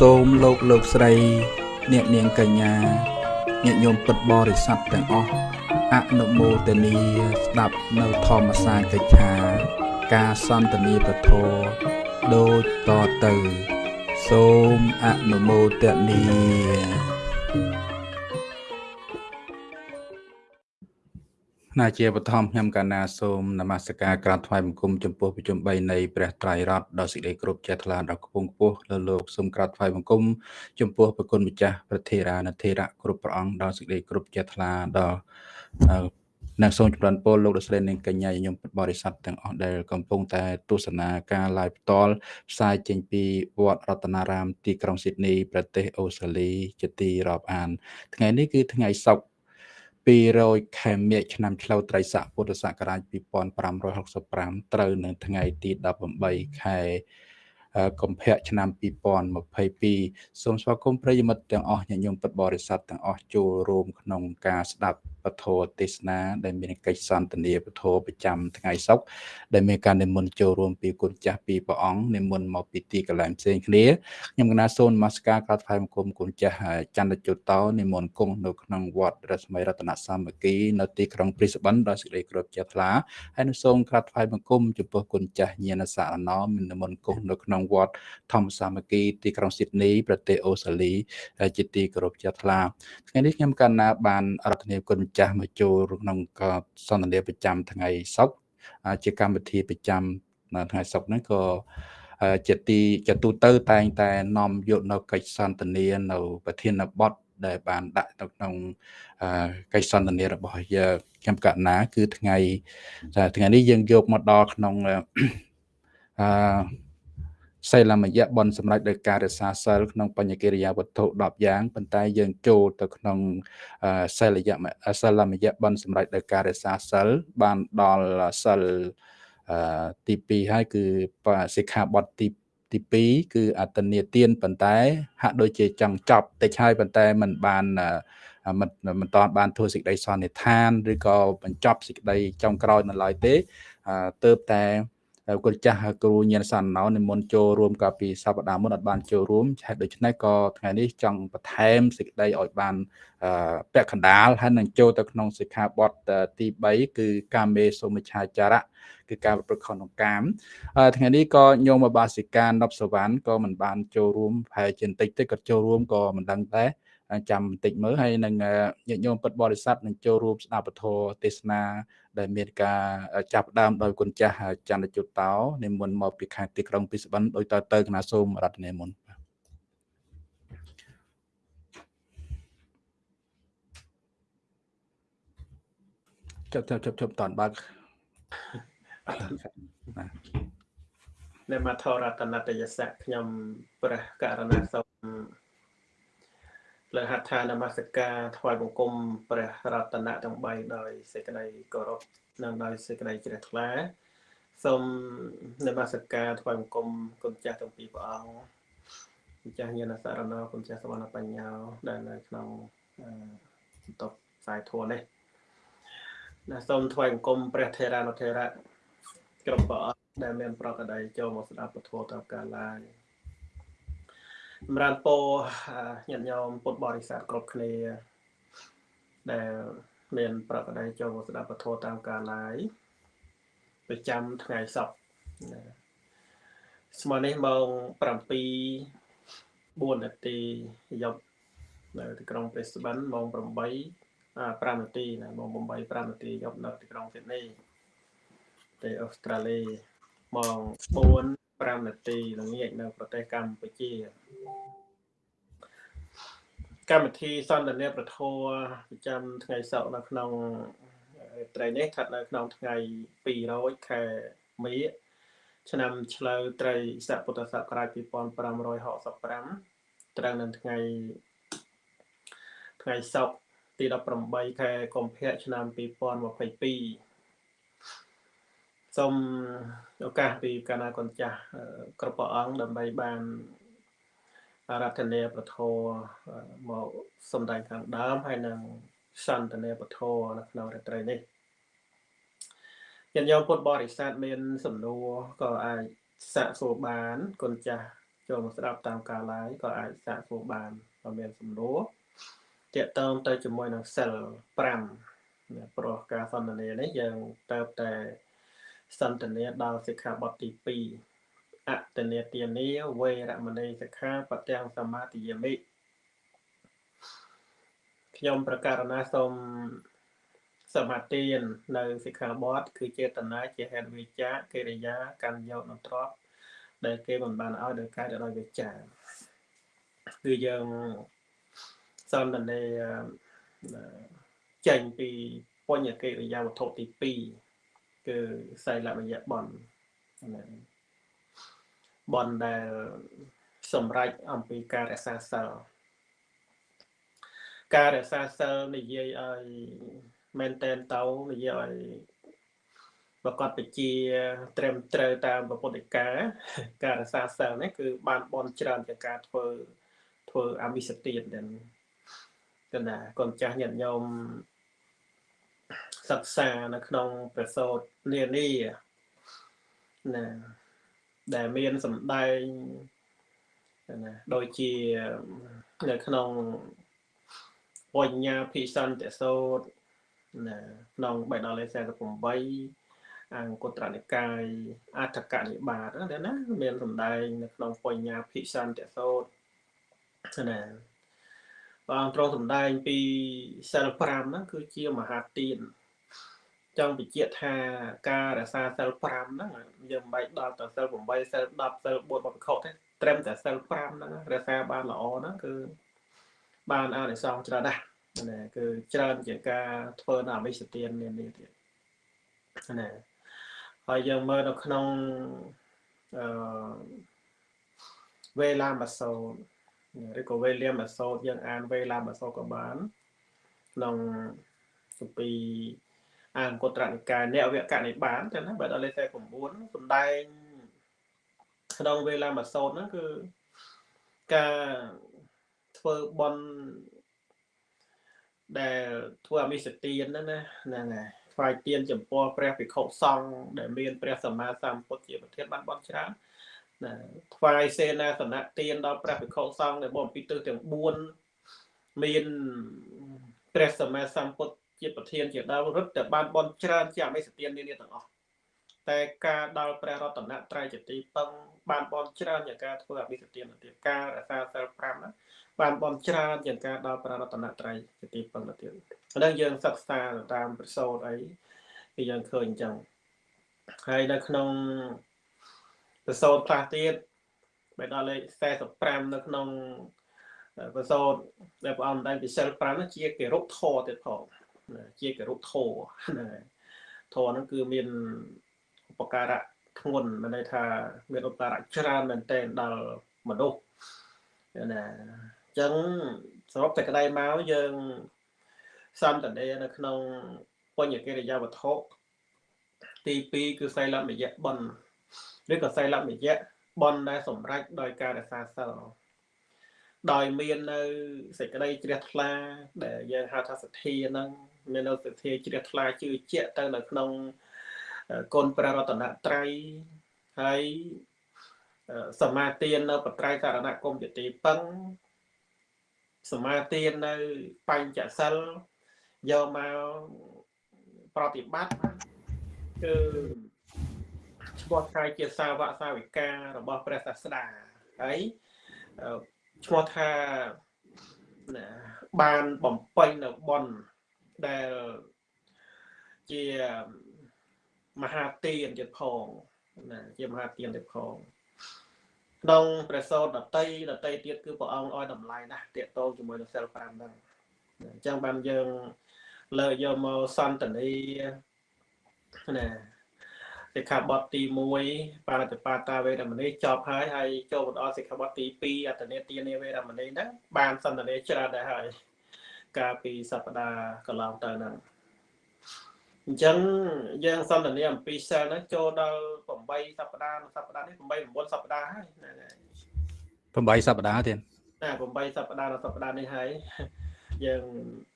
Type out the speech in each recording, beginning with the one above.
សូមលោកលោកស្រី អ្នកនាងកញ្ញាញាតិញោមពុទ្ធបរិស័ទទាំងអស់អនុមោទនីស្ដាប់នៅធម្មសាកិច្ឆា ការសន្ទនាពធដូចតទៅ សូមអនុមោទនី ណាជាបឋមខ្ញុំកណាសូមនមស្ការក្រាបថ្វាយបង្គំចំពោះប្រជុំ3នៃព្រះត្រៃរតន៍ដ៏សេចក្តីគោរពចេះថ្លាដល់ខ្ពង់ខ្ពស់លើលោកសូមក្រាបថ្វាយបង្គំចំពោះប្រគុណម្ចាស់ព្រះធេរានុធេរៈគ្រប់ព្រះអង្គដ៏សេចក្តីគោរពចេះថ្លាដល់និងសូមចម្រើនពរលោកលោកស្រីនិងកញ្ញាញោមបរិស័ទទាំងអស់ដែលកំពុងតែទស្សនាការ live ផ្ទាល់ផ្សាយចេញពីវត្តរតនារាមទីក្រុងស៊ីដនីប្រទេសអូស្ត្រាលីជាទីរាប់អាន ថ្ងៃនេះគឺថ្ងៃសុក្រ 200ខែមិញឆ្នាំឆ្លូវត្រីស័កពុទ្ធសករាជ2565ត្រូវនៅថ្ងៃទី18ខែកុម្ភៈឆ្នាំ2022សូមស្វាគមន៍ប្រិយមិត្តទាំងអស់ញាតិញោមពុទ្ធបរិស័ទទាំងអស់ចូលរួមក្នុងការស្ដាប់ ពធទេសនាដែលមានកិច្ចសន្ទនាពធប្រចាំថ្ងៃសុក្រដែលមានការនិមន្តចូលរួមពីគុណចាស់ពីព្រះអង្គនិមន្តមកពីទីកន្លែងផ្សេងគ្នាខ្ញុំកណាសូននមស្ការក្រាបថ្វាយបង្គំគុណចាស់ចន្ទជុតោនិមន្តគង់នៅក្នុងវត្តរស្មីរតនសាមគ្គីនៅទីក្រុងព្រីស្បិនដោយសេចក្តីគោរពជ្រះថ្លាហើយនឹងសូមក្រាបថ្វាយបង្គំចំពោះគុណចាស់ញាណសារណោនិមន្តគង់នៅក្នុងវត្តធម្មសាមគ្គីទីក្រុងស៊ីដនីប្រទេសអូស្ត្រាលីជាទីគោរពជ្រះថ្លាថ្ងៃនេះខ្ញុំកណាបានរដ្ឋនាគុណចាស់មកចូលក្នុងសន្ទនាប្រចាំថ្ងៃសុក្រជាកម្មវិធីប្រចាំថ្ងៃសុក្រហ្នឹងក៏ជាទីជាទូទៅតែងតែនាំយកនៅកិច្ចសន្ទនានៅ ប្រធានបទដែលបានដាក់នៅក្នុងកិច្ចសន្ទនារបស់យើងខ្ញុំកណាគឺថ្ងៃថ្ងៃនេះយើងយកមកដល់ក្នុងអឺ សិលមយៈបនសម្រាប់ដោយការរក្សាសិលក្នុងបញ្ញកិរិយាវត្ថុ10យ៉ាងប៉ុន្តែយើងចូលទៅក្នុងសិលយៈសិលមយៈបនសម្រាប់ដោយការរក្សាសិលបានដល់សិលទី2ហើយគឺសិក្ខាបទទីទី2គឺអតនីទានប៉ុន្តែហាក់ដូចជាចង់ចប់តិចហើយប៉ុន្តែมันបានមិនមិនតាន់បានធ្វើសេចក្តីសន្និដ្ឋានឬក៏បញ្ចប់សេចក្តីចុងក្រោយនៅឡើយទេទើបតែ គុណចាស់គ្រូញាណសណ្ណោនិមន្តចូលរួមកាលពីសប្តាហ៍មុនអត់បានចូលរួមហេតុដូច្នេះក៏ថ្ងៃនេះចង់បន្ថែមសេចក្តីឲ្យបានពាក់កណ្ដាលហើយនឹងចូលទៅក្នុងសិក្ខាបទទី3គឺកាមេសុមិច្ឆាចារៈគឺការប្រព្រឹត្តខុសក្នុងកាមថ្ងៃនេះក៏ញោមបាសិកានប់សវណ្ណក៏មិនបានចូលរួមប្រហែលជាបន្តិចតិចក៏ចូលរួមក៏មិនដឹងដែរចាំបន្តិចមើលហើយនឹងញាតិញោមពុទ្ធបរិស័ទនឹងចូលរួមស្ដាប់ពធទេសនា ដែលមានការចាប់ដើមដោយគុណចាស់ចន្ទជុតតោនិមន្តមកពីខេត្តទីក្រុងពិសបិនដោយតទៅគណៈសូមរតនាមុនចប់ចប់ចប់ចប់តនបើកនៅមធរតនតយសៈខ្ញុំព្រះករណាសូម លើហដ្ឋានមស្ការថ្វាយបង្គំព្រះរតនៈទាំង3ដោយសេចក្តីគោរពនិងដោយសេចក្តីជ្រះថ្លាសូមនមស្ការថ្វាយបង្គំគុណចាស់ទាំងពីរព្រះអង្គគុណចាស់ញាណសារណោគុណចាស់សវណ្ណបញ្ញាដែលនៅក្នុងបន្ទប់ផ្សាយធម៌នេះណាសូមថ្វាយបង្គំព្រះថេរានុថេរៈគ្រប់ព្រះអង្គដែលមានប្រកបដោយចូលមកស្ដាប់ពធតាមការឡាយ សម្រាប់ពោញាតិញោមពុទ្ធបរិស័ទគ្រប់គ្នាដែលមានប្រកបដោយចូលមកស្ដាប់ពធតាមការឡាយប្រចាំថ្ងៃសុក្រស្មើនេះម៉ោង7 4នាទីយប់នៅទីក្រុងព្រេស្បិនម៉ោង8 5នាទីណាម៉ោង8 5នាទីយប់នៅទីក្រុងស៊ីដនីប្រទេសអូស្ត្រាលីម៉ោង4 5នាទីល្ងាចនៅប្រទេសកម្ពុជា កម្មវិធីសន្ទនាប្រធរប្រចាំថ្ងៃសុក្រនៅក្នុងត្រីនេះស្ថិតនៅក្នុងថ្ងៃ200ខែមីឆ្នាំឆ្លូវត្រីស័កពុទ្ធសករាជ2565ត្រូវនៅថ្ងៃថ្ងៃសុក្រទី18ខែកុម្ភៈឆ្នាំ2022 សូមឱកាសពីកណាកុនចាស់គ្រប់ព្រះអង្គដើម្បីបានរតនាពធមកសំដែងខាងដើមហើយនឹងសន្តានាពធនៅក្នុងរាត្រីនេះញាតិញោមពុទ្ធបរិស័ទមាន សំណួរក៏អាចសាកសួរបានគុណចាស់ចូលមកស្ដាប់តាមការ live ក៏អាចសាកសួរបានបើមានសំណួរតាក់ទងទៅជាមួយនឹងសិល5ព្រោះការសន្ទនានេះយើងទៅតែ សន្ទនាដល់សិក្ខាបទទី2អតនេទានាវេរមណីសិក្ខាបទាំងសមាទិយមិខ្ញុំប្រកាសណាសូមសមាទាននៅសិក្ខាបទគឺចេតនាជាហេតុវិចាកិរិយាកម្មយកនទ្របដែលគេមិនបានឲ្យដោយកាយដោយវិចាគឺយើងសន្ទនាចេញពីបញ្ញកិរិយាវត្ថុទី2 គឺសៃលមយៈបនបនដែលសម្រេចអំពីការរក្សាសិលការរក្សាសិលនិយាយឲ្យមែនតែនទៅនិយាយឲ្យប្រកបវិជា ត្រឹមត្រូវតាមពុទ្ធិកាការរក្សាសិលនេះគឺបានបនច្រើនជាការធ្វើធ្វើអមិសទានដែលកណ្ដាកូនចាស់ញាតិញោម សិក្សានៅក្នុងប្រសោតនានាណាដែលមានសម្ដែងណាដូចជានៅក្នុងបញ្ញាភិសន្តិសោតណាក្នុងបេដកលេខ48អង្គត្រនិកាយអដ្ឋកនិបាតណា មានសម្ដែងនៅក្នុងបញ្ញាភិសន្តិសោតណាព្រះអង្គទ្រង់សម្ដែងពីសិល5ហ្នឹងគឺជាមហាទាន ចង់បញ្ជាក់ថាការរក្សាសិល5ហ្នឹងយើងមិនបាច់ដល់ទៅសិល8សិល10សិល4បបខុសទេត្រឹមតែសិល5ហ្នឹងរក្សាបានល្អហ្នឹងគឺបានអានិសង្សច្រើនណាស់ណាគឺច្រើនជាការធ្វើនៅអវិសទាននានាទៀតណាហើយយើងមើលនៅក្នុងអឺវេលាមសូនឬក៏វេលាមសូតយើងអានវេលាមសូតក៏បានក្នុងសុពី អង្គត្រនិកាយអ្នកវគ្គនិបានចឹងណាបើដល់លេខ49សំដែងក្នុងវេលាមសូតហ្នឹងគឺការធ្វើបន់ដែលធ្វើអមិសទានហ្នឹងណាហ្នឹងហើយថ្វាយទានចំពោះព្រះភិក្ខុសង្ឃដែលមានព្រះសម្មាសម្ពុទ្ធជាប្រធានបានបន់ច្រើនណាថ្វាយសេនាសនៈទានដល់ព្រះភិក្ខុសង្ឃដែលបងពីទិសទាំង4មានព្រះសម្មាសម្ពុទ្ធ ជាប្រធានជាដើមរឹតតែបានបន់ច្រើនជាអមិសទាននានាទាំងអស់តែការដល់ព្រះរតនត្រ័យជាទីពឹងបានបន់ច្រើនជាការធ្វើអមិសទានទៅទៀតការរក្សាសិល5ណាបានបន់ច្រើនជាងការដល់ព្រះរតនត្រ័យជាទីពឹងទៅទៀតហ្នឹងយើងសិក្សាតាមប្រសូតអីគឺយើងឃើញអញ្ចឹងហើយនៅក្នុងប្រសូតខ្លះទៀតបែរដល់លេខ45នៅក្នុងប្រសូតដែលព្រះអង្គដែងពិសិល5នោះជាកិរុធរទៀតផង ជាកិរុធរហ្នឹងធរហ្នឹងគឺមានឧបការៈធ្ងន់មានន័យថាមានឧបការៈច្រើនមែនទែនដល់មនុស្សណាអញ្ចឹងសរុបតែក្តីមកយើងសន្តានានៅក្នុងបញ្ញកិរិយាវត្ថុទី2គឺសីលមយៈបនឬក៏សីលមយៈបនដែលសម្រេចដោយការរក្សាសិលដោយមាននៅសេចក្តីជ្រះថ្លាដែលយើងហៅថាសទ្ធាហ្នឹង មាននៅសទ្ធាជ្រះថ្លាជឿជាក់ទៅនៅក្នុងគុណព្រះរតនត្រ័យហើយសមាទាននៅបត្រៃសារណគមជាទីពឹងសមាទាននៅបញ្ចសិលយកមកប្រតិបត្តិគឺឈ្មោះថាជាសាវកសាវិការបស់ព្រះសាស្តាហើយឈ្មោះថាបានបំពេញនៅបន ដែលជាមហាទានទៀតផងណាជាមហាទានទៀតផងក្នុងព្រះសោតដតីដតីទៀតគឺព្រះអង្គឲ្យតម្លៃណាស់តាកតងជាមួយនឹងសិល5ហ្នឹងអញ្ចឹងបានយើងលើកយកមកសន្តានីណាសិក្ខាបទទី1បារតបាតាវេរមណីចប់ហើយហើយចូលបន្តសិក្ខាបទទី2អតនេទានាវេរមណីហ្នឹងបានសន្តានាច្រើនដែរហើយ កាលពីសប្តាហ៍កន្លងទៅហ្នឹងអញ្ចឹងយើងសន្តានាអំពីសិលហ្នឹងចូលដល់8សប្តាហ៍សប្តាហ៍នេះ8 9សប្តាហ៍ហើយហ្នឹងហើយ8សប្តាហ៍ទៀតណា8សប្តាហ៍ដល់សប្តាហ៍នេះហើយយើង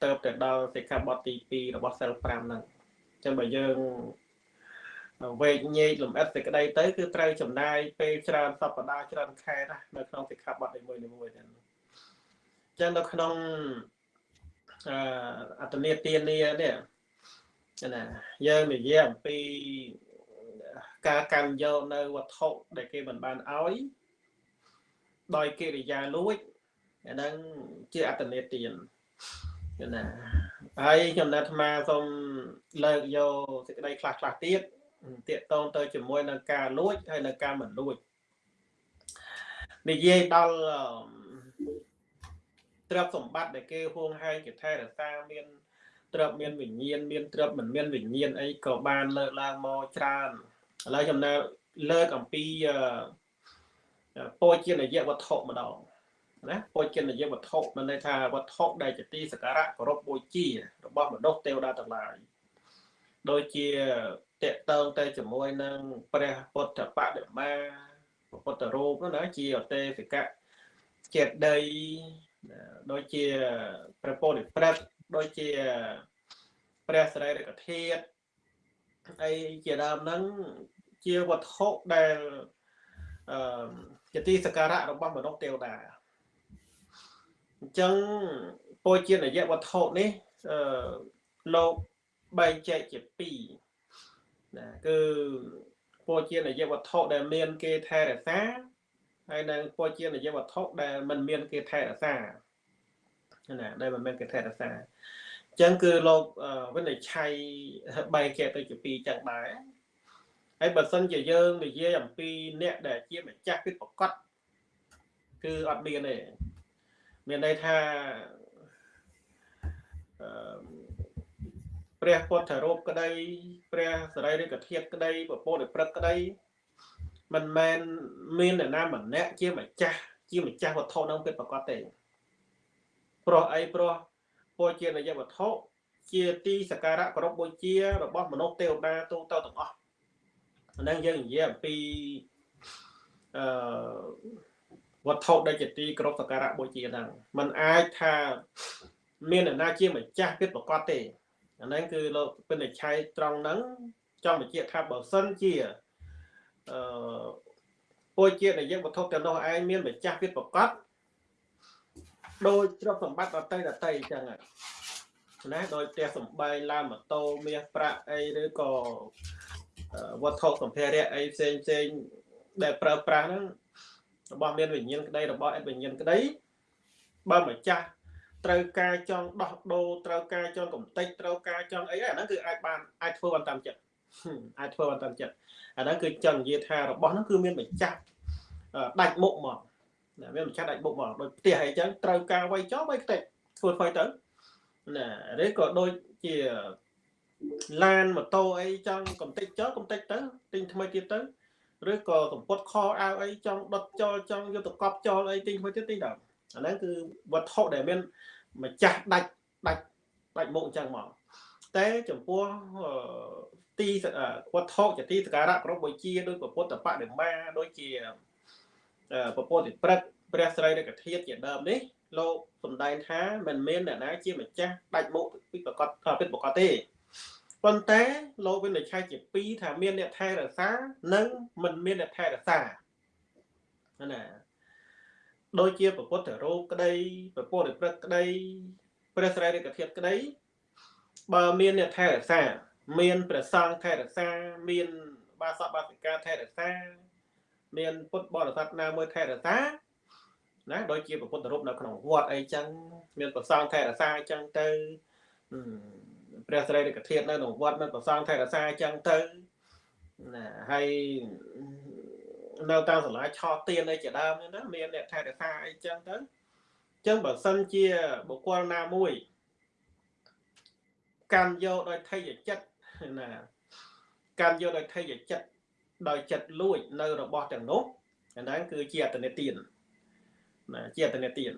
ទៅទៅដល់សិក្ខាបទទី2របស់សិល5ហ្នឹងអញ្ចឹងបើយើងវែកញែកលំអិតសេចក្តីទៅគឺត្រូវចំណាយពេលច្រើនសប្តាហ៍ច្រើនខែណានៅក្នុងសិក្ខាបទនីមួយៗហ្នឹងអញ្ចឹងនៅក្នុង អឺអត្តនេទានានេះណាយើងនិយាយអំពីការកាន់យកនៅវត្ថុដែលគេមិនបានឲ្យដោយកិរិយាលួចអាហ្នឹងជាអត្តនេទានណាហើយខ្ញុំណាត់អាត្មាសូមលើកយកសេចក្តីខ្លះខ្លះទៀតតាកតងទៅជាមួយនឹងការលួចហើយនឹងការមិនលួចនិយាយដល់ ទ្រព្យសម្បត្តិដែលគេហួងហែងគេថែរក្សាមានទ្រព្យមានវិញ្ញាណមានទ្រព្យមិនមានវិញ្ញាណអីក៏បានលើកឡើងមកច្រើនឥឡូវចំណែកលើកអំពីពោជានយវត្ថុម្ដងណាពោជានយវត្ថុមានន័យថាវត្ថុដែលជាទីសក្ការៈគោរពបូជា របស់មនុស្សទេវតាទាំងឡាយដូចជាតកតងទៅជាមួយនឹងព្រះពុទ្ធបដិមាពុទ្ធរូបនោះណាជាអតេសិកៈចេត ដីដូចជាព្រះពោធិព្រឹកដូចជាព្រះសរីរកធាតុអីជាដើមហ្នឹងជាវត្ថុដែលអឺជាទីសក្ការៈរបស់មនុស្សទេវតាអញ្ចឹងពោជានយវត្ថុនេះអឺលោកបែងចែកជា2ណាគឺពោជានយវត្ថុដែលមានគេថែរក្សា ហើយនិងពោជានយវត្ថុដែលមិនមានគេថែរក្សាណាដែលមិនមានគេថែរក្សាអញ្ចឹងគឺលោកវិនិច្ឆ័យបែងចែកទៅជាពីរចឹងដែរហើយបើសិនជាយើងនិយាយអំពីអ្នកដែលជាម្ចាស់ពិតប្រកបគឺអត់មានទេមានន័យថាអឺព្រះពុទ្ធរូបក្តី ព្រះសរីរិកធាតុក្តីពពោធិព្រឹកក្តី មិនមែនមានអ្នកណាម្នាក់ជាម្ចាស់ជាម្ចាស់វត្ថុនឹងពិតប្រកបទេព្រោះអីព្រោះពោជានយវត្ថុជាទីសក្ការៈគោរពបូជា របស់មនុស្សទេវតាទូទៅទាំងអស់ហ្នឹងយើងនិយាយអំពីអឺវត្ថុដែលជាទីគោរពសក្ការៈបូជាហ្នឹងมันអាចថាមានអ្នកណាជាម្ចាស់ពិតប្រកបទេអាហ្នឹងគឺលោកពិនិច្ឆ័យត្រង់ហ្នឹងចង់បញ្ជាក់ថាបើសិនជា អឺពោជាដែលយើងវត្ថុទាំងនោះឯងមានម្ចាស់ពិតប្រកបដោយទ្រព្យសម្បត្តិដតីដតីអញ្ចឹងណាដោយផ្ទះសំបែងឡានម៉ូតូមាសប្រាក់អីឬក៏វត្ថុសម្ភារៈអីផ្សេងផ្សេងដែលប្រើប្រាស់ហ្នឹងរបស់មានវិញ្ញាណក្តីរបស់អិតវិញ្ញាណក្តីបើម្ចាស់ត្រូវការចង់ដោះដូរត្រូវការចង់កំតិចត្រូវការចង់អីអាហ្នឹងគឺអាចបានអាចធ្វើបានតាមចិត្ត អាចធ្វើបានតាមចិត្តអាហ្នឹងគឺចង់និយាយថារបស់ហ្នឹងគឺមានបញ្ចាស់ដាច់មុខមកណាមានបញ្ចាស់ដាច់មុខមកដូចផ្ទះអីចឹងត្រូវការវ័យចោលវ័យខ្ទេចធ្វើធ្វើទៅណាឬក៏ដូចជាឡានម៉ូតូអីចង់កំតិចចោលកំតិចទៅទិញថ្មីទៀតទៅឬក៏កម្ពុតខោអាវអីចង់ដុតចោលចង់យកទៅកប់ចោលអីទិញថ្មីទៀតទិញដល់អាហ្នឹងគឺវត្ថុដែលមានម្ចាស់ដាច់ដាច់ដាច់មុខអញ្ចឹងមកតែចំពោះ ទីវត្ថុជាទីសក្ការៈគ្រប់បូជាដោយពុទ្ធបដិមាដូចជាពពុទ្ធព្រឹកព្រះស្រីរកធាតុជាដើមនេះលោកសំដែងថាមិនមានអ្នកណាជាម្ចាស់ដាច់មុខពីប្រកបពិតប្រកបទេប៉ុន្តែលោកវិនិច្ឆ័យជាពីរថាមានអ្នកថែរក្សានិងមិនមានអ្នកថែរក្សាណាដូចជាពពុទ្ធរូបក្តីពពុទ្ធព្រឹកក្តីព្រះស្រីរិកធាតុក្តីបើមានអ្នកថែរក្សា មានព្រះសង្ឃថែរក្សា មានបាសកបាសិកាថែរក្សា មានពុទ្ធបរិស័ទណាមួយថែរក្សាណាដូចជាពុទ្ធរូបនៅក្នុងវត្តអីចឹងមានប្រសងថែរក្សាអញ្ចឹងទៅព្រះស្រីរិកធាតុនៅក្នុងវត្តមានប្រសងថែរក្សាអញ្ចឹងទៅណាហើយនៅតាមសាលាឆោទៀនអីជាដើមហ្នឹងណាមានអ្នកថែរក្សាអីចឹងទៅអញ្ចឹងបើសិនជាបុគ្គលណាមួយកម្មយកដោយថយចិត្ត ណាកម្មយកដោយថយចិត្តដោយចិត្តលួចនៅរបស់ទាំងនោះអាហ្នឹងគឺជាអតនិទានណាជាអតនិទាន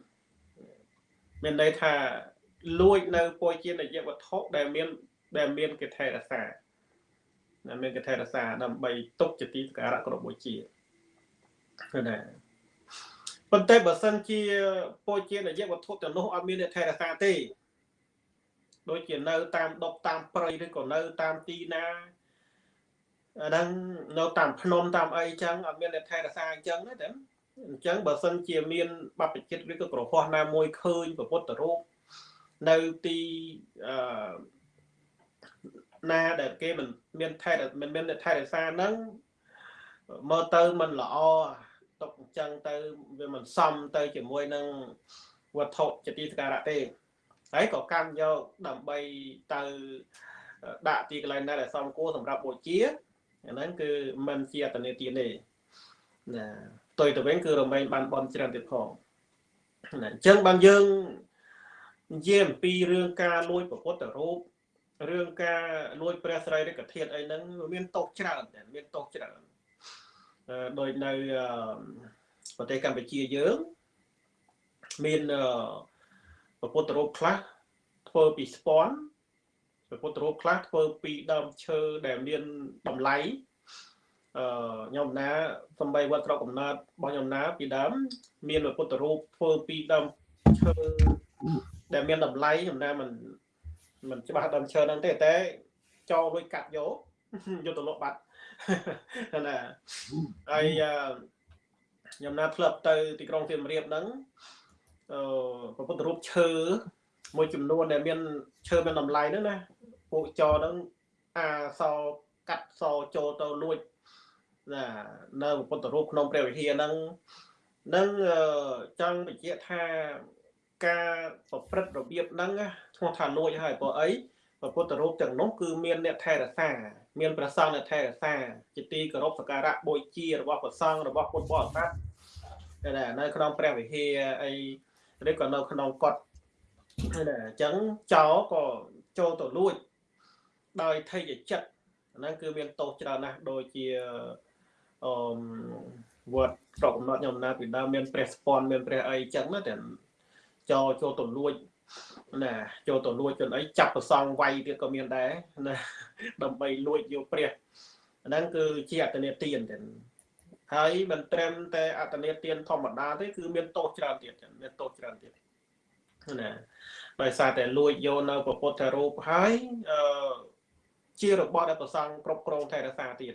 មានន័យថាលួចនៅពុយជានយវត្ថុដែលមានដែលមានកិថេរសាណាមានកិថេរសាដើម្បីទុកជាទីសក្ការៈគ្រប់បុជាគឺណាប៉ុន្តែបើសិនជាពុយជានយវត្ថុទាំងនោះអត់មានកិថេរសាទេ ដូចជានៅ តាមដប់តាមព្រៃឬក៏នៅ តាមទីណាអាហ្នឹងនៅតាមភ្នំតាមអីចឹងអត់មានអ្នកថែរក្សាអញ្ចឹងទេតែអញ្ចឹងបើសិនជាមានបព្វជិតឬក៏ក្រហោះណាមួយឃើញពុទ្ធរូបនៅទីអឺណាដែលគេមិនមានថែមិនមានអ្នកថែរក្សាហ្នឹងមើលទៅមិនល្អຕົកអញ្ចឹងទៅវាមិនសមទៅជាមួយនឹងវត្ថុជាទីសក្ការៈទេ ហើយក៏កាន់យកដើម្បីទៅដាក់ទីកន្លែងណាដែលសមគួរសម្រាប់បូជាអាហ្នឹងគឺមិនជាអតនេទានទេណាទុយទៅវិញគឺរមែងបានបនច្រើនទៀតផងណាអញ្ចឹងបានយើងនិយាយអំពីរឿងការលួចប្រពុតរូបរឿងការលួចព្រះស្រីរិកធាតុអីហ្នឹងមានតោកច្រើនមានតោកច្រើនដោយនៅប្រទេសកម្ពុជាយើងមាន ប្រពុតរូបខ្លះធ្វើពីស្ពាន់ព្រះពុទ្ធរូបខ្លះធ្វើពីដើមឈើដែលមានតម្លៃអឺខ្ញុំណាសំបីវត្តស្រុកកំណើតរបស់ខ្ញុំណាពីដើមមានព្រះពុទ្ធរូបធ្វើពីដើមឈើដែលមានតម្លៃខ្ញុំណាមិនមិនច្បាស់ដើមឈើហ្នឹងទេតែចោលលុយកាត់យកយកទៅលក់បាត់ណាហើយខ្ញុំណាធ្លាប់ទៅទីក្រុងសៀមរាបហ្នឹងអឺ ព្រះពុទ្ធរូបឈើមួយចំនួនដែលមានឈើមានតម្លៃហ្នឹងណាពួកចហ្នឹងអាសកាត់សចូលទៅលួចណានៅពុទ្ធរូបក្នុងព្រះវិហារហ្នឹងនឹងចង់បញ្ជាក់ថាការប្រព្រឹត្តរបៀបហ្នឹងឈ្មោះថាលួចហើយព្រោះអីព្រះពុទ្ធរូបទាំងនោះគឺមានអ្នកថែរក្សា មានព្រះសង្ឃអ្នកថែរក្សាជាទីគោរពសក្ការៈបូជារបស់ព្រះសង្ឃរបស់ពុទ្ធបរិស័ទតែនៅក្នុងព្រះវិហារអី ឬក៏នៅក្នុងកត់តែអញ្ចឹងចោក៏ចូលទៅលួចដោយថេយចិត្តហ្នឹងគឺមានទោសច្រើនណាស់ដូចជាអឺវត្តស្រុកកំណត់ខ្ញុំណាពីដើមមានព្រះស្ពាន់មានព្រះអីចឹងណាតែចោចូលទៅលួចណាចូលទៅលួចចនអីចាប់ប្រសងវាយទៀតក៏មានដែរណាដើម្បីលួចយកព្រះហ្នឹងគឺជាអត្តនេទានទាំង ហើយមិនត្រឹមតែអត្តនេទានធម្មតាទេគឺមានទោសច្រើនទៀតមានទោសច្រើនទៀតណាដោយសារតែលួចយកនៅពុទ្ធរូបហើយអឺជារបស់ដែលប្រសង់គ្រប់គ្រងថែរក្សាទៀត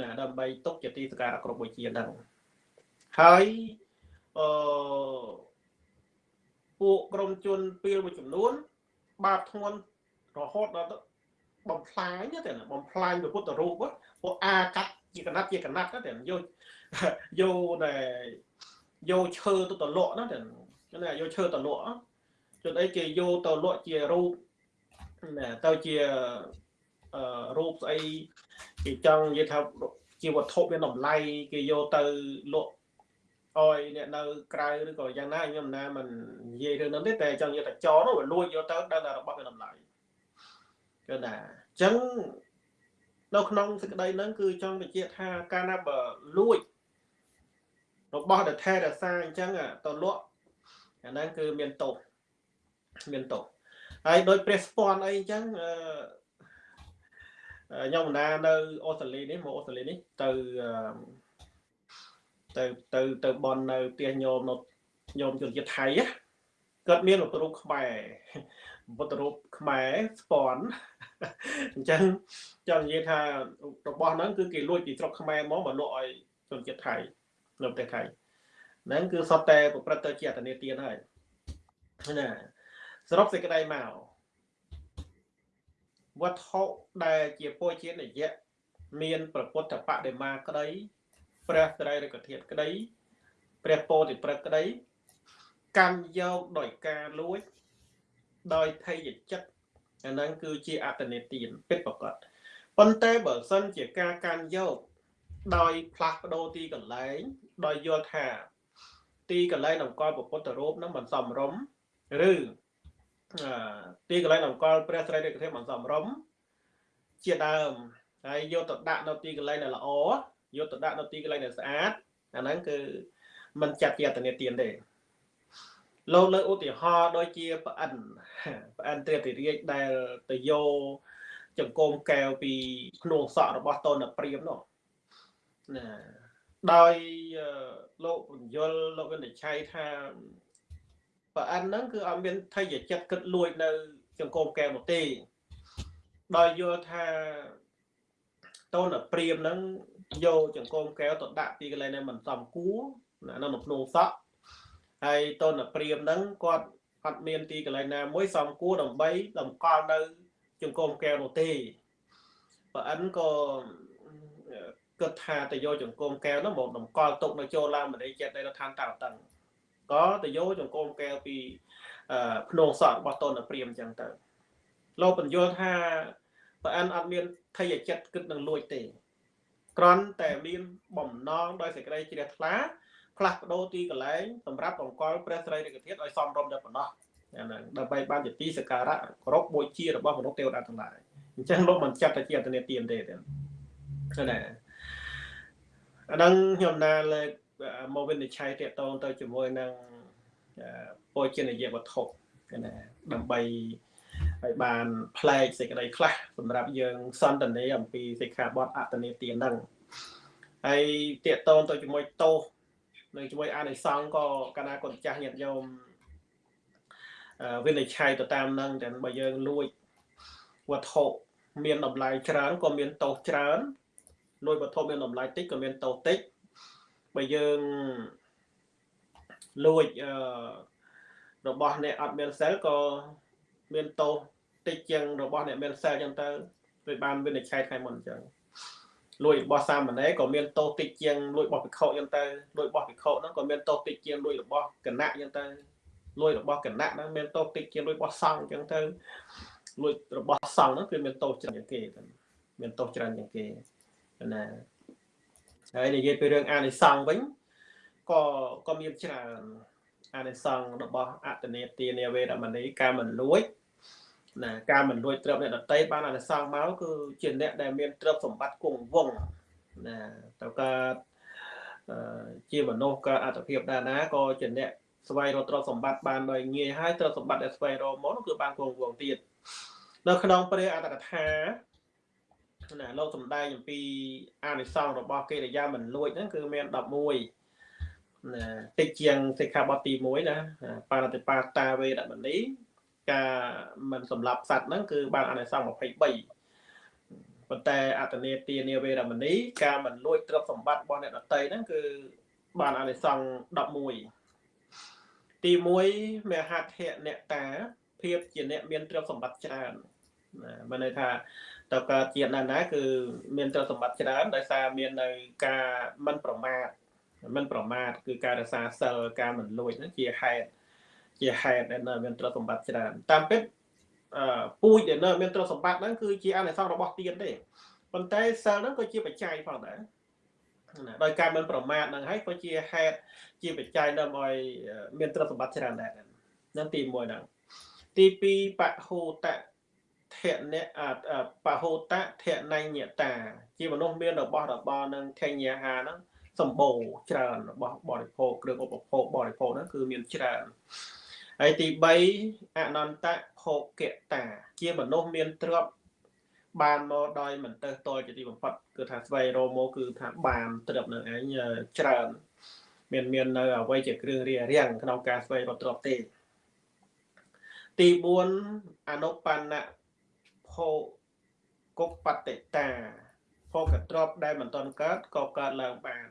ណាដើម្បីទុកជាទីសក្ការៈគ្រប់វិជាហ្នឹងហើយអឺពួកក្រុមជនពីលមួយចំនួន បាបធ្ងន់រហូតដល់បំផ្លាញតែបំផ្លាញពុទ្ធរូបពួកអាកាត់ ជាកណាត់ជាកណាត់តែយកយកដែលយកឈើទៅតលក់ណាតែណាយកឈើតលក់ចុះអីគេយកទៅលក់ជារូបណាទៅជារូបស្អីគេចង់និយាយថាជាវត្ថុមានតម្លៃគេយកទៅលក់អយអ្នកនៅក្រៅឬក៏យ៉ាងណាខ្ញុំណាមិននិយាយរឿងហ្នឹងទេតែចង់និយាយថាចោនោះវាលួចយកទៅដល់តែរបស់មានតម្លៃគឺណាអញ្ចឹង នៅក្នុងសេចក្តីហ្នឹងគឺចង់បញ្ជាក់ថាកាលណាបើលួចរបស់ដែលថែរក្សាអញ្ចឹងទៅលក់អាហ្នឹងគឺមានទោសមានទោសហើយដោយព្រះស្ពាន់អីអញ្ចឹងអឺខ្ញុំបណ្ដានៅអូស្ត្រាលីនេះមកអូស្ត្រាលីនេះទៅទៅទៅទៅបននៅផ្ទះញោមនៅញោមជនជាតិថៃគាត់មានរូបខ្មែរពុទ្ធរូបខ្មែរស្ពន់ អញ្ចឹងចង់និយាយថារបស់ហ្នឹងគឺគេលួចពីស្រុកខ្មែរមកមកលក់ឲ្យជនជាតិថៃនៅប្រទេសថៃហ្នឹងគឺសុទ្ធតែប្រព្រឹត្តទៅជាអតនេទានហើយណាសរុបសេចក្តីមកវត្ថុដែលជាពោជានិយៈមានប្រពុទ្ធបដិមាក្តីព្រះត្រៃរកធាតុក្តីព្រះពោធិព្រឹកក្តីកម្មយកដោយការលួចដោយថេយចិត្ត អាហ្នឹងគឺជាអតនេទានពិតប្រកបប៉ុន្តែបើសិនជាការកាន់យកដោយផ្លាស់ប្ដូរទីកន្លែងដោយយល់ថាទីកន្លែងតម្កល់ពុទ្ធរូបហ្នឹងមិនសមរម្យឬទីកន្លែងអង្គលព្រះស្រីរាជធាតុមិនសមរម្យជាដើមហើយយកទៅដាក់នៅទីកន្លែងដែលល្អយកទៅដាក់នៅទីកន្លែងដែលស្អាតអាហ្នឹងគឺមិនចាត់ជាអតនេទានទេ លោកលើឧទាហរណ៍ដូចជាប្រអិនប្រអិនទេតិរាជដែលទៅយកចង្គមកកែវពីក្នុងសក់របស់តនព្រាមនោះណាដោយលោកបញ្យលលោកវិនិច្ឆ័យថាប្រអិនហ្នឹងគឺអត់មានថយចិត្តគិតលួចនៅចង្គមកែវនោះទេដោយយល់ថាតូនព្រាមហ្នឹងយកចង្គមកែវទៅដាក់ទីកន្លែងនេះមិនសមគួរណានៅក្នុងភ្នំសក់ ហើយតូនព្រាមហ្នឹងគាត់អត់មានទីកន្លែងណាមួយសមគួរដើម្បីតម្កល់នៅចង្គមកែវនោះទេបើអិនក៏គិតថាទៅយកចង្គមកែវនោះមកតម្កល់ទុកនៅចូលឡើងមនីចិត្តនៅឋានតាតឹងក៏ទៅយកចង្គមកែវពីភ្នងសក់របស់តនព្រាមអញ្ចឹងទៅលោកបញ្យល់ថាបើអិនអត់មានថយចិត្តគិតនឹងលួចទេគ្រាន់តែមានបំណងដោយសេចក្តីជ្រះថ្លា ផ្លាស់ប្ដូរទីកន្លែងសម្រាប់បង្កល់ព្រះស្រីរិកធាតុឲ្យសមរម្យតែប៉ុណ្ណោះហ្នឹងដើម្បីបានជាទីសក្ការៈគោរពបូជារបស់មនុស្សទេវតាទាំងឡាយអញ្ចឹងលោកមិនចាត់តែជាអត្តនេទានទេទេណាអាហ្នឹងខ្ញុំណាលើកមកវិនិច្ឆ័យតកតងទៅជាមួយនឹងពោជនិយវត្ថុណាដើម្បីឲ្យបានផ្លែកសេចក្តីខ្លះសម្រាប់យើងសន្តានាអំពីសិក្ខាបទអត្តនេទានហ្នឹងហើយតកតងទៅជាមួយតោស នៅជាមួយអានិសង្ឃក៏កណាគាត់ចាស់ញាតិញោមវិនិច្ឆ័យទៅតាមនឹងតែបើយើងលួចវត្ថុមានតម្លៃច្រើនក៏មានតោសច្រើនលួចវត្ថុមានតម្លៃតិចក៏មានតោសតិចបើយើងលួចអឺរបស់អ្នកអត់មានសិលក៏មានតោសតិចជាងរបស់អ្នកមានសិលអញ្ចឹងទៅវាបានវិនិច្ឆ័យថ្ងៃមុនអញ្ចឹង លួចរបស់សាមណេរក៏មានតោសតិចជាងលួចរបស់ភិក្ខុអញ្ចឹងទៅលួចរបស់ភិក្ខុហ្នឹងក៏មានតោសតិចជាងលួចរបស់គណៈអញ្ចឹងទៅលួចរបស់គណៈហ្នឹងមានតោសតិចជាងលួចរបស់សង្ឃអញ្ចឹងទៅលួចរបស់សង្ឃហ្នឹងគឺមានតោសច្រើនជាងគេមានតោសច្រើនជាងគេណាហើយនិយាយពីរឿងអានិសង្ឃវិញក៏ក៏មានច្រើនអានិសង្ឃរបស់អតនេទានាវេរមណីការមិនលួច ណាការមិនលួចទ្រព្យអ្នកដតីបានអានិសង្ឃមកគឺជាអ្នកដែលមានទ្រព្យសម្បត្តិគង់វង្សណាតើកើតជាមនុស្សក៏អត្តភាពដែរណាក៏ជាអ្នកស្វែងរកទ្រព្យសម្បត្តិបានដោយងាយហើយទ្រព្យសម្បត្តិដែលស្វែងរកមកគឺបានគង់វង្សទៀតនៅក្នុងព្រះអត្តកថាណាលោកសំដែងអំពីអានិសង្ឃរបស់កិរិយាមិនលួចហ្នឹងគឺមាន11ណាតិចជាងសិក្ខាបទទី1ណាបាណតិបាតាវេរមណី ការមិនសម្លាប់សត្វហ្នឹងគឺបានអានិសង្ឃ23ប៉ុន្តែអតនេទានាវេរមណីការមិនលួចទ្រព្យសម្បត្តិរបស់អ្នកដតីហ្នឹងគឺបានអានិសង្ឃ11ទី1មហត្ថៈអ្នកតាភាពជាអ្នកមានទ្រព្យសម្បត្តិច្រើនណាមានន័យថាតើកើតជាតិណាណាគឺមានទ្រព្យសម្បត្តិច្រើនដោយសារមាននៅការមិនប្រមាទមិនប្រមាទគឺការរក្សាសិលការមិនលួចហ្នឹងជាហេតុ ជាហេតុដែលនៅមានទ្រព្យសម្បត្តិច្រើនតាមពិតអឺពូជដែលនៅមានទ្រព្យសម្បត្តិហ្នឹងគឺជាអនិសង្សរបស់ទានទេប៉ុន្តែសិលហ្នឹងក៏ជាបច្ច័យផងដែរណាដោយការមិនប្រមាទហ្នឹងហើយក៏ជាហេតុជាបច្ច័យដើម្បីឲ្យមានទ្រព្យសម្បត្តិច្រើនដែរហ្នឹងទី1ហ្នឹងទី2បហូតៈធអ្នកបហូតៈធនញ្ញតា ជាមនុស្សមានរបស់របរនឹងធញ្ញហាហ្នឹងសម្បូរច្រើនរបស់បរិភោគគ្រឿងឧបភោគបរិភោគហ្នឹងគឺមានច្រើន ហើយទី3អនន្តៈភោគតា ជាមនុស្សមានទ្រព្យបានមកដោយមិនទៅតល់ជាទីបំផុតគឺថាស្វែងរកមកគឺថាបានទ្រព្យនឹងឯងច្រើន មានមាននៅអ្វីជាគ្រឿងរារាំងក្នុងការស្វែងរកទ្រព្យទេទី4អនុបណ្ណៈភោគបតិតាភោគទ្រព្យដែលមិនទាន់កើតក៏កើតឡើងបាន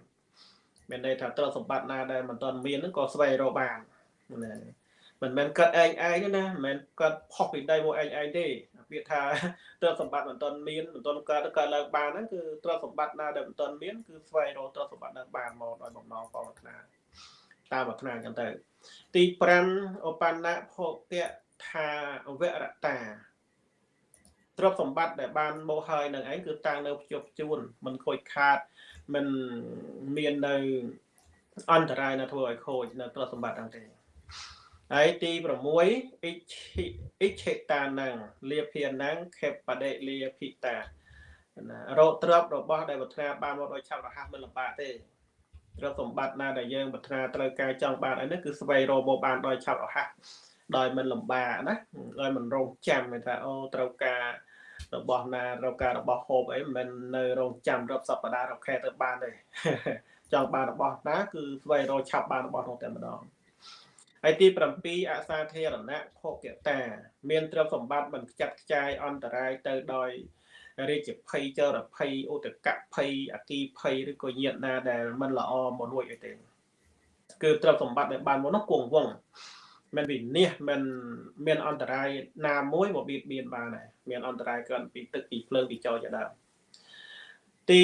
មានន័យថាទ្រព្យសម្បត្តិណាដែលមិនទាន់មានហ្នឹងក៏ស្វែងរកបានណា មិនមែនកើតឯងឯងណាមិនមែនកើតផុសពីដីមកឯងឯងទេពាក្យថាទ្រព្យសម្បត្តិមិនទាន់មានមិនទាន់កើតកើតឡើងបានហ្នឹងគឺទ្រព្យសម្បត្តិណាដែលមិនទាន់មានគឺស្វែងរកទ្រព្យសម្បត្តិនឹងបានមកដោយបំណងផងប្រាថ្នាតាមប្រាថ្នាអញ្ចឹងទៅទី5ឧបណ្ណៈភោគៈថាវរតាទ្រព្យសម្បត្តិដែលបានមកហើយនឹងឯងគឺតាំងនៅភ្ជាប់ជួនមិនខូចខាតមិនមាននៅអន្តរាយណាធ្វើឲ្យខូចនៅទ្រព្យសម្បត្តិហ្នឹងទេ ហើយទី6អិឆិអិឆិតានំលាភានំខេបដិលាភិតាណារោគទ្រព្យរបស់ដែលប្រាថ្នាបានមកដោយឆាប់រហ័សមិនលំបាកទេទ្រព្យសម្បត្តិណាដែលយើងប្រាថ្នាត្រូវការចង់បានអីនេះគឺស្វែងរកមកបានដោយឆាប់រហ័សដោយមិនលំបាកណាដោយមិនរងចាំថាអូត្រូវការរបស់ណារកការរបស់ហូបអីមិនមែននៅរងចាំរាប់សប្តាហ៍រាប់ខែទៅបានទេចង់បានរបស់ណាគឺស្វែងរកឆាប់បានរបស់នោះតែម្ដង ហើយទី7អសាធារណៈភោគតា មានទ្រព្យសម្បត្តិមិនខ្ចាត់ខ្ចាយអន្តរាយទៅដោយរាជភ័យចរភ័យឧតកភ័យអគីភ័យឬក៏ញាតណាដែលមិនល្អមកលួចអីទេគឺទ្រព្យសម្បត្តិដែលបានមកនោះគង់វង្សមិនវិនិច្ឆ័យមិនមានអន្តរាយណាមួយមកបៀតបៀនបានដែរមានអន្តរាយកើតពីទឹកពីភ្លើងពីចោលជាដើមទី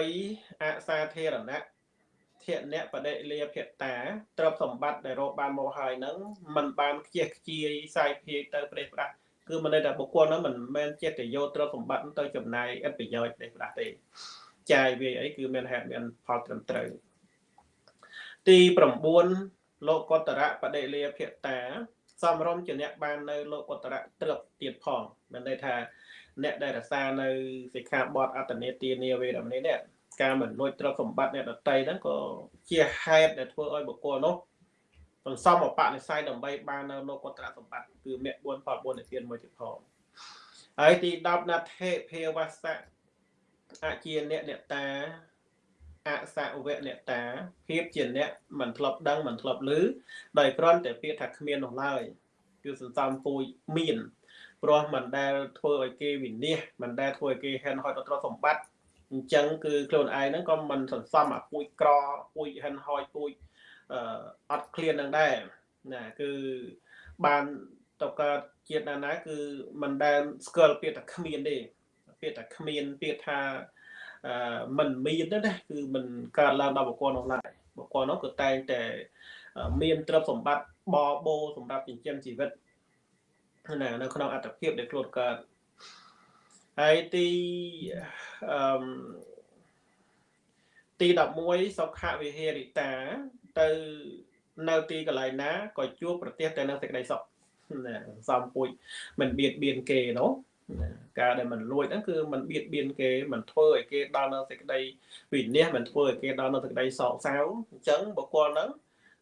8អសាធារណៈ ធៈអ្នកបដិលាភតាទ្រព្យសម្បត្តិដែលរកបានមកហើយហ្នឹងมันបានខ្ជះខ្ជាយសាយភាយទៅប្រេះប្រាស់គឺមិនន័យថាបុគ្គលហ្នឹងមិនមែនចេះតែយកទ្រព្យសម្បត្តិទៅចំណាយឥតប្រយោជន៍ប្រេះប្រាស់ទេចាយវាអីគឺមានហេតុមានផលត្រឹមត្រូវទី9លោកកតរៈបដិលាភតាសំរុំជាអ្នកបាននៅលោកកតរៈត្រឹបទៀតផងមានន័យថាអ្នកដែលរក្សានៅសិក្ខាបទអត្តនេទានាវេរមណីនេះ ការមិនលួចទ្រព្យសម្បត្តិអ្នកដតីហ្នឹងក៏ជាហេតុដែលធ្វើឲ្យបុគ្គលនោះសន្សំអបនិស្ស័យដើម្បីបាននៅលោកកត្រសម្បត្តិគឺមគ្គ4ផល4និទានមួយទៀតផងហើយទី10ណដ្ឋិភាវសៈអជាអ្នកអ្នកតាអសវៈអ្នកតាភាពជាអ្នកមិនធ្លាប់ដឹងមិនធ្លាប់ឮដោយគ្រាន់តែពាក្យថាគ្មាននោះឡើយគឺសន្សំពូជមានព្រោះមិនដែលធ្វើឲ្យគេវិនិច្ឆ័យមិនដែលធ្វើឲ្យគេហែនហោចដល់ទ្រព្យសម្បត្តិ អញ្ចឹងគឺខ្លួនឯងហ្នឹងក៏មិនសន្សំអាពូជក្រពូជហិនហោចពូជអឺអត់ឃ្លាននឹងដែរណាគឺបានតកើតជាតិណាណាគឺមិនដែលស្គាល់ពាក្យថាគ្មានទេពាក្យថាគ្មានពាក្យថាអឺមិនមានទេណាគឺមិនកើតឡើងដល់បុគ្គលនោះឡើយបុគ្គលនោះគឺតែងតែមានទ្រព្យសម្បត្តិបបោសម្រាប់ចិញ្ចឹមជីវិតណានៅក្នុងអត្តភាពដែលខ្លួនកើត ហើយទីអឺទី11សុខវិហេរិតាទៅនៅទីកន្លែងណាក៏ជួបប្រទេសតែនឹងសេចក្តីសុខណាសំពួយមិនបៀតបៀនគេនោះការដែលมันលួចហ្នឹងគឺมันបៀតបៀនគេมันធ្វើឲ្យគេដល់នៅសេចក្តីវិនិច្ឆ័យมันធ្វើឲ្យគេដល់នៅសេចក្តីសោកសៅអញ្ចឹងបុគ្គលហ្នឹង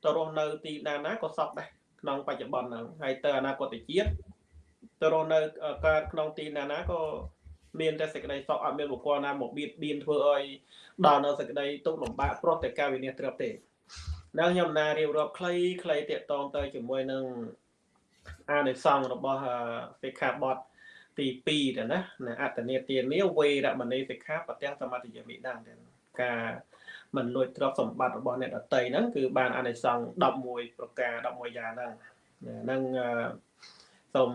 ទៅរស់នៅទីណាណាក៏សុខដែរក្នុងបច្ចុប្បន្នហ្នឹងហើយទៅអនាគតជាតិទៅរស់នៅកើតក្នុងទីណាណាក៏ មានតែសេចក្តីសុខអត់មានបុគ្គលណាមកបៀតបៀនធ្វើឲ្យដល់នៅសេចក្តីទុក្ខលំបាកព្រោះតែការវិនិច្ឆ័យត្រឹមទេដល់ខ្ញុំណារៀបរាប់ខ្លីខ្លីតាកតងទៅជាមួយនឹងអានិសង្ឃរបស់សិក្ខាបទទី2ទៅណាណាអត្តនេទានាវេរមណីសិក្ខាបទាំងសមាធិយមិដាទៅការមិនលួចទ្រព្យសម្បត្តិរបស់អ្នកដតីហ្នឹងគឺបានអានិសង្ឃ11ប្រការ11យ៉ាងហ្នឹងហ្នឹងសូម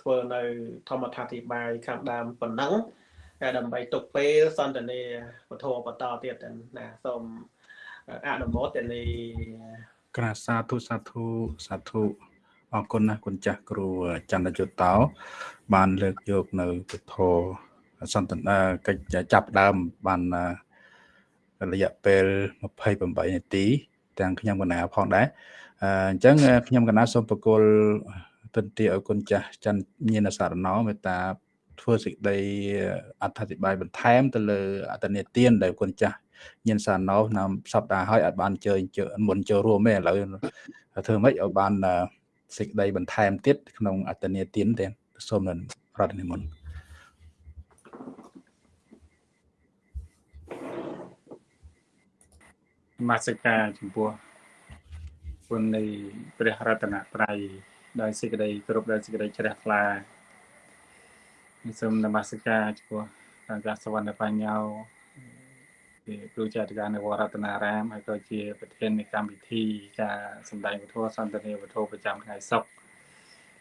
ធ្វើនៅធម្មថាធិបាយខាងដើមប៉ុណ្ណឹងហើយដើម្បីទុកពេលសន្ទនាពធបន្តទៀតណាសូមអនុមោទនីក្រាសាធុសាធុសាធុអរគុណណាស់គុណចាស់គ្រូចន្ទយុតោ បានលើកយកនៅពធសន្ទនាកិច្ចចាប់ដើមបានរយៈពេល28នាទីទាំងខ្ញុំកណាផងដែរអញ្ចឹងខ្ញុំកណាសូមបកគល ទន្ទាឲ្យគុណចាស់ច័ន្ទញាណសារណោមេត្តាធ្វើសេចក្តីអត្ថាធិប្បាយបន្ថែមទៅលើអត្តនេទានដែលគុណចាស់ញាណសារណោនៅសប្តាហ៍ហើយអាចបានជើញមុនចូលរួមទេឥឡូវធ្វើម៉េចឲ្យបានសេចក្តីបន្ថែមទៀតក្នុងអត្តនេទានទាំងសូមរតនិមន្តមាសិកាចំពោះគុណនៃព្រះរតនត្រ័យ ដោយសេចក្តីគោរពដោយសេចក្តីជ្រះថ្លាសូមនមស្ការចំពោះអង្គសវណ្ណបញ្ញោជាគ្រូចាត់ការនៅវត្តរតនារាមហើយក៏ជាប្រធាននៃកម្មវិធីការសម្ដែងពធសន្ទនាពធប្រចាំថ្ងៃសុក្រ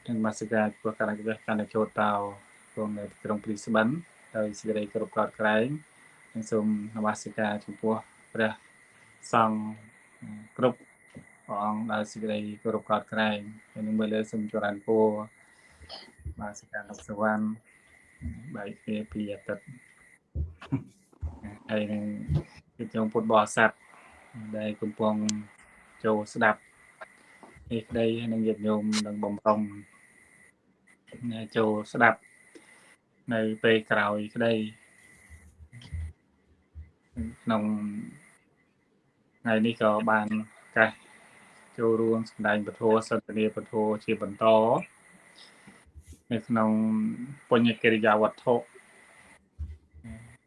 និងនមស្ការចំពោះគណៈវិទ្យាកណ្ដាចូលតោក្នុងនៅក្រុងព្រីស្បិនដោយសេចក្តីគោរពកោតក្រែងនិងសូមនមស្ការចំពោះព្រះសង្ឃគ្រប់ ព្រះអង្គដោយសេចក្តីគោរពកោតក្រែងហើយនឹងមើលលើសូមចរានពរបាទសកាលោកសវណ្ណបែកគ្នាពីអតីតហើយនឹងគឺជុំពុទ្ធបរិស័ទដែលកំពុងចូលស្ដាប់នេះក្តីនឹងញាតិញោមនឹងបំរុងចូលស្ដាប់នៅពេលក្រោយក្តីក្នុងថ្ងៃនេះក៏បានកាស ចូលរួមសម្ដែងពធសន្ទនាពធជាបន្តនៅក្នុងបញ្ញកិរិយាវត្ថុ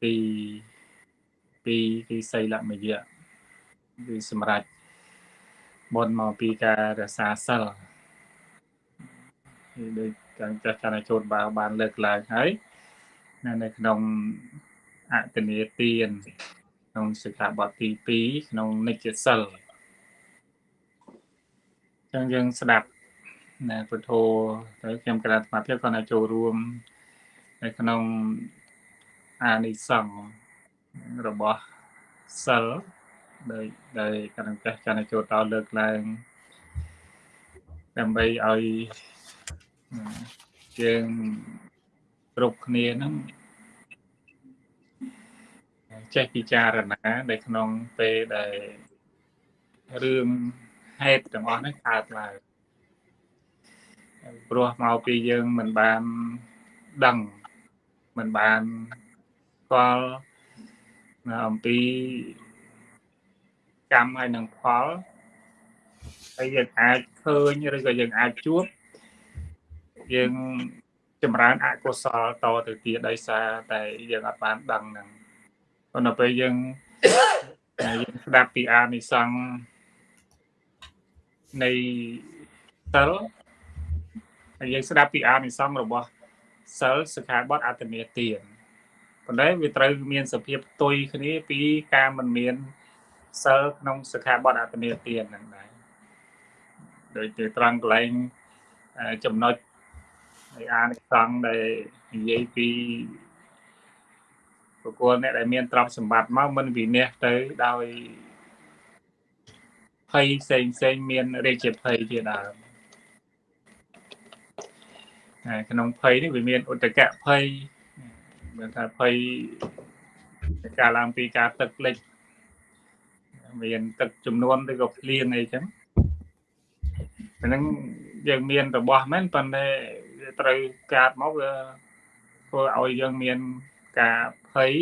ពីពីទីសីលមយៈគឺសម្រាប់បនមកពីការរសាសិលដូចកាំងចាស់ចាស់ចូលបានបានលើកឡើងហើយនៅក្នុងអតនីទានក្នុងសិក្ខាបទទី2ក្នុងនិច្ចសិល ចឹងយើងស្ដាប់ណាពុទ្ធោទៅខ្ញុំក្រាបអាភិបគាត់ឲ្យចូលរួមនៅក្នុងអានិសង្ឃរបស់សិលដោយដោយកណ្ដាលចាស់ចូលតលើកឡើងដើម្បីឲ្យយើងគ្រប់គ្នាហ្នឹងចេះពិចារណានៅក្នុងពេលដែលរឿង ហេតុទាំងអស់នេះកើតឡើងព្រោះមកពីយើងមិនបានដឹងមិនបានស្គាល់អំពីកម្មហើយនឹងផលហើយយើងអាចឃើញឬក៏យើងអាចជួបយើងចម្រើនអកុសលតទៅទៀតដោយសារតែយើងអត់បានដឹងហ្នឹងប៉ុន្តែពេលយើងយើងស្ដាប់ពីអានិសង្ឃ នៃសិលហើយយើងស្ដាប់ពីអានិសង្ឃរបស់សិលសិក្ខាបទអត្តមេទានប៉ុន្តែវាត្រូវមានសភាពផ្ទុយគ្នាពីការមិនមានសិលក្នុងសិក្ខាបទអត្តមេទានហ្នឹងដែរដោយទៅត្រង់កន្លែងចំណុចនៃអានិសង្ឃដែលនិយាយពីបុគ្គលអ្នកដែលមានទ្រព្យសម្បត្តិមកមិនវិនិច្ឆ័យទៅដោយ ភ័យផ្សេងផ្សេងមានរាជភ័យជាដើមក្នុងភ័យនេះវាមានឧតកៈភ័យមានថាភ័យការឡើងពីការទឹកលិចមានទឹកចំនួនឬក៏ភ្លៀងអីចឹងហ្នឹងយើងមានរបស់មែនប៉ុន្តែត្រូវកាត់មកវាធ្វើឲ្យយើងមានការភ័យ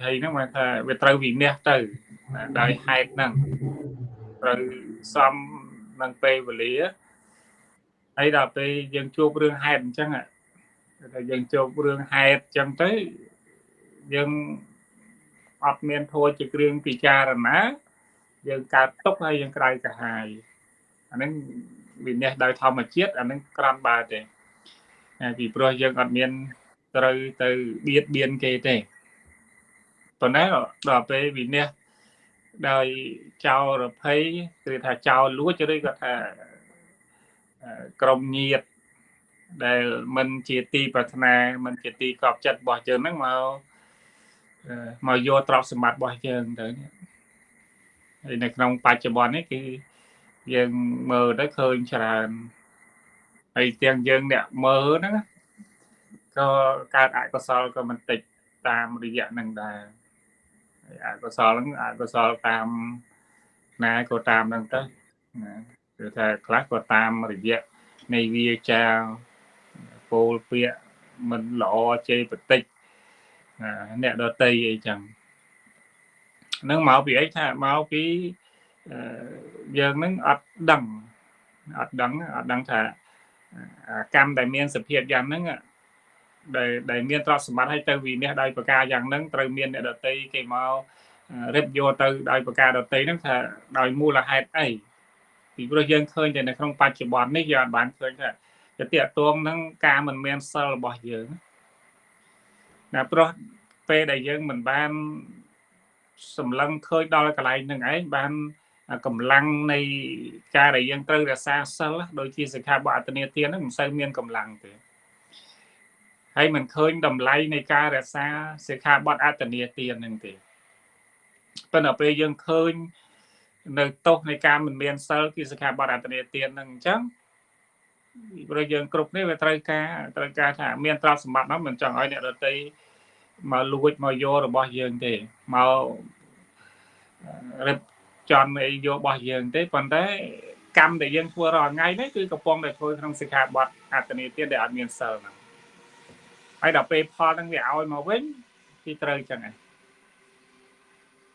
ភ័យហ្នឹងមកថាវាត្រូវវិនិច្ឆ័យទៅដោយហេតុហ្នឹង ត្រូវសំនឹងពេលវេលាហើយដល់ពេលយើងជួបរឿងហេតុអញ្ចឹងតែយើងជួបរឿងហេតុអញ្ចឹងទៅយើងអត់មានធัวជាគ្រឿងពិចារណាយើងកើតទុកហើយយើងក្រៅកាហាយអាហ្នឹងវិនិច្ឆ័យដោយធម្មជាតិអាហ្នឹងក្រាន់បើទេពីព្រោះយើងអត់មានត្រូវទៅបៀតបៀនគេទេប៉ុន្តែដល់ពេលវិនិច្ឆ័យ ដោយចោលរភ័យគឺថាចោលលួចឬក៏ថាក្រុមញាតដែលមិនជាទីប្រាថ្នាមិនជាទីកប់ចិត្តរបស់យើងហ្នឹងមកមកយកទ្រព្យសម្បត្តិរបស់យើងទៅហើយនៅក្នុងបច្ចុប្បន្ននេះគឺយើងមើលទៅឃើញច្រើនហើយទាំងយើងអ្នកមើលហ្នឹងក៏កើតអកុសលក៏មិនតិចតាមរយៈហ្នឹងដែរហើយ អកុសលហ្នឹងអកុសលតាមណាក៏តាមហ្នឹងទៅណាគឺថាខ្លះក៏តាមរយៈនៃវាចាពោលពាក្យមិនល្អជេរបតិចអ្នកដតីអីចឹងនឹងមកពីអីថាមកពីយើងនឹងអត់ដឹងអត់ដឹងអត់ដឹងថាកម្មដែលមានសភាពយ៉ាងហ្នឹង ដែលដែលមានទ្រព្យសម្បត្តិឲ្យទៅវិនិច្ឆ័យដោយប្រការយ៉ាងហ្នឹងត្រូវមានអ្នកដតីគេមករិបយកទៅដោយប្រការដតីហ្នឹងថាដោយមូលហេតុអីពីព្រោះយើងឃើញតែនៅក្នុងបច្ចុប្បន្ននេះយើងអាចបានឃើញថាទៅតាកតងនឹងការមិនមានសិលរបស់យើងណាព្រោះពេលដែលយើងមិនបានសម្លឹងឃើញដល់កន្លែងហ្នឹងឯងបានកម្លាំងនៃការដែលយើងត្រូវរក្សាសិលដូចជាសិក្ខាបទអត្តនេទានហ្នឹងមិនសូវមានកម្លាំងទេ ហើយមិនឃើញតម្លៃនៃការរក្សាសិក្ខាបទអត្តនេទានហ្នឹងទេប៉ុន្តែពេលយើងឃើញនៅទោសនៃការមិនមានសិលគឺសិក្ខាបទអត្តនេទានហ្នឹងអញ្ចឹងព្រោះយើងគ្រប់នេះវាត្រូវការត្រូវការថាមានទ្រព្យសម្បត្តិហ្នឹងមិនចង់ឲ្យអ្នកដទៃមកលួចមកយករបស់យើងទេមករឹបចន់អីយករបស់យើងទេប៉ុន្តែកម្មដែលយើងធ្វើរាល់ថ្ងៃនេះគឺកំពុងតែធ្វើក្នុងសិក្ខាបទអត្តនីទានដែលអត់មានសិលហ្នឹង ហើយដល់ពេលផលហ្នឹងវាឲ្យមកវិញគឺត្រូវចឹងឯង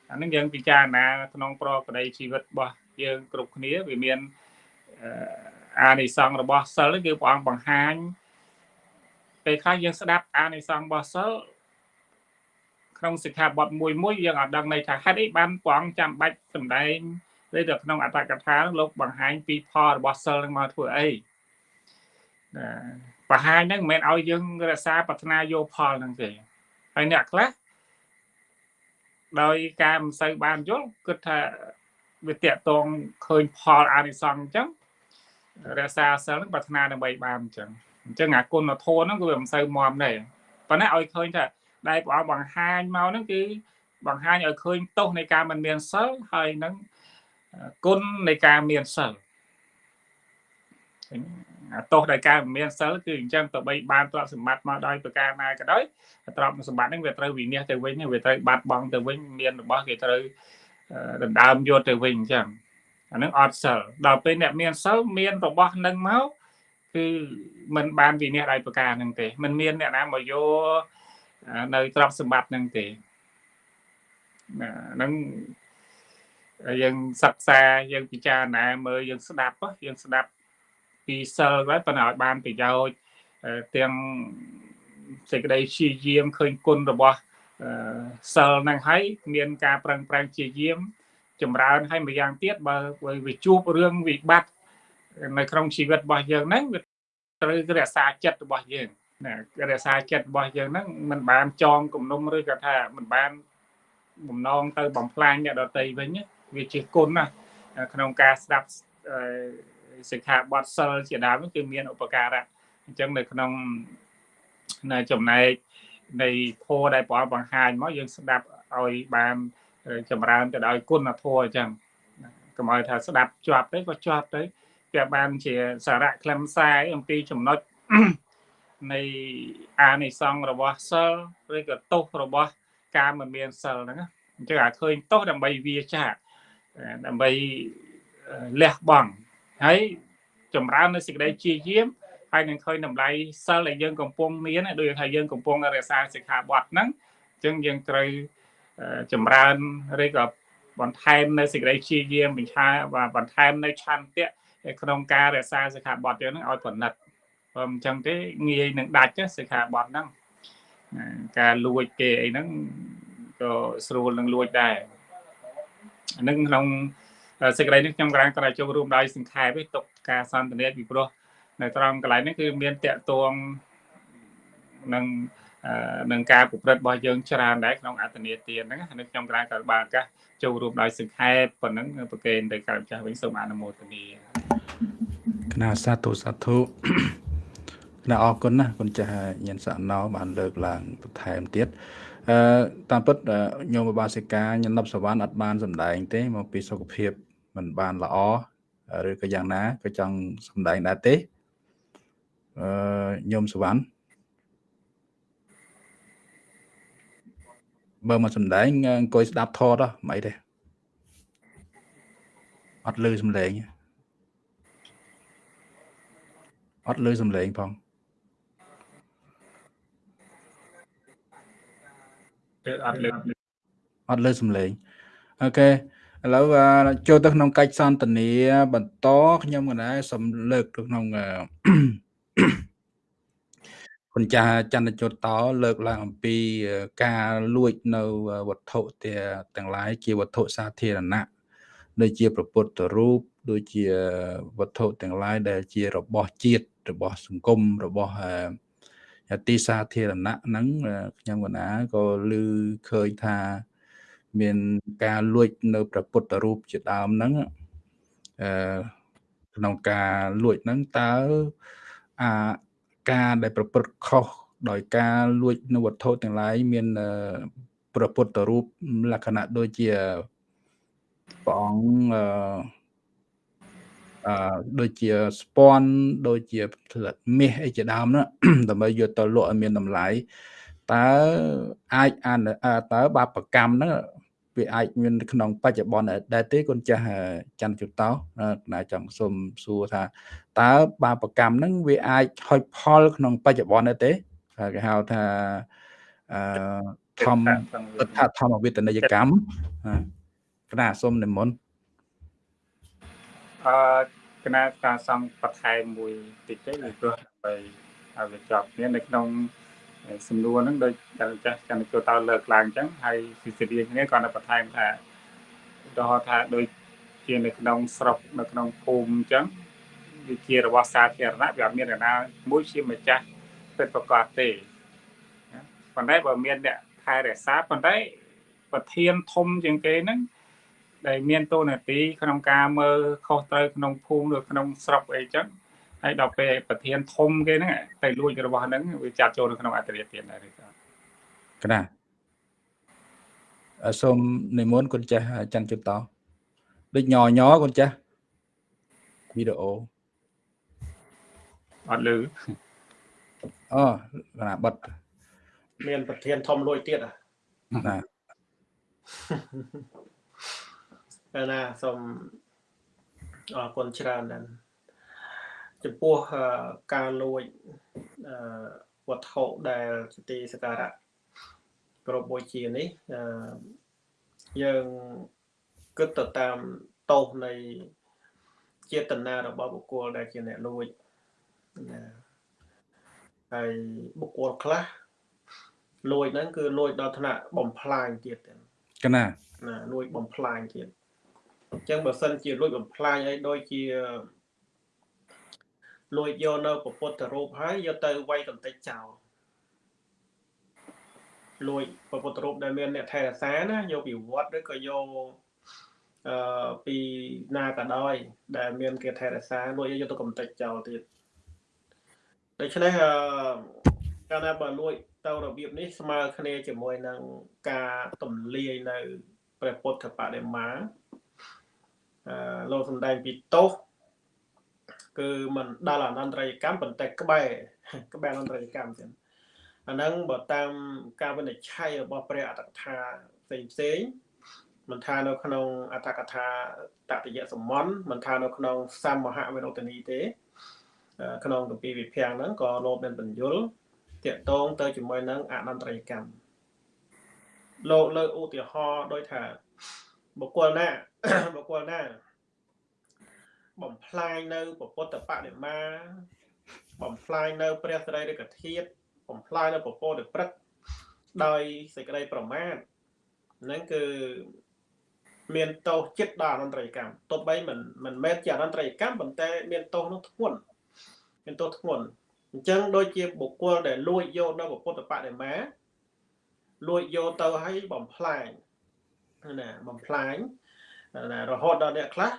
អានឹងយើងពិចារណាក្នុងប្រកដីជីវិតរបស់យើងគ្រប់គ្នាវាមានអានិសង្ឃរបស់សិលគឺព្រះអង្គបង្ហាញពេលខ្លះយើងស្ដាប់អានិសង្ឃរបស់សិលក្នុងសិក្ខាបទមួយមួយយើងអត់ដឹងន័យថាហេតុអីបានព្រះអង្គចាំបាច់សម្ដែងឬទៅក្នុងអត្តកថាលោកបង្ហាញពីផលរបស់សិលនឹងមកធ្វើអីណា បង្ហាញហ្នឹងមិនមែនឲ្យយើងរក្សាប្រាថ្នាយកផលហ្នឹងទេហើយអ្នកខ្លះដោយការមិនសូវបានយល់គិតថាវាតាក់តងឃើញផលអានិសង្សអញ្ចឹងរក្សាសិលហ្នឹងប្រាថ្នាដើម្បីបានអញ្ចឹងអញ្ចឹងអាគុណធម៌ហ្នឹងគឺវាមិនសូវមមទេប៉ុន្តែឲ្យឃើញថាដែលព្រះអង្គបង្ហាញមកហ្នឹងគឺបង្ហាញឲ្យឃើញទោសនៃការមិនមានសិលហើយនឹងគុណនៃការមានសិលអា ទោសដោយការមិនមានសិលគឺអញ្ចឹងទៅបីបានទ្រព្យសម្បត្តិមកដោយប្រការណាក៏ដោយទ្រព្យសម្បត្តិហ្នឹងវាត្រូវវិនិច្ឆ័យទៅវិញវាត្រូវបាត់បង់ទៅវិញមានរបស់គេត្រូវដណ្ដើមយកទៅវិញអញ្ចឹងអានឹងអត់សិលដល់ពេលអ្នកមានសិលមានរបស់នឹងមកគឺมันបានវិនិច្ឆ័យដោយប្រការហ្នឹងទេมันមានអ្នកណាមកយកនៅទ្រព្យសម្បត្តិហ្នឹងទេហ្នឹងយើងសិក្សាយើងពិចារណាមើលយើងស្ដាប់យើងស្ដាប់ ពីសិលហើយប៉ុន្តែឲ្យបានប្រយោជន៍ទាំងសេចក្តីជាយាមឃើញគុណរបស់សិលហ្នឹងហើយមានការប្រឹងប្រែងជាយាមចម្រើនហើយម្យ៉ាងទៀតបើវាជួបរឿងវិបត្តិនៅក្នុងជីវិតរបស់យើងហ្នឹងវាត្រូវរក្សាចិត្តរបស់យើងណារក្សាចិត្តរបស់យើងហ្នឹងมันបានចងគំនុំឬក៏ថាมันបានបំណងទៅបំផ្លាញអ្នកដតីវិញវាជាគុណណាក្នុងការស្ដាប់ សិក្ខាបទសិលជាដើមគឺមានឧបការៈអញ្ចឹងនៅក្នុងនៅចំណែកនៃធម៌ដែលព្រះអង្គបង្ហាញមកយើងស្ដាប់ឲ្យបានចម្រើនទៅដោយគុណធម៌អញ្ចឹងកុំឲ្យថាស្ដាប់ជាប់ទៅក៏ជាប់ទៅវាបានជាសារៈខ្លឹមសារអំពីចំណុចនៃអានិសង្សរបស់សិលឬក៏ទោសរបស់ការមិនមានសិលហ្នឹងអញ្ចឹងអាឃើញទោសដើម្បីវាចាដើម្បីលះបង់ ហើយចម្រើននៅសេចក្តីជាយាមហើយនឹងឃើញតម្លៃសិលដែលយើងកំពុងមានដូចថាយើងកំពុងរក្សាសិក្ខាបទហ្នឹងអញ្ចឹងយើងត្រូវចម្រើនឬក៏បន្ថែមនៅសេចក្តីជាយាមបញ្ឆា và បន្ថែមនៅឆន្ទៈក្នុងការរក្សាសិក្ខាបទយើងហ្នឹងឲ្យប្រណិតបើមិនចឹងទេងាយនឹងដាច់សិក្ខាបទហ្នឹងការលួចគេអីហ្នឹងក៏ស្រួលនឹងលួចដែរហ្នឹងក្នុង សេចក្តីនេះខ្ញុំក្រានក៏ចូលរួមដោយសង្ខេបទុកការសន្ទនាពីព្រោះនៅត្រង់កន្លែងនេះគឺមានតកតងនឹងនឹងការប្រព្រឹត្តរបស់យើងច្រើនដែរក្នុងអត្តនេទានហ្នឹងហើយខ្ញុំក្រានក៏បានឱកាសចូលរួមដោយសង្ខេបប៉ុណ្ណឹងប្រកេនទៅកើចាស់វិញសូមអនុមោទនាគណៈសាធុសាធុគណៈអរគុណណាគុណចាស់ញានសណោបានលើកឡើងបន្ថែមទៀតអឺតាមពិតញោមបាសិកាញណប់សវណ្ណអត់បានសម្ដែងទេមកពីសុខភាព មិនបានល្អឬក៏យ៉ាងណាក៏ចង់សម្ដែងដែរទេអឺញោមសវណ្ណបើមកសម្ដែងអង្គុយស្ដាប់ធតមិនអីទេអត់លឺសំឡេងអត់លឺសំឡេងផងអត់លើអត់លើសំឡេងអូខេ ឥឡូវចូលទៅក្នុងកិច្ចសន្ទនាបន្តខ្ញុំកណែសូមលើកទៅក្នុងគុណចាស់ចន្ទជតតលើកឡើងអំពីការលួចនៅវត្ថុទាំងឡាយជាវត្ថុសាធារណៈដូចជាប្រពុតរូបដូចជាវត្ថុទាំងឡាយដែលជារបស់ជាតិរបស់សង្គមរបស់ទីសាធារណៈហ្នឹងខ្ញុំកណាក៏ឮឃើញថា មានការលួចនៅព្រះពុទ្ធរូបជាដើមហ្នឹងអឺក្នុងការលួចហ្នឹងតើអាការដែលប្រព្រឹត្តខុសដោយការលួចនៅវត្ថុទាំងឡាយមានព្រះពុទ្ធរូបលក្ខណៈដូចជាព្រះអង្គអឺអឺដូចជាស្ពាន់ដូចជាផ្លិតមាសអីជាដើមនោះដើម្បីយកទៅលក់ឲ្យមានតម្លៃ តើអាចអានតើបាបកម្មហ្នឹងវាអាចមានក្នុងបច្ចុប្បន្នដែរទេគុណចាស់ចន្ទជុតោណាចង់សុំសួរថាតើបាបកម្មហ្នឹងវាអាចហុចផល ក្នុងបច្ចុប្បន្នដែរទេគេហៅថាអឺធម្មថាធម្មវេទនីយកម្មគណៈសុំនិមន្តអឺគណៈការសំបន្ថែមមួយតិចទេពីព្រោះដើម្បីឲ្យវាជាប់គ្នានៅក្នុង សំណួរហ្នឹងដូចតែចាស់កាន់ចូលតើលើកឡើងអញ្ចឹងហើយសិទ្ធិរៀនគ្នាគាត់នៅបន្ថែមថាឧទាហរណ៍ថាដូចជានៅក្នុងស្រុកនៅក្នុងភូមិអញ្ចឹងវាជារបស់សាធារណៈវាអត់មានអ្នកណាមួយជាម្ចាស់ពិតប្រកបទេប៉ុន្តែបើមានអ្នកថែរក្សាប៉ុន្តែប្រធានធំជាងគេហ្នឹងដែលមានតួនាទីក្នុងការមើលខុសត្រូវក្នុងភូមិឬក្នុងស្រុកអីចឹង ហើយដល់ពេលប្រធានធំគេហ្នឹងទៅលួចរបស់ហ្នឹងវាចាត់ចូលនៅក្នុងអន្តរាទៀតដែរទេកណាសូមនិមន្តគុណចាស់ច័ន្ទជុតតដូចញញគុណចាស់វីដេអូអត់លឺអូណាបិទមានប្រធានធំលួយទៀតណាណាសូមអរគុណច្រើនណាស់ ចំពោះការលួចវត្ថុដែលជាទីសក្ការៈគ្រប់បូជានេះយើងគិតទៅតាមតោសនៃចេតនារបស់បុគ្គលដែលជាអ្នកលួចណាហើយបុគ្គលខ្លះលួចហ្នឹងគឺលួចដល់ថ្នាក់បំផ្លាញទៀតកណាណាលួចបំផ្លាញទៀតអញ្ចឹងបើសិនជាលួចបំផ្លាញអីដូចជា លួចយកនៅពុទ្ធរូបហើយយកទៅវាយកន្តិចចោលលួចពុទ្ធរូបដែលមានអ្នកថែរក្សាណាយកពីវត្តឬក៏យកអឺពីណាក៏ដោយដែលមានគេថែរក្សាលួចយកទៅកំទេចចោលទៀតដូច្នេះអឺកាលណាបើលួចទៅរបៀបនេះស្មើគ្នាជាមួយនឹងការទម្លាយនៅព្រះពុទ្ធបដិមាអឺលោកសំដែងពីទោស គឺមិនដល់អនន្តរយកម្មប៉ុន្តែក្បែរក្បែរអនន្តរយកម្មទៀតអាហ្នឹងបើតាមការវិនិច្ឆ័យរបស់ព្រះអត្តកថាផ្សេងផ្សេងមិនថានៅក្នុងអត្តកថាតតិយសម័នមិនថានៅក្នុងសមហវិរុទ្ធនីទេ ក្នុងគម្ពីរវិភាំងហ្នឹងក៏លោកមានបញ្យលតាកតងទៅជាមួយនឹងអនន្តរយកម្មលោកលើឧទាហរណ៍ដោយថាបុគ្គលណាបុគ្គលណា បំផ្លាញនៅពុទ្ធបដិមាបំផ្លាញនៅព្រះសរីរិកធាតុបំផ្លាញនៅពពោទព្រឹកដោយសេចក្តីប្រមាទហ្នឹងគឺមានទោសចិត្តដល់អនន្តរកម្មទោះបីមិនមិនមែនជាអនន្តរកម្មប៉ុន្តែមានទោសនោះធ្ងន់មានទោសធ្ងន់អញ្ចឹងដូចជាបុគ្គលដែលលួចយកនៅពុទ្ធបដិមាលួចយកទៅឲ្យបំផ្លាញណាបំផ្លាញណារហូតដល់អ្នកខ្លះ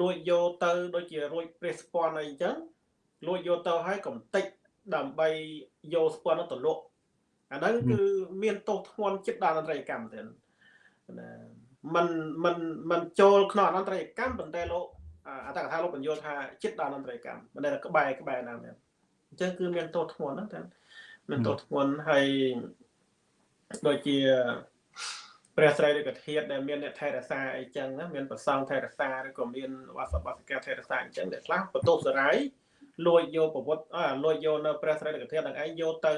លួចយកទៅដូចជារួចព្រះស្ពាន់អីអញ្ចឹងលួចយកទៅឲ្យកំតិចដើម្បីយកស្ពាន់នោះទៅលក់អាហ្នឹងគឺមានទោសធ្ងន់ចិត្តដល់អន្តរកម្មទៅណាมันมันมันចូលក្នុងអនន្តរកម្មប៉ុន្តែលោកអតកថាលោកបញ្យល់ថាចិត្តដល់អនន្តរកម្មមិនដែលក្បែរក្បែរណាមែនអញ្ចឹងគឺមានទោសធ្ងន់ហ្នឹងតែមានទោសធ្ងន់ហើយដូចជា ព្រះស្រីឬក៏ធាតដែលមានអ្នកថែរក្សាអីចឹងណាមានប្រសងថែរក្សាឬក៏មានវាសបាសិកាថែរក្សាអញ្ចឹងដែលខ្លះបន្ទោសសរាយលួចយកប្រវត្តិអលួចយកនៅព្រះស្រីឬក៏ធាតនឹងឯងយកទៅ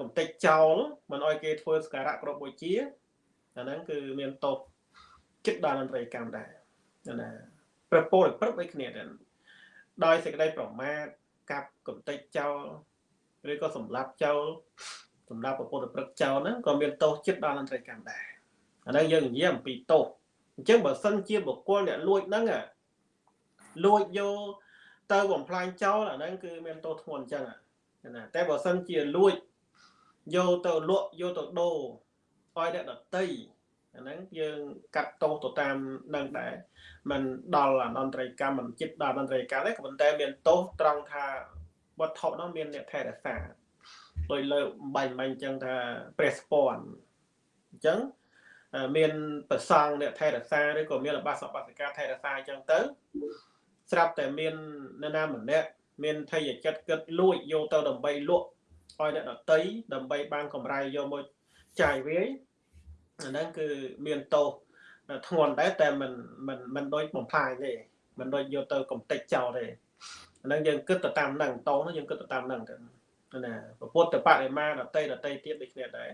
កំតិចចោលមិនអោយគេធ្វើសក្ការៈគ្រប់បូជាអាហ្នឹងគឺមានតបចិត្តដល់អន្តរកម្មដែរណាព្រះពោលព្រឹកដូចគ្នាដែរដោយសេចក្តីប្រមាទកាប់កំតិចចោលឬក៏សម្លាប់ចោល សម្រាប់ពុទ្ធព្រឹកចោលហ្នឹងក៏មានទោសចិត្តដល់អន្តរកម្មដែរអាហ្នឹងយើងនិយាយអំពីទោសអញ្ចឹងបើសិនជាបុគ្គលអ្នកលួចហ្នឹងលួចយកទៅបំផ្លាញចោលអាហ្នឹងគឺមានទោសធ្ងន់អញ្ចឹងណាតែបើសិនជាលួចយកទៅលក់យកទៅដូរឲ្យអ្នកដតីអាហ្នឹងយើងកាត់ទោសទៅតាមនឹងដែរมันដល់អនន្តរិយកម្មមិនចិត្តដល់អនន្តរិយកម្មទេក៏ប៉ុន្តែមានទោសត្រង់ថាវត្ថុនោះមានអ្នកថែរក្សា ដោយលើបាញ់បាញ់ចឹងថាព្រះស្ពាន់អញ្ចឹងមានប្រសងអ្នកថែរក្សាឬក៏មានអបាសបាសិកាថែរក្សាអញ្ចឹងទៅ ស្រាប់តែមាននរណាម្នាក់មានថយចិត្តគិតលួចយកទៅដើម្បីលក់ឲ្យអ្នកដតីដើម្បីបានកម្រៃយកមកចាយវាយអាហ្នឹងគឺមានទោសធ្ងន់ដែរតែមិនមិនមិនដូចបំផ្លាញទេមិនដូចយកទៅកំតិចចោលទេអាហ្នឹងយើងគិតទៅតាមហ្នឹងតោនោះយើងគិតទៅតាមហ្នឹងទៅ ណាពុទ្ធបរិមាដតីដតីទៀតដូចគ្នាដែរ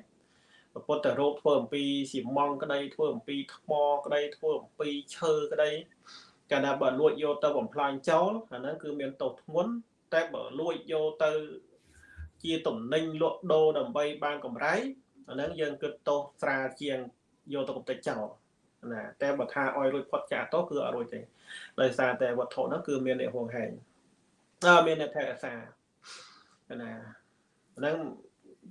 ពុទ្ធរូបធ្វើអំពីស៊ីម៉ងក្តីធ្វើអំពីថ្មក្តីធ្វើអំពីឈើក្តីកាលណាបើលួចយកទៅបំផ្លាញចោលអាហ្នឹងគឺមានទោសធ្ងន់តែបើលួចយកទៅជាតំណែងលក់ដូរដើម្បីបានកម្រៃអាហ្នឹងយើងគិតទោសស្រាលជាងយកទៅកំទេចចោលណាតែបើថាឲ្យរួចផុតចាកទោសគឺអត់រួចទេដោយសារតែវត្ថុហ្នឹងគឺមានអ្នកហួងហែងអើមានអ្នកថែរក្សា ណាហ្នឹង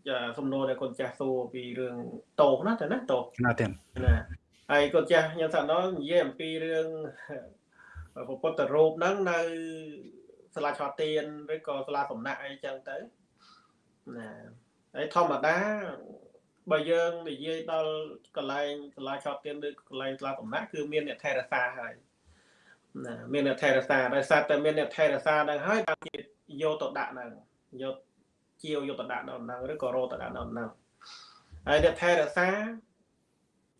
ចាសំណួរដែលកូនចាស់សួរពីរឿងតោណាតែណាតោណាទេណាហើយកូនចាស់ខ្ញុំថាដល់និយាយអំពីរឿងពុទ្ធរូបហ្នឹងនៅសាលាឆោទៀនឬក៏សាលាសំណាក់អីចឹងទៅណាហើយធម្មតាបើយើងនិយាយដល់កន្លែងសាលាឆោទៀនឬកន្លែងសាលាសំណាក់គឺមានអ្នកថែរក្សាហើយណាមានអ្នកថែរក្សាដោយសារតែមានអ្នកថែរក្សាហ្នឹងហើយតាមជាយកទៅដាក់ហ្នឹង យកជាវយកទៅដាក់ដល់ហ្នឹងឬក៏រោទៅដាក់ដល់ហ្នឹងហើយអ្នកថែរក្សា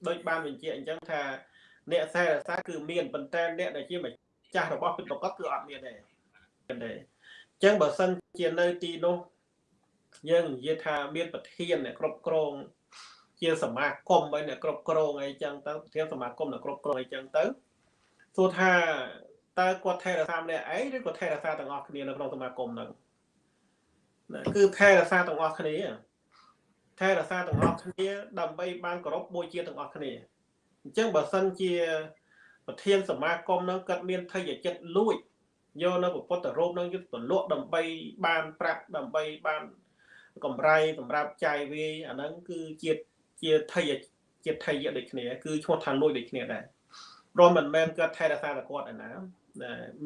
ដូចបានបញ្ជាក់អញ្ចឹងថា អ្នកថែរក្សាគឺមានប៉ុន្តែអ្នកដែលជាម្ចាស់របស់ពិតប្រកបគឺអត់មានទេទេអញ្ចឹងបើសិនជានៅទីនោះយើងនិយាយថាមានប្រធានអ្នកគ្រប់គ្រងជាសមាគមហើយអ្នកគ្រប់គ្រងអីចឹងទៅប្រធានសមាគមអ្នកគ្រប់គ្រងអីចឹងទៅសួរថាតើគាត់ថែរក្សាម្នាក់ឯងឬក៏ថែរក្សាទាំងអស់គ្នានៅក្នុងសមាគមហ្នឹង គឺថែរក្សាទាំងអស់គ្នាថែរក្សាទាំងអស់គ្នា ដើម្បីបានគោរពបូជាទាំងអស់គ្នាអញ្ចឹងបើសិនជា ប្រធានសមាគមនឹងគាត់មានថយចិត្តលួចយកនៅពុទ្ធរូបនឹងយកទៅលក់ដើម្បីបានប្រាក់ដើម្បីបានកម្រៃសម្រាប់ចាយវាយអាហ្នឹងគឺជាជាថយជាថយដូចគ្នាគឺឈ្មោះថាលួចដូចគ្នាដែរព្រមមិនមែនគាត់ថែរក្សាតែគាត់ឯណា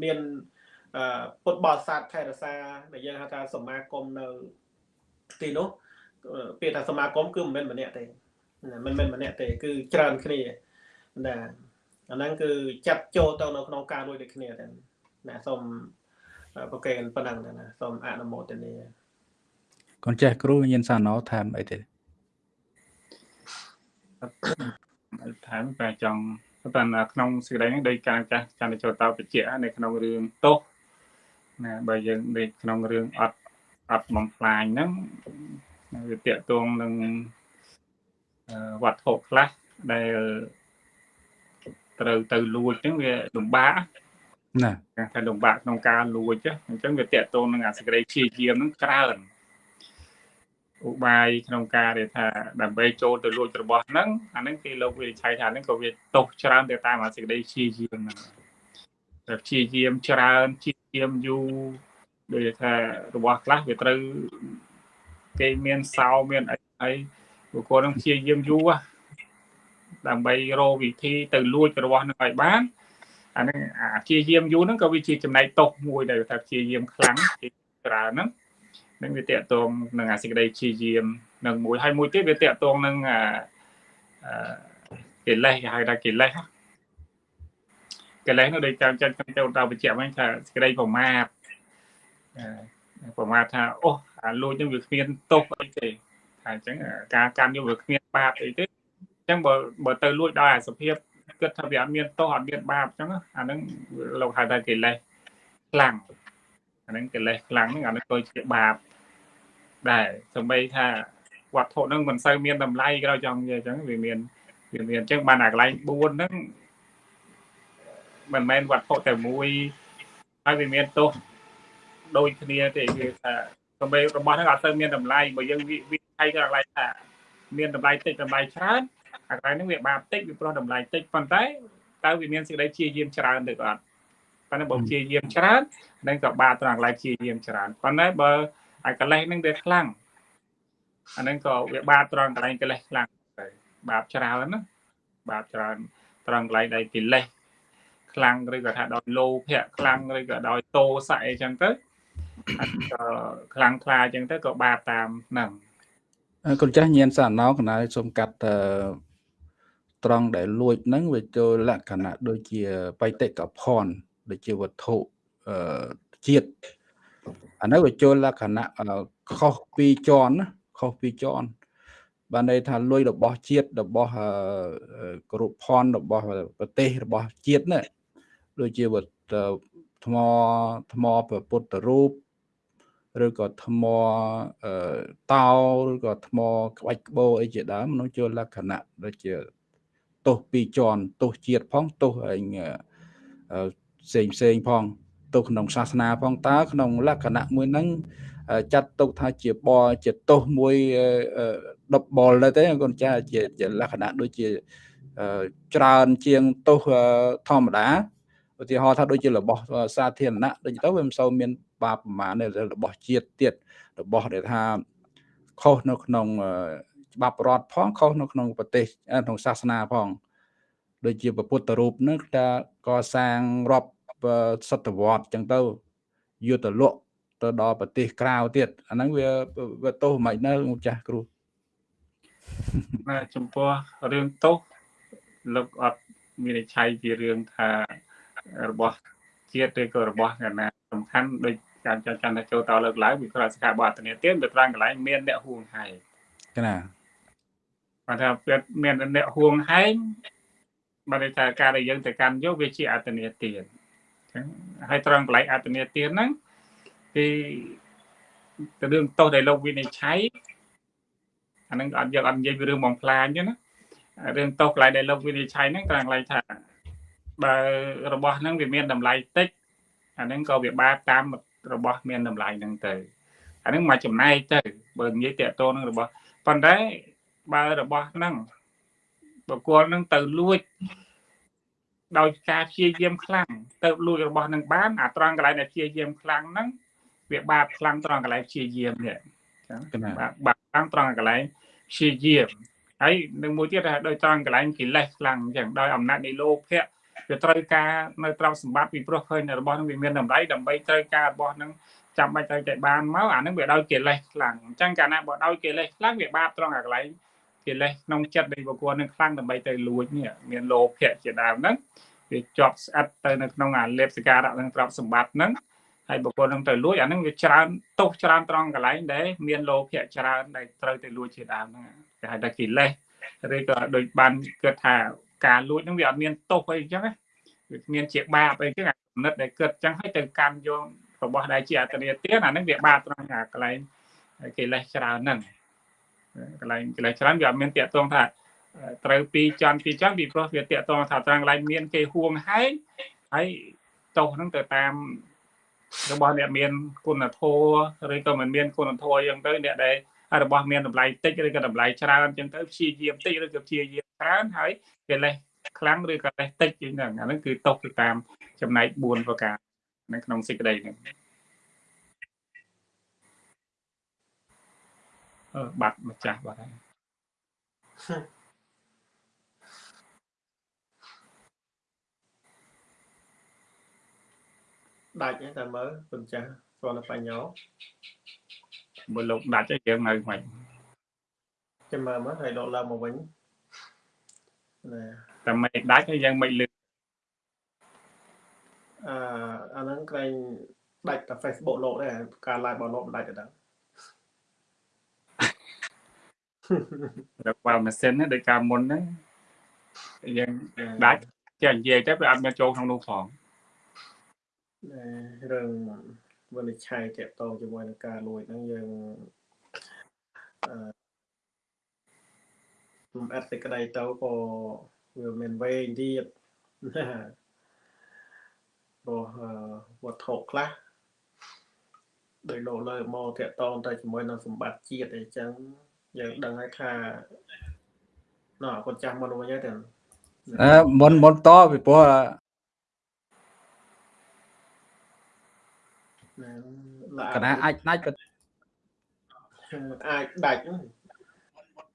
មាន ពុទ្ធបរិស័ទថែរក្សាដែលយើងហៅថាសមាគមនៅទីនោះពាក្យថាសមាគមគឺមិនមែនម្នាក់ទេមិនមែនម្នាក់ទេ គឺច្រើនគ្នាណាអាហ្នឹងគឺចាត់ចូលទៅនៅក្នុងការរួចដូចគ្នាតែណាសូមប្រកេនប៉ុណ្ណឹងណាសូមអនុមោទនាកូនចេះគ្រូញៀនសាណោថែមអីទេថែមតែចង់តែក្នុងសេចក្តីនេះដោយការចាស់ចន្ទចូលតបជានៅក្នុងរឿងទោស ណាបើយើងនៅក្នុងរឿងអត់អត់បំផ្លាញហ្នឹងវាតកតងនឹងវត្ថុខ្លះដែលត្រូវទៅលួចហ្នឹងវាលំបាកណាថាលំបាកក្នុងការលួចអញ្ចឹងវាតកតងនឹងអាសេចក្តីព្យាយាមហ្នឹងច្រើនឧបាយក្នុងការដែលថាដើម្បីចូលទៅលួចរបស់ហ្នឹងអាហ្នឹងគេលោកវិនិច្ឆ័យថាហ្នឹងក៏វាទោសច្រើនទៅតាមអាសេចក្តីព្យាយាមហ្នឹងតែព្យាយាមច្រើនព្យា យាមយូរដូចថារបស់ខ្លះវាត្រូវគេមានសោមានអីអីបុគ្គលនឹងព្យាយាមយូរដើម្បីរកវិធីទៅលួចរបស់នឹងឲ្យបានអានឹងអាព្យាយាមយូរហ្នឹងក៏វាជាចំណែកតោសមួយដែលថាព្យាយាមខ្លាំងច្រើនហ្នឹងនឹងវាតកតងនឹងអាសេចក្តីព្យាយាមនឹងមួយហើយមួយទៀតវាតកតងនឹងអាកិលេសគេហៅថាកិលេស កិលេសនោះដូចតាមចិត្តខ្ញុំទៅដល់បញ្ជាក់វិញថាសេចក្តីប្រមាទប្រមាទថាអូអាលួចនឹងវាគ្មានទោសអីទេថាអញ្ចឹងការកាន់យកវាគ្មានបាបអីទេអញ្ចឹងបើបើទៅលួចដោយអាសភាពគិតថាវាអត់មានទោសអត់មានបាបអញ្ចឹងអាហ្នឹងលោកហៅថាកិលេសខ្លាំងអាហ្នឹងកិលេសខ្លាំងហ្នឹងអាហ្នឹងក៏ជាបាបដែរសម្បីថាវត្ថុហ្នឹងមិនសូវមានតម្លៃក៏ចង់និយាយអញ្ចឹងវាមានវាមានអញ្ចឹងបានអាកន្លែង4ហ្នឹង មិនមែនវត្ថុតែមួយហើយវាមានទោសដូចគ្នាទេគឺថាសម្បីរបស់ហ្នឹងអត់សូវមានតម្លៃបើយើងវិថ័យទៅកន្លែងថាមានតម្លៃតិចតម្លៃច្រើនអាកន្លែងហ្នឹងវាបាបតិចវាព្រោះតម្លៃតិចប៉ុន្តែតើវាមានសេចក្តីព្យាយាមច្រើនទៅអត់ប៉ុន្តែបើព្យាយាមច្រើននឹងក៏បាបត្រង់កន្លែងព្យាយាមច្រើនប៉ុន្តែបើហើយកលេសហ្នឹងវាខ្លាំងអាហ្នឹងក៏វាបាបត្រង់កន្លែងកលេសខ្លាំងបាបច្រើនណាបាបច្រើនត្រង់កន្លែងដែលកិលេស ខ្លាំងឬក៏ថាដោយលោភៈខ្លាំងឬក៏ដោយតោសៈអីចឹងទៅក៏ខ្លាំងខ្លាចឹងទៅក៏បាបតាមហ្នឹងកូនចាស់ញៀនសាណោកណាសូមកាត់ត្រង់ដែលលួចហ្នឹងវាចូលលក្ខណៈដូចជាបៃតិកភ័ណ្ឌដូចជាវត្ថុជាតិអានោះវាចូលលក្ខណៈខុសពីជាន់ណាខុសពីជាន់បានន័យថាលុយរបស់ជាតិរបស់គ្រប់ផនរបស់ប្រទេសរបស់ជាតិណា ដូចជាថ្មថ្មពុទ្ធរូបឬក៏ថ្មតោឬក៏ថ្មក្បាច់ក្បូរអីជាដើមនោះចូលលក្ខណៈដូចជាទោសពីរជាន់ទោសជាតិផងទោសឯងផ្សេងផ្សេងផងទៅក្នុងសាសនាផងតើក្នុងលក្ខណៈមួយហ្នឹងចាត់ទុកថាជាបជាទោសមួយដប់បលដែរទេកូនចាជាជាលក្ខណៈដូចជាច្រើនជាងទោសធម្មតា ឧទាហរណ៍ថាដូចជារបស់សាធារណៈដូចទៅវាមិនសូវមានបាបប្រមាណទេរបស់ជាតិទៀតរបស់ដែលថាខុសនៅក្នុងច្បាប់រដ្ឋផងខុសនៅក្នុងប្រទេសក្នុងសាសនាផង ដូចជាពុទ្ធរូបនឹងថាកសាងរាប់សតវត្សចឹងទៅយុទ្ធលក់ទៅដល់ប្រទេសក្រៅទៀតអាហ្នឹងវាវាទោសមិននៅចាស់គ្រូណាចំពោះរឿងទោសលោកអត់មានន័យឆៃពីរឿងថា របស់ជាតិឬក៏របស់កណាសំខាន់ដូចការចាត់ចែងថាចូលតលើកឡើងវិក្រសកាបអត្តនីទានទៅត្រង់កន្លែងមានអ្នកហួងហែងណាគាត់ថាពេលមានអ្នកហួងហែងបានថាការដែលយើងទៅកាន់យកវាជាអត្តនីទានអញ្ចឹងហើយត្រង់កន្លែងអត្តនីទានហ្នឹងគឺទៅរឿងទោសដែលលោកវិនិច្ឆ័យអានឹងអត់យកអត់និយាយពីរឿងបងផ្លាញទេណារឿងទោសកន្លែងដែលលោកវិនិច្ឆ័យហ្នឹងត្រង់កន្លែងថា បើរបស់ហ្នឹងវាមានតម្លៃតិចអាហ្នឹងក៏វាបាបតាមរបស់មានតម្លៃហ្នឹងទៅអាហ្នឹងមកចំណែកទៅបើនិយាយតកតនឹងរបស់ប៉ុន្តែបើរបស់ហ្នឹងបកគលហ្នឹងទៅលួចដោយការព្យាយាមខ្លាំងទៅលួចរបស់នឹងបានអាត្រង់កន្លែងដែលព្យាយាមខ្លាំងហ្នឹងវាបាបខ្លាំងត្រង់កន្លែងព្យាយាមនេះចឹងបាបបាបខ្លាំងត្រង់កន្លែងព្យាយាមហើយនឹងមួយទៀតថាដោយត្រង់កន្លែងកិលេសខ្លាំងអញ្ចឹងដោយអំណាចនៃលោភៈ វាត្រូវការនៅទ្រព្យសម្បត្តិពីព្រោះឃើញរបស់នឹងវាមានតម្លៃដើម្បីត្រូវការរបស់នឹងចាំបាច់ត្រូវតែបានមកអានឹងវាដោយកិលេសខ្លាំងអញ្ចឹងកាលណាបើដោយកិលេសខ្លាំងវាបាបត្រង់អាកន្លែងកិលេសក្នុងចិត្តនៃបុគ្គលនឹងខ្លាំងដើម្បីទៅលួចនេះមានលោភៈជាដើមហ្នឹងវាជាប់ស្អិតទៅនៅក្នុងអាលេបសការៈនឹងទ្រព្យសម្បត្តិហ្នឹងហើយបុគ្គលនឹងទៅលួចអាហ្នឹងវាច្រើនទោសច្រើនត្រង់កន្លែងដែលមានលោភៈច្រើនដែលត្រូវទៅលួចជាដើមហ្នឹងគេហៅថាកិលេសឬក៏ដូចបានគិតថា ការលួចហ្នឹងវាអត់មានទោសអីអញ្ចឹងណាវាមានជាបាបអីអញ្ចឹងអាគំនិតដែលគិតអញ្ចឹងហើយទៅកាន់យករបស់ដែលជាអត្តនេទានអាហ្នឹងវាបាបត្រង់អាកន្លែងកិលេសច្រើនហ្នឹងកន្លែងកិលេសច្រើនវាអត់មានតាក់ទងថាត្រូវពីច័ន្ទពីច័ន្ទពីព្រោះវាតាក់ទងថាត្រង់កន្លែងមានគេហួងហែងហើយទោសហ្នឹងទៅតាមរបស់អ្នកមានគុណធម៌ឬក៏មិនមានគុណធម៌អញ្ចឹងទៅអ្នកដែលរបស់មានតម្លៃតិចឬក៏តម្លៃច្រើនអញ្ចឹងទៅព្យាយាមតិចឬក៏ព្យាយាម ច្រើនហើយកិលេសខ្លាំងឬក៏លេសតិចជាងហ្នឹងអាហ្នឹងគឺຕົកទៅតាមចំណែក4ប្រការនៅក្នុងសេចក្តីហ្នឹងអឺបាត់ម្ចាស់បាត់ហើយដាច់តែមើលពុនចាស់ស្គាល់បញ្ញោមើលលោកដាច់ទៅយើងនៅមិនចាំមើលមកហើយដកឡើងមកវិញណា តែមិនដាច់ហើយយើងមិនលឺអឺអាហ្នឹងក្រែងដាច់តែ Facebook លោកដែរការ live របស់លោកមិនដាច់ទេដឹងរកបើម៉ាស៊ីនដូចកាលមុនហ្នឹងយើងដាច់ចេះនិយាយទៅវាអត់មានចូលក្នុងនោះផងរឿងវិនិច្ឆ័យតកតងជាមួយនឹងការលួចហ្នឹងយើងអឺ ខ្ញុំអត់សេចក្តីទៅក៏វាមានវែងទៀតព្រោះវត្ថុខ្លះដោយលោកលើមកតកតងទៅជាមួយនឹងសម្បត្តិជាតិអីចឹងយើងដឹងហើយថាណ៎គាត់ចាស់មុនវិញហើយទៅអឺមុនមុនតពីព្រោះកណាអាចដាច់ក៏អាចដាច់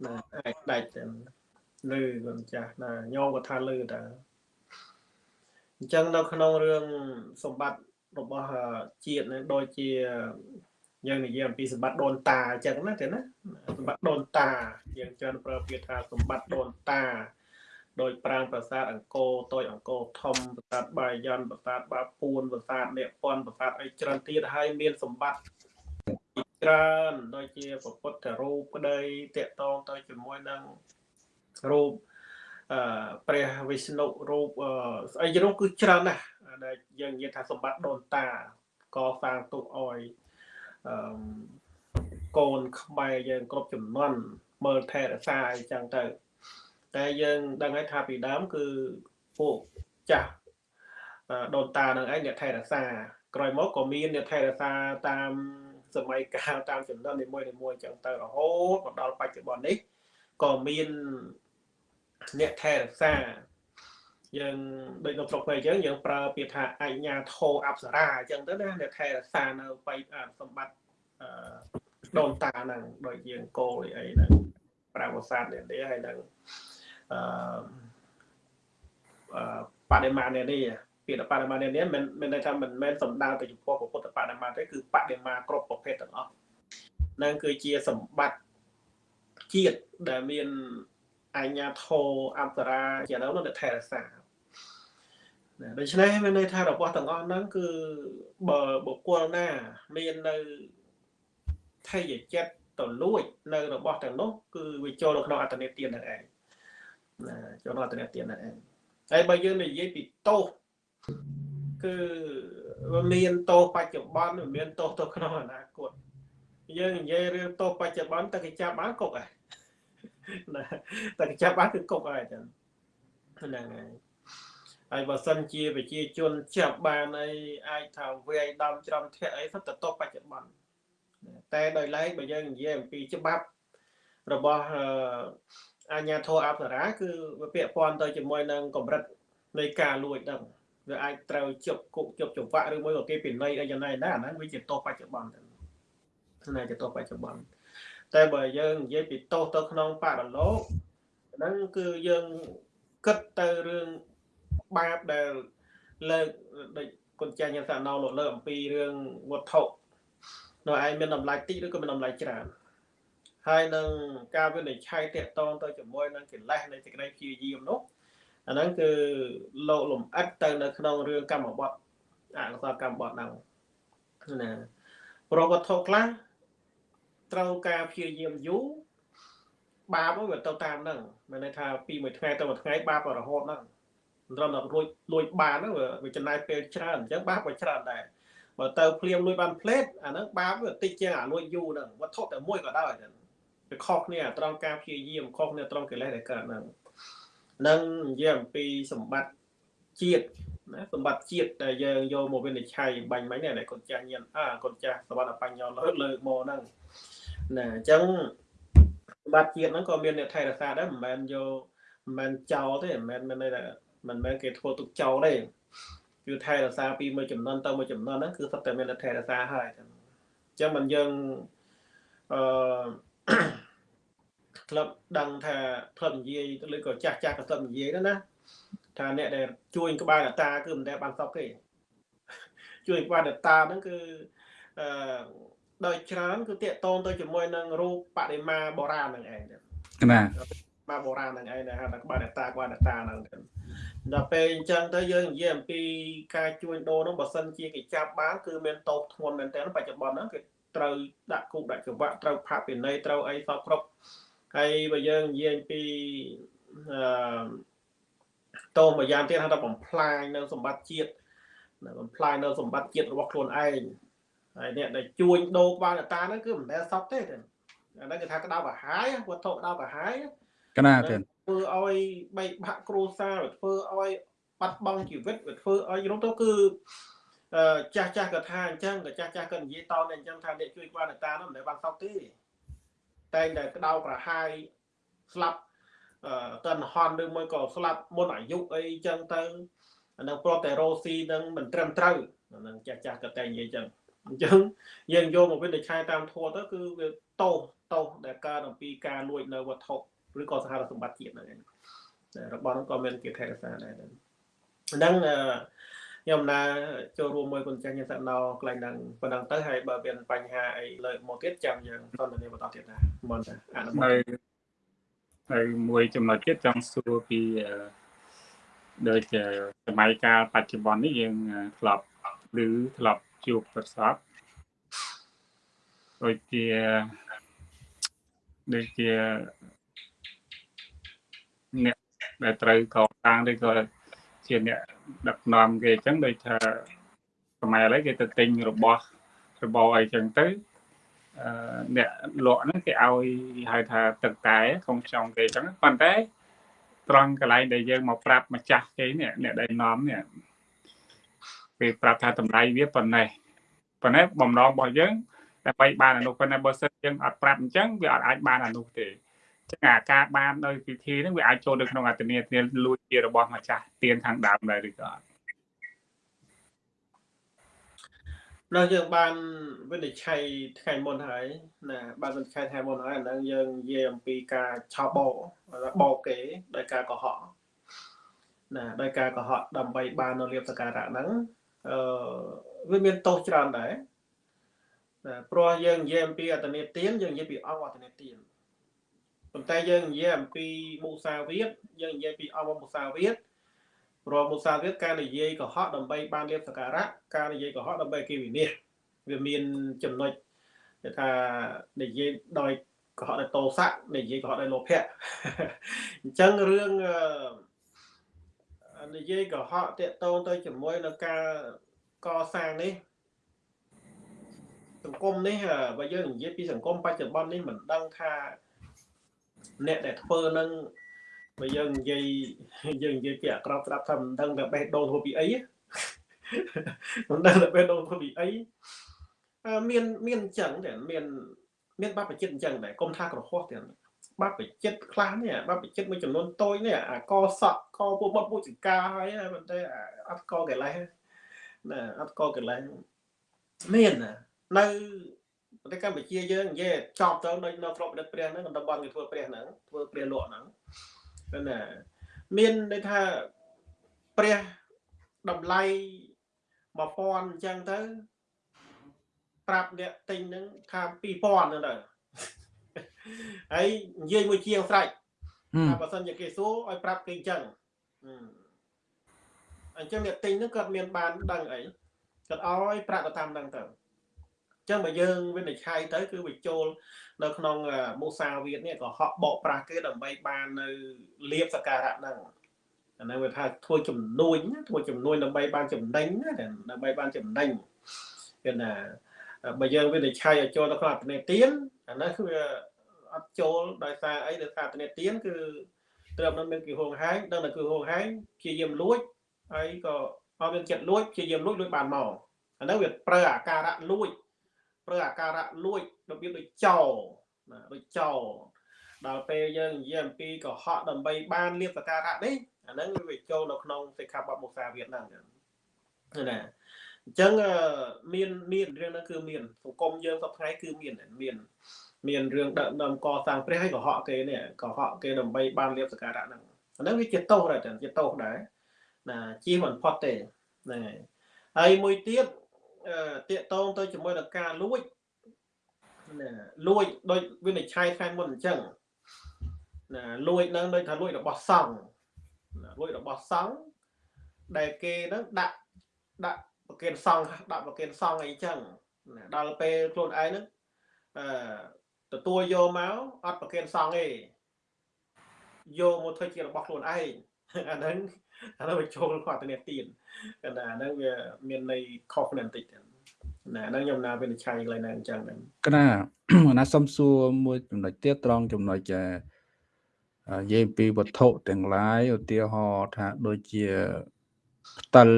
ណាអាចដាច់ទៅលឺគាត់ចាស់ណាញោមគាត់ថាលឺតាអញ្ចឹងនៅក្នុងរឿងសម្បត្តិរបស់ជាតិនឹងដូចជាយើងនិយាយអំពីសម្បត្តិដូនតាអញ្ចឹងណាទេណាសម្បត្តិដូនតាយើងច្រើនប្រើពាក្យថាសម្បត្តិដូនតាដោយប្រាង្គប្រាសាទអង្គរតូចអង្គរធំប្រាសាទបាយ័នប្រាសាទបាពួនប្រាសាទនេពន្ធប្រាសាទអីច្រើនទៀតហើយមានសម្បត្តិ ច្រើនដូចជាពុទ្ធរូបក្តីតកតងទៅជាមួយនឹងរូបអឺព្រះវិស្ណុរូបស្អីរូបគឺច្រើនណាស់ដែលយើងនិយាយថាសម្បត្តិដូនតាកសាងទុកអយអឺកូនខ្មែរយើងគ្រប់ចំនួនមើលថែរក្សាអីចឹងទៅ តែយើងដឹងហើយថាពីដើមគឺពួកចាស់ដូនតានឹងឯងអ្នកថែរក្សាក្រោយមកក៏មានអ្នកថែរក្សាតាម សម័យកាលតាមចំនួននីមួយៗអញ្ចឹងទៅរហូតមកដល់បច្ចុប្បន្ននេះក៏មានអ្នកថែរក្សាយើងដូចនៅស្រុកខ្មែរអញ្ចឹងយើងប្រើពាក្យថាអញ្ញាធោអប្សរាអញ្ចឹងទៅណាអ្នកថែរក្សានៅបៃសម្បត្តិអឺដូនតាហ្នឹងដូចយើងគោលអីហ្នឹងប្រាវសាទនេះទេហើយនឹងអឺបដិមានេះនេះ ពាក្យបដិមានេះនេះមិនមិនន័យថាមិនមែនសំដៅទៅចំពោះពុទ្ធបដិមាទេគឺបដិមាគ្រប់ប្រភេទទាំងអស់នឹងគឺជាសម្បត្តិជាតិដែលមានអញ្ញាធោអប្សរាជានៅនឹងថែរក្សាដូច្នេះមានន័យថារបស់ទាំងអស់ហ្នឹងគឺបើបុគ្គលណាមាននៅថេយចិត្តទៅលួចនៅរបស់ទាំងនោះគឺវាចូលនៅក្នុងអត្តនេទានហ្នឹងឯងណាចូលក្នុងអត្តនេទានហ្នឹងឯងហើយបើយើងនិយាយពីទោស គឺវាមានទោសបច្ចុប្បន្នវាមានទោសទៅក្នុងអនាគតយើងនិយាយរឿងទោសបច្ចុប្បន្នតែគេចាប់បានគុកហើយណាតែគេចាប់បានគឺគុកហើយចឹងហ្នឹងហើយហើយបើសិនជាប្រជាជនចាប់បានអីអាចថាវាយដំច្រំធាក់អីសុទ្ធតែទោសបច្ចុប្បន្នតែដោយឡែកបើយើងនិយាយអំពីច្បាប់របស់អាញាធរអប្សរាគឺវាពាក់ព័ន្ធទៅជាមួយនឹងកម្រិតនៃការលួចហ្នឹង វាអាចត្រូវជប់គុកជប់ចង្វាក់ឬមួយក៏គេពិន័យអីយ៉ាងណាណាអាហ្នឹងវាជាទោសបច្ចុប្បន្នទៅណាជាទោសបច្ចុប្បន្នតែបើយើងនិយាយពីទោសទៅក្នុងបរលោកហ្នឹងគឺយើងគិតទៅរឿងបាបដែលលើកដូចគុណចាស់ញ៉ាំសាណោលោកលើកអំពីរឿងវត្ថុនៅឯងមានតម្លៃតិចឬក៏មានតម្លៃច្រើនហើយនឹងការវិនិច្ឆ័យតកតងទៅជាមួយនឹងកិលេសនៃសេចក្តីព្យាយាមនោះ អាហ្នឹងគឺលោកលំអិតទៅនៅក្នុងរឿងកម្មបត្តិអកុសលកម្មបត្តិហ្នឹងណាប្រវត្តិខ្លះត្រូវការព្យាយាមយូរបាបវាទៅតាមហ្នឹងមានន័យថាពីមួយថ្ងៃទៅមួយថ្ងៃបាបរហូតហ្នឹងត្រឹមតែលួចលួចបានហ្នឹងវាចំណាយពេលច្រើនអញ្ចឹងបាបក៏ច្រើនដែរបើទៅភ្លាមលួចបានផ្លេតអាហ្នឹងបាបវាតិចជាងអាលួចយូរហ្នឹងវត្ថុតែមួយក៏ដោយវាខុសគ្នាត្រង់ការព្យាយាមខុសគ្នាត្រង់កិលេសដែលកើតហ្នឹង នឹងនិយាយអំពីសម្បត្តិជាតិណាសម្បត្តិជាតិដែលយើងយកមកវិនិច្ឆ័យបាញ់មិញនេះដែលកូនចាស់ញៀនអាកូនចាស់សវណ្ណបញ្ញោលើកលើកមកហ្នឹងណាអញ្ចឹងសម្បត្តិជាតិហ្នឹងក៏មានអ្នកថែរក្សាដែរមិនមែនយកមិនមែនចោលទេមិនមែនមានន័យថាមិនមែនគេធ្វើទុកចោលទេគឺថែរក្សាពីមួយចំនួនទៅមួយចំនួនហ្នឹងគឺសុទ្ធតែមានថែរក្សាហើយអញ្ចឹងមិនយើងអឺ ក្លឹបដឹងថាក្លឹបនិយាយឬក៏ចាស់ចាស់ក៏ក្លឹបនិយាយណាថាអ្នកដែលជួយក្បាលតាគឺមិនដែលបានសពទេជួយក្បាលតាហ្នឹងគឺអឺដោយច្រើនគឺតាកតងទៅជាមួយនឹងរូបបដិមាបុរាណហ្នឹងឯងណាបាទបុរាណហ្នឹងឯងដែលហៅថាក្បាលតាក្បាលតាហ្នឹងដល់ពេលអញ្ចឹងទៅយើងនិយាយអំពីការជួញដូរហ្នឹងបើសិនជាគេចាប់បានគឺមានតោសធ្ងន់មែនតើបច្ចុប្បន្នហ្នឹងគេត្រូវដាក់គុកដាក់ច្បាក់ត្រូវផាកពិន័យត្រូវអីសពគ្រប់ ហើយបើយើងនិយាយពីអឺតោមួយយ៉ាងទៀតហៅថាបំផ្លាញនៅសម្បត្តិជាតិបំផ្លាញនៅសម្បត្តិជាតិរបស់ខ្លួនឯងហើយអ្នកដែលជួញដូរក្បាលតាហ្នឹងគឺមិនដែលសពទេអាហ្នឹងគេថាក្តៅកាហាយវត្ថុក្តៅកាហាយកណាទេធ្វើឲ្យបែកបាក់គ្រួសារធ្វើឲ្យបាត់បង់ជីវិតវាធ្វើឲ្យរំទៅគឺចាស់ចាស់ក៏ថាអញ្ចឹងក៏ចាស់ចាស់ក៏និយាយតទៅអញ្ចឹងថាអ្នកជួយក្បាលតានោះមិនដែលបានសពទេ តែងតែក្តៅប្រហាយស្លាប់តនហនឬមួយក៏ស្លាប់មុនអាយុអីចឹងទៅអានឹងប្រតតែរ៉ូស៊ីនឹងមិនត្រឹមត្រូវអានឹងចាស់ចាស់ក៏តែនិយាយចឹងអញ្ចឹងយើងយកមកវិនិច្ឆ័យតាមធម៌ទៅគឺវាតោសតោសដែលកើតអំពីការលួចនៅវត្ថុឬក៏សហសម្បត្តិជាតិហ្នឹងឯងរបស់ហ្នឹងក៏មានគេថែរក្សាដែរហ្នឹង ខ្ញុំណាចូលរួមមួយគុណចាស់ញាតិណោកន្លែងហ្នឹងប៉ុណ្ណឹងទៅហើយបើមានបញ្ហាអីលើកមកទៀតចាំយើងសន្ទនាបន្តទៀតណាមុនអនុមោទនាហើយមួយចំណុចទៀតចង់សួរពីដូចសម័យកាលបច្ចុប្បន្ននេះយើងធ្លាប់ឬធ្លាប់ជួបប្រសពដូចជាដូចជាអ្នកដែលត្រូវកសាងឬក៏ជាអ្នក ដឹកនាំគេអញ្ចឹងដូចថាខ្មែរឥឡូវគេទៅទិញរបស់របរអីចឹងទៅអឺអ្នកលក់ហ្នឹងគេឲ្យហៅថាទឹកតែក្នុងខ្ញុំគេអញ្ចឹងប៉ុន្តែត្រង់កន្លែងដែលយើងមកប្រាប់ម្ចាស់គេនេះអ្នកដែលនាំនេះគេប្រាប់ថាតម្លៃវាប៉ុណ្ណេះប៉ុន្តែបំណងរបស់យើងដើម្បីបានអនុប៉ុន្តែបើសិនយើងអត់ប្រាប់អញ្ចឹងវាអត់អាចបានអនុទេ ចឹងអាការបានដោយពិធីហ្នឹងវាអាចចូលទៅក្នុងអត្តនធានលួចជារបស់ម្ចាស់ទានខាងដើមដែរឬក៏អត់ដល់យើងបានវិនិច្ឆ័យថ្ងៃមុនហើយណាបានវិនិច្ឆ័យថ្ងៃមុនហើយអាហ្នឹងយើងនិយាយអំពីការឆោបោបោកគេដោយការកុហកណាដោយការកុហកដើម្បីបាននៅលៀបសការៈហ្នឹងអឺវាមានទោសច្រើនដែរណាព្រោះយើងនិយាយអំពីអតនេទានយើងនិយាយពីអង្គអតនេទាន ប៉ុន្តែយើងនិយាយអំពីមុសាវាទយើងនិយាយពីអង្គមុសាវាទព្រោះមុសាវាទការនិយាយកុហកដើម្បីបានលៀបសការៈការនិយាយកុហកដើម្បីគេវិនិច្ឆ័យវាមានចំណុចគេថានិយាយដោយកុហកដោយតោសៈនិយាយកុហកដោយលោភៈអញ្ចឹងរឿងនិយាយកុហកតាកតងទៅជាមួយនឹងការកសាងនេះសង្គមនេះបើយើងនិយាយពីសង្គមបច្ចុប្បន្ននេះមិនដឹងថា អ្នកដែលធ្វើនឹងបើយើងនិយាយយើងនិយាយពីអាក្រក់ស្ដាប់ថាមិនដឹងតែបេះដូងធ្វើពីអីមិនដឹងតែបេះដូងធ្វើពីអីមានមានអញ្ចឹងតែមានមានបបចិត្តអញ្ចឹងដែរកុំថាក្រហោះទៀតបបចិត្តខ្លះនេះបបចិត្តមួយចំនួនតូចនេះអាកសក់កពុបពុចកាហើយប៉ុន្តែអត់កកលេសណាអត់កកលេសមាននៅ ប្រទេសកម្ពុជាយើងនិយាយចប់ទៅដូចនៅស្រុក đất ព្រះហ្នឹងតំបន់គេធ្វើព្រះហ្នឹងធ្វើព្រះលក់ហ្នឹងណាមានន័យថាព្រះតម្លៃ1000អញ្ចឹងទៅប្រាប់អ្នកទិញហ្នឹងថា2000ហ្នឹងទៅហើយនិយាយមួយជាងស្រេចថាបើសិនជាគេសួរឲ្យប្រាប់គេអញ្ចឹងអញ្ចឹងអ្នកទិញហ្នឹងគាត់មានបានដឹងអីគាត់ឲ្យប្រាក់ទៅតាមហ្នឹងទៅអញ្ចឹងបើយើងវិនិច្ឆ័យទៅគឺវាចូលនៅក្នុងមុសាវាទនេះក៏ហក់បកប្រាស់គេដើម្បីបាននៅលៀបសការៈហ្នឹងអាហ្នឹងវាថាធ្វើចំនួនធ្វើចំនួនដើម្បីបានចំណេញដើម្បីបានចំណេញគឺណាបើយើងវិនិច្ឆ័យឲ្យចូលទៅក្នុងអត្តនេទានអានោះគឺអត់ចូលដោយសារអីដោយសារអត្តនេទានគឺត្រឹមនឹងមានគឺហងហែងដឹងតែគឺហងហែងព្យាយាមលួចហើយក៏អត់មានចិត្តលួចព្យាយាមលួចលួចបានមកអានោះវាប្រើអាការៈលួច ប្រើអាការៈលួចរបៀបដូចចោណាដូចចោដល់ពេលយើងនិយាយអំពីកុហកដើម្បីបានលៀបសការៈនេះអាហ្នឹងវាចូលនៅក្នុងសិក្ខាបទមុសាវាទហ្នឹងណាអញ្ចឹងមានមានរឿងហ្នឹងគឺមានសង្គមយើងសពថ្ងៃគឺមានមានមានរឿងដឹកនាំកសាងព្រះហើយកុហកគេនេះកុហកគេដើម្បីបានលៀបសការៈហ្នឹងអាហ្នឹងវាជាទោសដែរជាទោសដែរណាជាមិនផុតទេហ្នឹងហើយហើយមួយទៀតអឺ តាកតងទៅជាមួយនឹងការលួចណាលួចដោយវិនិច្ឆ័យខែមុនអញ្ចឹងណាលួចនឹងដូចថាលួចរបស់សង្ឃលួចរបស់សង្ឃដែលគេនឹងដាក់ដាក់ប្រគិនសង្ឃដាក់ប្រគិនសង្ឃអីចឹងដល់ពេលខ្លួនឯងហ្នឹងអឺទទួលយកមកអត់ប្រគិនសង្ឃទេយកមកធ្វើជារបស់ខ្លួនឯងអាហ្នឹងអានោះវាចូលគាត់ទៅនេះទៀ នអាហ្នឹងវាមានន័យខុសគ្នាបន្តិចណាហ្នឹងខ្ញុំណាវិនិច្ឆ័យកន្លែងហ្នឹងអញ្ចឹងហ្នឹងកណាណាសុំសួរមួយចំណុចទៀតត្រង់ចំណុចនិយាយពីវត្ថុទាំងឡាយឧទាហរណ៍ថាដូចជាផ្តិល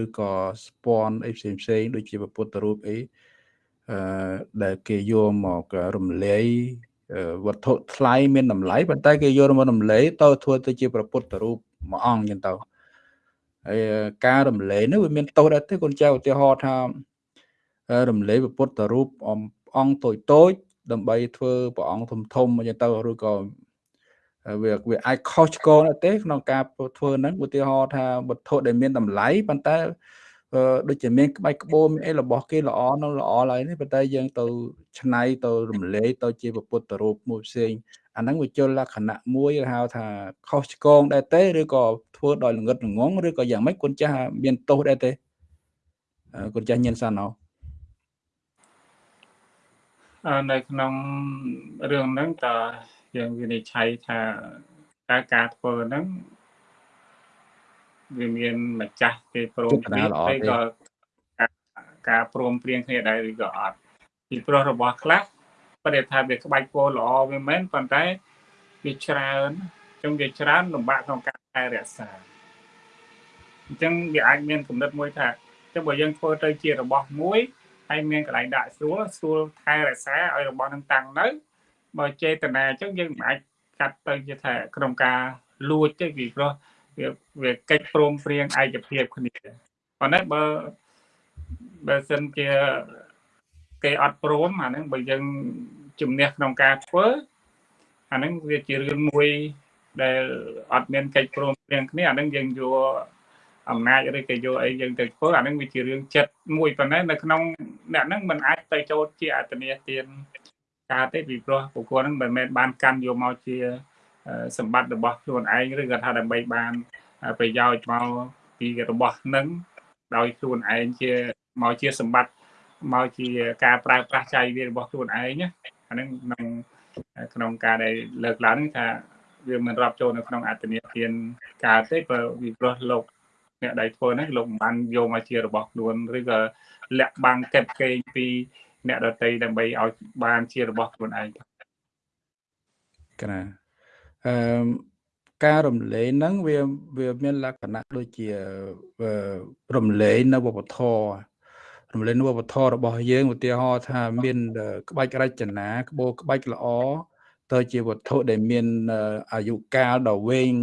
ឬក៏ស្ពាន់អីផ្សេងផ្សេងដូចជាពុទ្ធរូបអីអឺដែលគេយកមករំលែកវត្ថុថ្លៃមានតម្លៃប៉ុន្តែគេយករំលែកទៅធ្វើទៅជាព្រះពុទ្ធរូបមួយអង្គចឹងទៅ ហើយការរំលែកនេះវាមានទោសដែរទេកូនចៅឧទាហរណ៍ថារំលែកព្រះពុទ្ធរូបអង្គតូចតូចដើម្បីធ្វើព្រះអង្គធំធំអញ្ចឹងទៅឬក៏វាវាអាចខុសឆ្គងទេក្នុងការធ្វើហ្នឹងឧទាហរណ៍ថាវត្ថុដែលមានតម្លៃប៉ុន្តែដូចជាមានក្បាច់ក្បូរមានអីរបស់គេល្អនឹងល្អឡើយនេះប៉ុន្តែយើងទៅឆ្នៃទៅរំលែកទៅជាពុទ្ធរូបមួយផ្សេង អាហ្នឹងវាជលលក្ខណៈមួយហៅថាខុសឆ្គងដែរទេឬក៏ធ្វើដោយល្ងិតល្ងងឬក៏យ៉ាងម៉េចគុណចាស់មានទោសដែរទេគុណចាស់ញៀនសាណោនៅក្នុងរឿងហ្នឹងតើយើងវិនិច្ឆ័យថាតើការធ្វើហ្នឹងវាមានម្ចាស់គេព្រមព្រៀងឬក៏ការព្រមព្រៀងគ្នាដែរឬក៏អត់ពីព្រោះរបស់ខ្លះ ប្រតិថាវាក្បាច់ពណ៌ល្អវាមែនប៉ុន្តែវាច្រើនចឹងវាច្រើនលំបាកក្នុងការថែរក្សាអញ្ចឹងវាអាចមានគំនិតមួយថាចឹងបើយើងធ្វើទៅជារបស់មួយហើយមានកន្លែងដាក់ស្រួលស្រួលថែរក្សាឲ្យរបស់នឹងតាំងនៅបើចេតនាអញ្ចឹងយើងមិនអាចកាត់ទៅជាថាក្នុងការលួចទេពីព្រោះវាវាកិច្ចព្រមព្រៀងឯកភាពគ្នាប៉ុន្តែបើបើសិនជា គេអត់ព្រមអាហ្នឹងបើយើងជំនះក្នុងការធ្វើអាហ្នឹងវាជារឿងមួយដែលអត់មានកិច្ចព្រមព្រៀងគ្នាអាហ្នឹងយើងយកអំណាចឬក៏យកអីយើងទៅធ្វើអាហ្នឹងវាជារឿងចិត្តមួយប៉ុន្តែនៅក្នុងអ្នកហ្នឹងมันអាចទៅចូលជាអត្តនេទានការទេពីព្រោះបុគ្គលហ្នឹងមិនមែនបានកាន់យកមកជាសម្បត្តិរបស់ខ្លួនឯងឬក៏ថាដើម្បីបានប្រយោជន៍មកពីរបស់នឹងដោយខ្លួនឯងជាមកជាសម្បត្តិ មកជាការប្រើប្រាស់ចៃវារបស់ខ្លួនឯងណាអាហ្នឹងក្នុងក្នុងការដែលលើកឡើងនេះថាវាមិនរាប់ចូលនៅក្នុងអត្តនធានការទេព្រោះវាព្រោះលោកអ្នកដែលធ្វើហ្នឹងលោកមិនបានយកមកជារបស់ខ្លួនឬក៏លាក់បាំងកេតកេងពី អ្នកដតីដើម្បីឲ្យបានជារបស់ខ្លួនឯងកណាអឺការរំលែងហ្នឹងវាវាមានលក្ខណៈដូចជារំលែងនៅវប្បធម៌ រំលែងនៅវប្បធម៌របស់យើងឧទាហរណ៍ថាមានក្បាច់រចនាក្បូរក្បាច់ល្អទៅជាវត្ថុដែលមានអាយុកាលដ៏វែង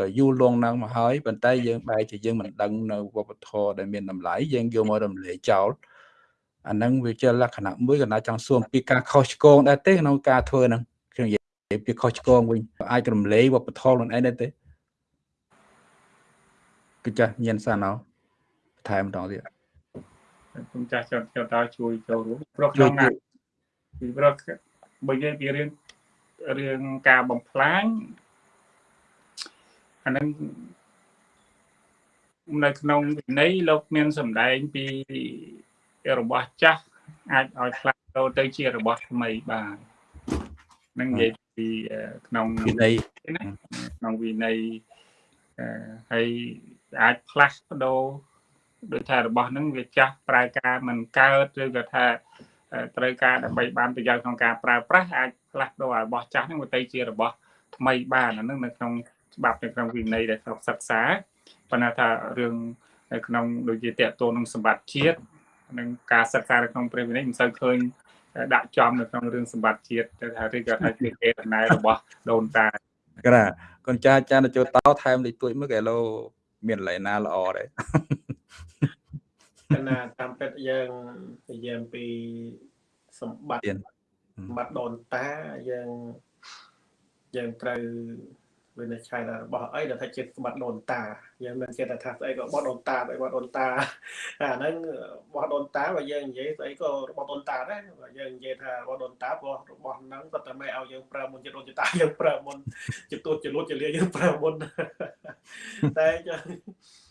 ដ៏យូរលង់ណាស់មកហើយប៉ុន្តែយើងបែរជាយើងមិនដឹងនៅវប្បធម៌ដែលមានតម្លៃយើងយកមករំលែកចោលអាហ្នឹងវាជាលក្ខណៈមួយកណ្ដាចង់សួរពីការខុសឆ្គងដែរទេក្នុងការធ្វើហ្នឹងខ្ញុំនិយាយពីខុសឆ្គងវិញអាចរំលែកវប្បធម៌ខ្លួនឯងដែរទេគឺចាស់ញៀនសាណោថែមម្ដងទៀត ខ្ញុំចាស់ចត់ចត់ដល់ជួយចូលរួមព្រោះក្នុងពីព្រោះបើនិយាយពីរឿងរឿងការបំផ្លាញអានឹងនៅក្នុងវិន័យលោកមានសម្ដែងពីរបស់ចាស់អាចឲ្យផ្លាស់ប្ដូរទៅជារបស់ថ្មីបាននឹងនិយាយពីក្នុងវិន័យក្នុងវិន័យហើយអាចផ្លាស់ប្ដូរ ដូចថារបស់ហ្នឹងវាចាស់ប្រើការមិនកើតឬក៏ថាត្រូវការដើម្បីបានប្រយោជន៍ក្នុងការប្រើប្រាស់អាចផ្លាស់ប្ដូររបស់ចាស់ហ្នឹងទៅជារបស់ថ្មីបានអាហ្នឹងនៅក្នុងច្បាប់នៅក្នុងវិន័យដែលស្រុកសិក្សាប៉ុន្តែថារឿងនៅក្នុងដូចជាតកតូននឹងសម្បត្តិជាតិនិងការសិក្សានៅក្នុងព្រះវិន័យមិនសូវឃើញដាក់ចំនៅក្នុងរឿងសម្បត្តិជាតិទៅថាឬក៏ថាជាកេរណែរបស់ដូនតាក្រាកូនចាចានចូលតោថែមលេខទួយមើលកែឡូមានកន្លែងណាល្អដែរក ណាតាមពិតយើងនិយាយពីសម្បត្តិសម្បត្តិដូនតាយើងយើងត្រូវវិនិច្ឆ័យថារបស់អីដែលថាជាសម្បត្តិដូនតាយើងមិនចេះតែថាស្អីក៏របស់ដូនតារបស់ដូនតាអាហ្នឹងរបស់ដូនតាបើយើងនិយាយស្អីក៏របស់ដូនតាដែរបើយើងនិយាយថារបស់ដូនតាព្រោះរបស់ហ្នឹងគាត់តែមិនឲ្យយើងប្រើមុនជាដូនជាតាយើងប្រើមុនជាទួតជាលួចជាលាយើងប្រើមុនតែចឹងចឹងយើង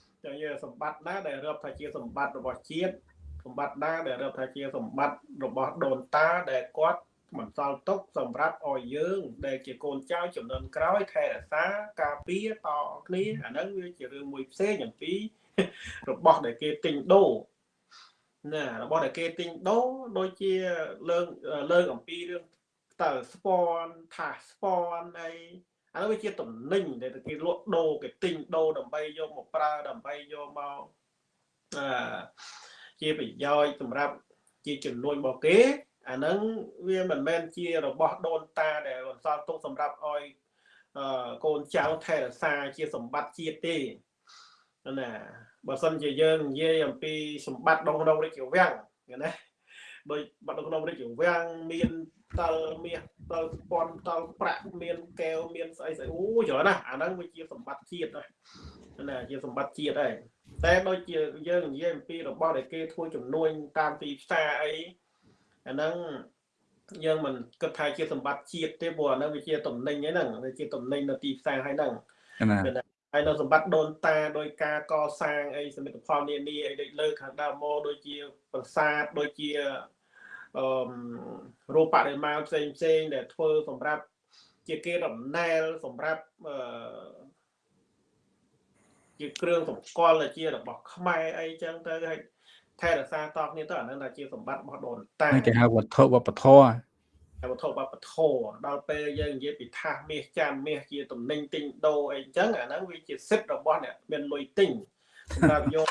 សម្បត្តិណាដែលរាប់ថាជាសម្បត្តិរបស់ជាតិសម្បត្តិណាដែលរាប់ថាជាសម្បត្តិរបស់ដូនតាដែលគាត់បន្សល់ទុកសម្រាប់ឲ្យយើង ដែលជាកូនចៅចំនួនក្រោយថែរក្សាការពារតគ្នាអាហ្នឹងវាជារឿងមួយផ្សេងអំពីរបស់ដែលគេទិញដូរណារបស់ដែលគេទិញដូរដូចជាលើកលើកអំពីរឿងតើស្ពនថាស្ពនអី អានោះវាជាតំណែងដែលគេលក់ដូរគេទិញដូរដើម្បីយកមកប្រើដើម្បីយកមកអឺជាប្រយោជន៍សម្រាប់ជាចំនួនរបស់គេអាហ្នឹងវាមិនមែនជារបស់ដូនតាដែលបន្សល់ទុកសម្រាប់ឲ្យកូនចៅថែរក្សាជាសម្បត្តិជាតិទេណាបើសិនជាយើងនិយាយអំពីសម្បត្តិដងក្នុងរាជវាំងណាដោយបាត់នៅក្នុងរាជវាំងមាន តលមាសតលស្ពាន់តលប្រាក់មានកែវមានស្អីស្អីអូច្រើនណាស់អាហ្នឹងវាជាសម្បត្តិជាតិណាណាជាសម្បត្តិជាតិហើយតែដូចជាយើងនិយាយអំពីរបស់ដែលគេធ្វើចំនួនតាមទីផ្សារអីអាហ្នឹងយើងមិនគិតថាជាសម្បត្តិជាតិទេព្រោះអាហ្នឹងវាជាតំណែងហ្នឹងវាជាតំណែងនៅទីផ្សារហើយហ្នឹងហើយនៅសម្បត្តិដូនតាដោយការកសាងអីសមិទ្ធផលនានាអីដូចលើខាងដើមមកដូចជាប្រាសាទដូចជា អឺរូបបរិមាណផ្សេងផ្សេងដែលធ្វើសម្រាប់ជាគេដំណែលសម្រាប់អឺជាគ្រឿងសម្គាល់ជារបស់ខ្មែរអីចឹងទៅហើយថែរក្សាតគ្នាទៅអានឹងជាសម្បត្តិរបស់ដូនតាគេហៅវត្ថុវប្បធម៌វត្ថុវប្បធម៌ដល់ពេលយើងនិយាយពីថាសមាសចានមាសជាតំណែងទិញដូរអីចឹងអាហ្នឹងវាជាសិទ្ធិរបស់អ្នកមានលុយទិញសម្រាប់យក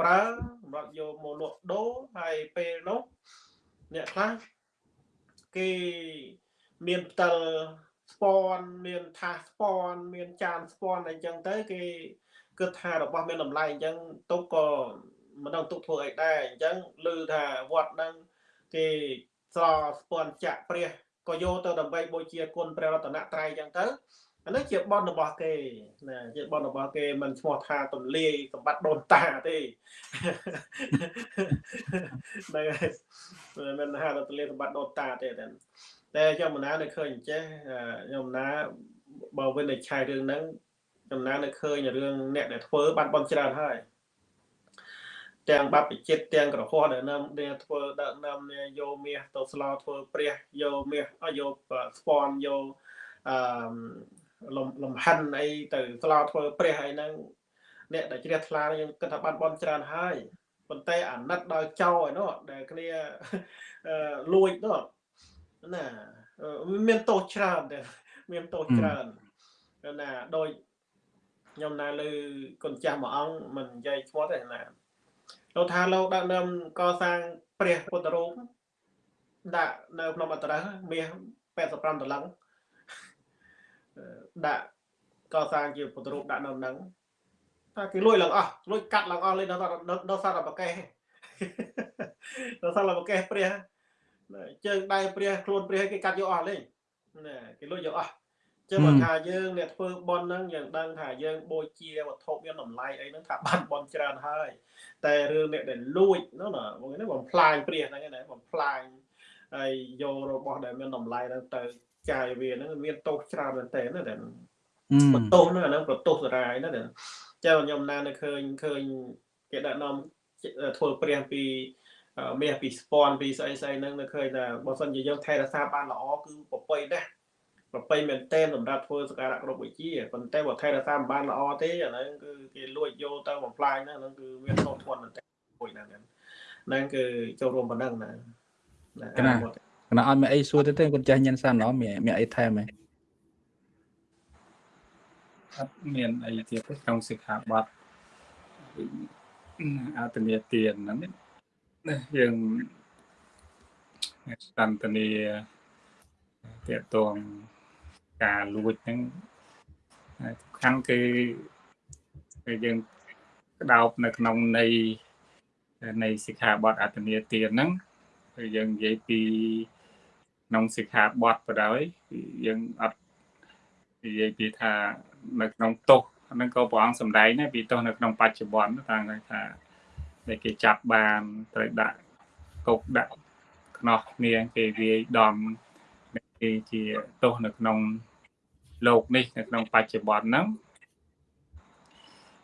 ប្រើសម្រាប់យកមកលក់ដូរហើយពេលនោះ អ្នកខ្លះគេមានផ្ទិលស្ពាន់មានថាសស្ពាន់មានចានស្ពាន់អីចឹងទៅ គេគិតថារបស់មានតម្លៃអញ្ចឹងទុកក៏មិនដឹងទុកធ្វើអីដែរអញ្ចឹងឮថាវត្តហ្នឹងគេស្រស្ពាន់ចាក់ព្រះក៏យកទៅដើម្បីបូជាគុណព្រះរតនត្រ័យអញ្ចឹងទៅ អានេះជាបនរបស់គេណាជាបនរបស់គេមិនឈ្មោះថាទលាយសម្បត្តិដូនតាទេហ្នឹងហើយមិនថាទលាយសម្បត្តិដូនតាទេតែតែខ្ញុំមិនណានៅឃើញអញ្ចេះខ្ញុំណាបើវិនិច្ឆ័យរឿងហ្នឹងខ្ញុំណានៅឃើញរឿងអ្នកដែលធ្វើបានបនច្រើនហើយទាំងបព្វជិតទាំងក្រហមដែលនាំដែលធ្វើដឹកនាំយកមាសទៅស្លោធ្វើព្រះយកមាសយកស្ពាន់យកអឺ លំលំហិនអីទៅស្លោធ្វើព្រះអីហ្នឹងអ្នកដែលជ្រះថ្លាយើងគិតថាបានបនច្រើនហើយប៉ុន្តែអាណិតដល់ចោឯនោះដែលគ្នាលួចនោះណាមានទោសច្រើនតែមានទោសច្រើនណាដោយខ្ញុំណាលើគុណចាស់មួយអង្គមិននិយាយឈ្មោះទេណាលោកថាលោកដឹកនាំកសាងព្រះពុទ្ធរូបដាក់នៅក្នុងអត្រឹសមាស85ដុល្លារ ដាក់កសាងជាពុទ្ធរូបដាក់នៅហ្នឹងថាគេលួចឡើងអស់លួចកាត់ឡើងអស់លេដល់ដល់សារប្រកេះដល់សារប្រកេះព្រះជើងដៃព្រះខ្លួនព្រះគេកាត់យកអស់លេណាគេលួចយកអស់ចឹងបើថាយើងអ្នកធ្វើបន់ហ្នឹងយើងដឹងថាយើងបូជាវត្ថុមានតម្លៃអីហ្នឹងថាបានបន់ច្រើនហើយ តែរឿងអ្នកដែលលួចហ្នឹងណាបងនេះបំផ្លាញព្រះហ្នឹងណាបំផ្លាញហើយយករបស់ដែលមានតម្លៃហ្នឹងទៅ ចាយវាហ្នឹងមានទោសច្រើនមែនតើណាតែបន្ទោសហ្នឹងអាហ្នឹងប្រទោសសារាយណាតែចឹងខ្ញុំណានៅឃើញឃើញគេដាក់នាំធ្វើព្រះពីមាសពីស្ពាន់ពីស្អីស្អីហ្នឹងនៅឃើញថាបើសិនជាយើងថែរក្សាបានល្អគឺប្រពៃណាស់ប្រពៃមែនតែនសម្រាប់ធ្វើសក្ការៈគ្រប់វិជាប៉ុន្តែបើថែរក្សាមិនបានល្អទេអាហ្នឹងគឺគេលួចយកទៅបំផ្លាញហ្នឹងហ្នឹងគឺមានទោសធ្ងន់មែនតែមួយហ្នឹងហ្នឹងគឺចូលរួមប៉ុណ្ណឹងណាណាគ ណៈគណៈអត់មានអីសួរទេទេគាត់ចាស់ញ៉ាំសានឡមានមានអីថែមទេអត់មានអីទៀតទេក្នុងសិក្ខាបទអតនីទានហ្នឹងយើងសន្តនីតេតងការលួចហ្នឹងសំខាន់គឺគឺយើងក្តោបនៅក្នុងនៃនៃសិក្ខាបទអត្តនីទានហ្នឹងគឺយើងនិយាយពី ក្នុងសិក្ខាបទបណ្ដោយយើងអត់និយាយពីថានៅក្នុងទោសហ្នឹងក៏ព្រះអង្គសម្ដែងដែរពីទោសនៅក្នុងបច្ចុប្បន្នតាមថាដែលគេចាប់បានត្រូវដាក់គុកដាក់ខ្នោះគ្នាគេវាយដំគេជាទោសនៅក្នុងលោកនេះនៅក្នុងបច្ចុប្បន្នហ្នឹង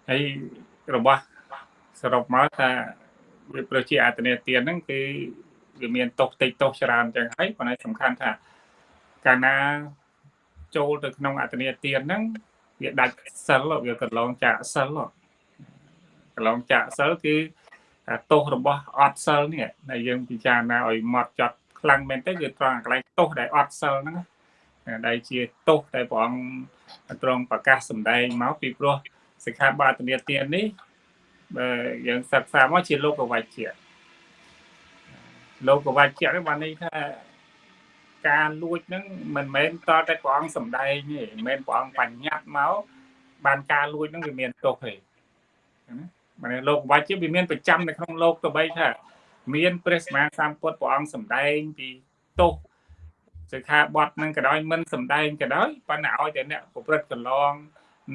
ហើយរបស់សរុបមកថាវាប្រជាអតនេទានហ្នឹងគឺ វាមានទោសតិចទោសច្រើនចឹងហើយប៉ុន្តែសំខាន់ថាកាលណាចូលទៅក្នុងអតនេទានហ្នឹងវាដាច់សិលវាកន្លងចាកសិលកន្លងចាកសិលគឺទោសរបស់អត់សិលនេះដែលយើងពិចារណាឲ្យម៉ត់ចត់ខ្លាំងមែនទេគឺត្រង់កន្លែងទោសដែលអត់សិលហ្នឹងដែលជាទោសដែលព្រះអង្គទ្រង់ប្រកាសសម្ដែងមកពីព្រោះសិក្ខាបទនាទាននេះបើយើងសិក្សាមកជាលោកវច្ចៈ លោកវច្ចៈនេះបានន័យថាការលួចហ្នឹងមិនមែនតតែព្រះអង្គសម្ដែងទេមិនមែនព្រះអង្គបញ្ញត្តិមកបានការលួចហ្នឹងវាមានទោសទេណាបានលោកវច្ចៈវាមានប្រចាំនៅក្នុងលោកទៅបីថាមានព្រះសម្មាសម្ពុទ្ធព្រះអង្គសម្ដែងពីទោសសិក្ខាបទនឹងក៏ដោយមិនសំដែងក៏ដោយប៉ុន្តែឲ្យតែអ្នកប្រព្រឹត្តកន្លង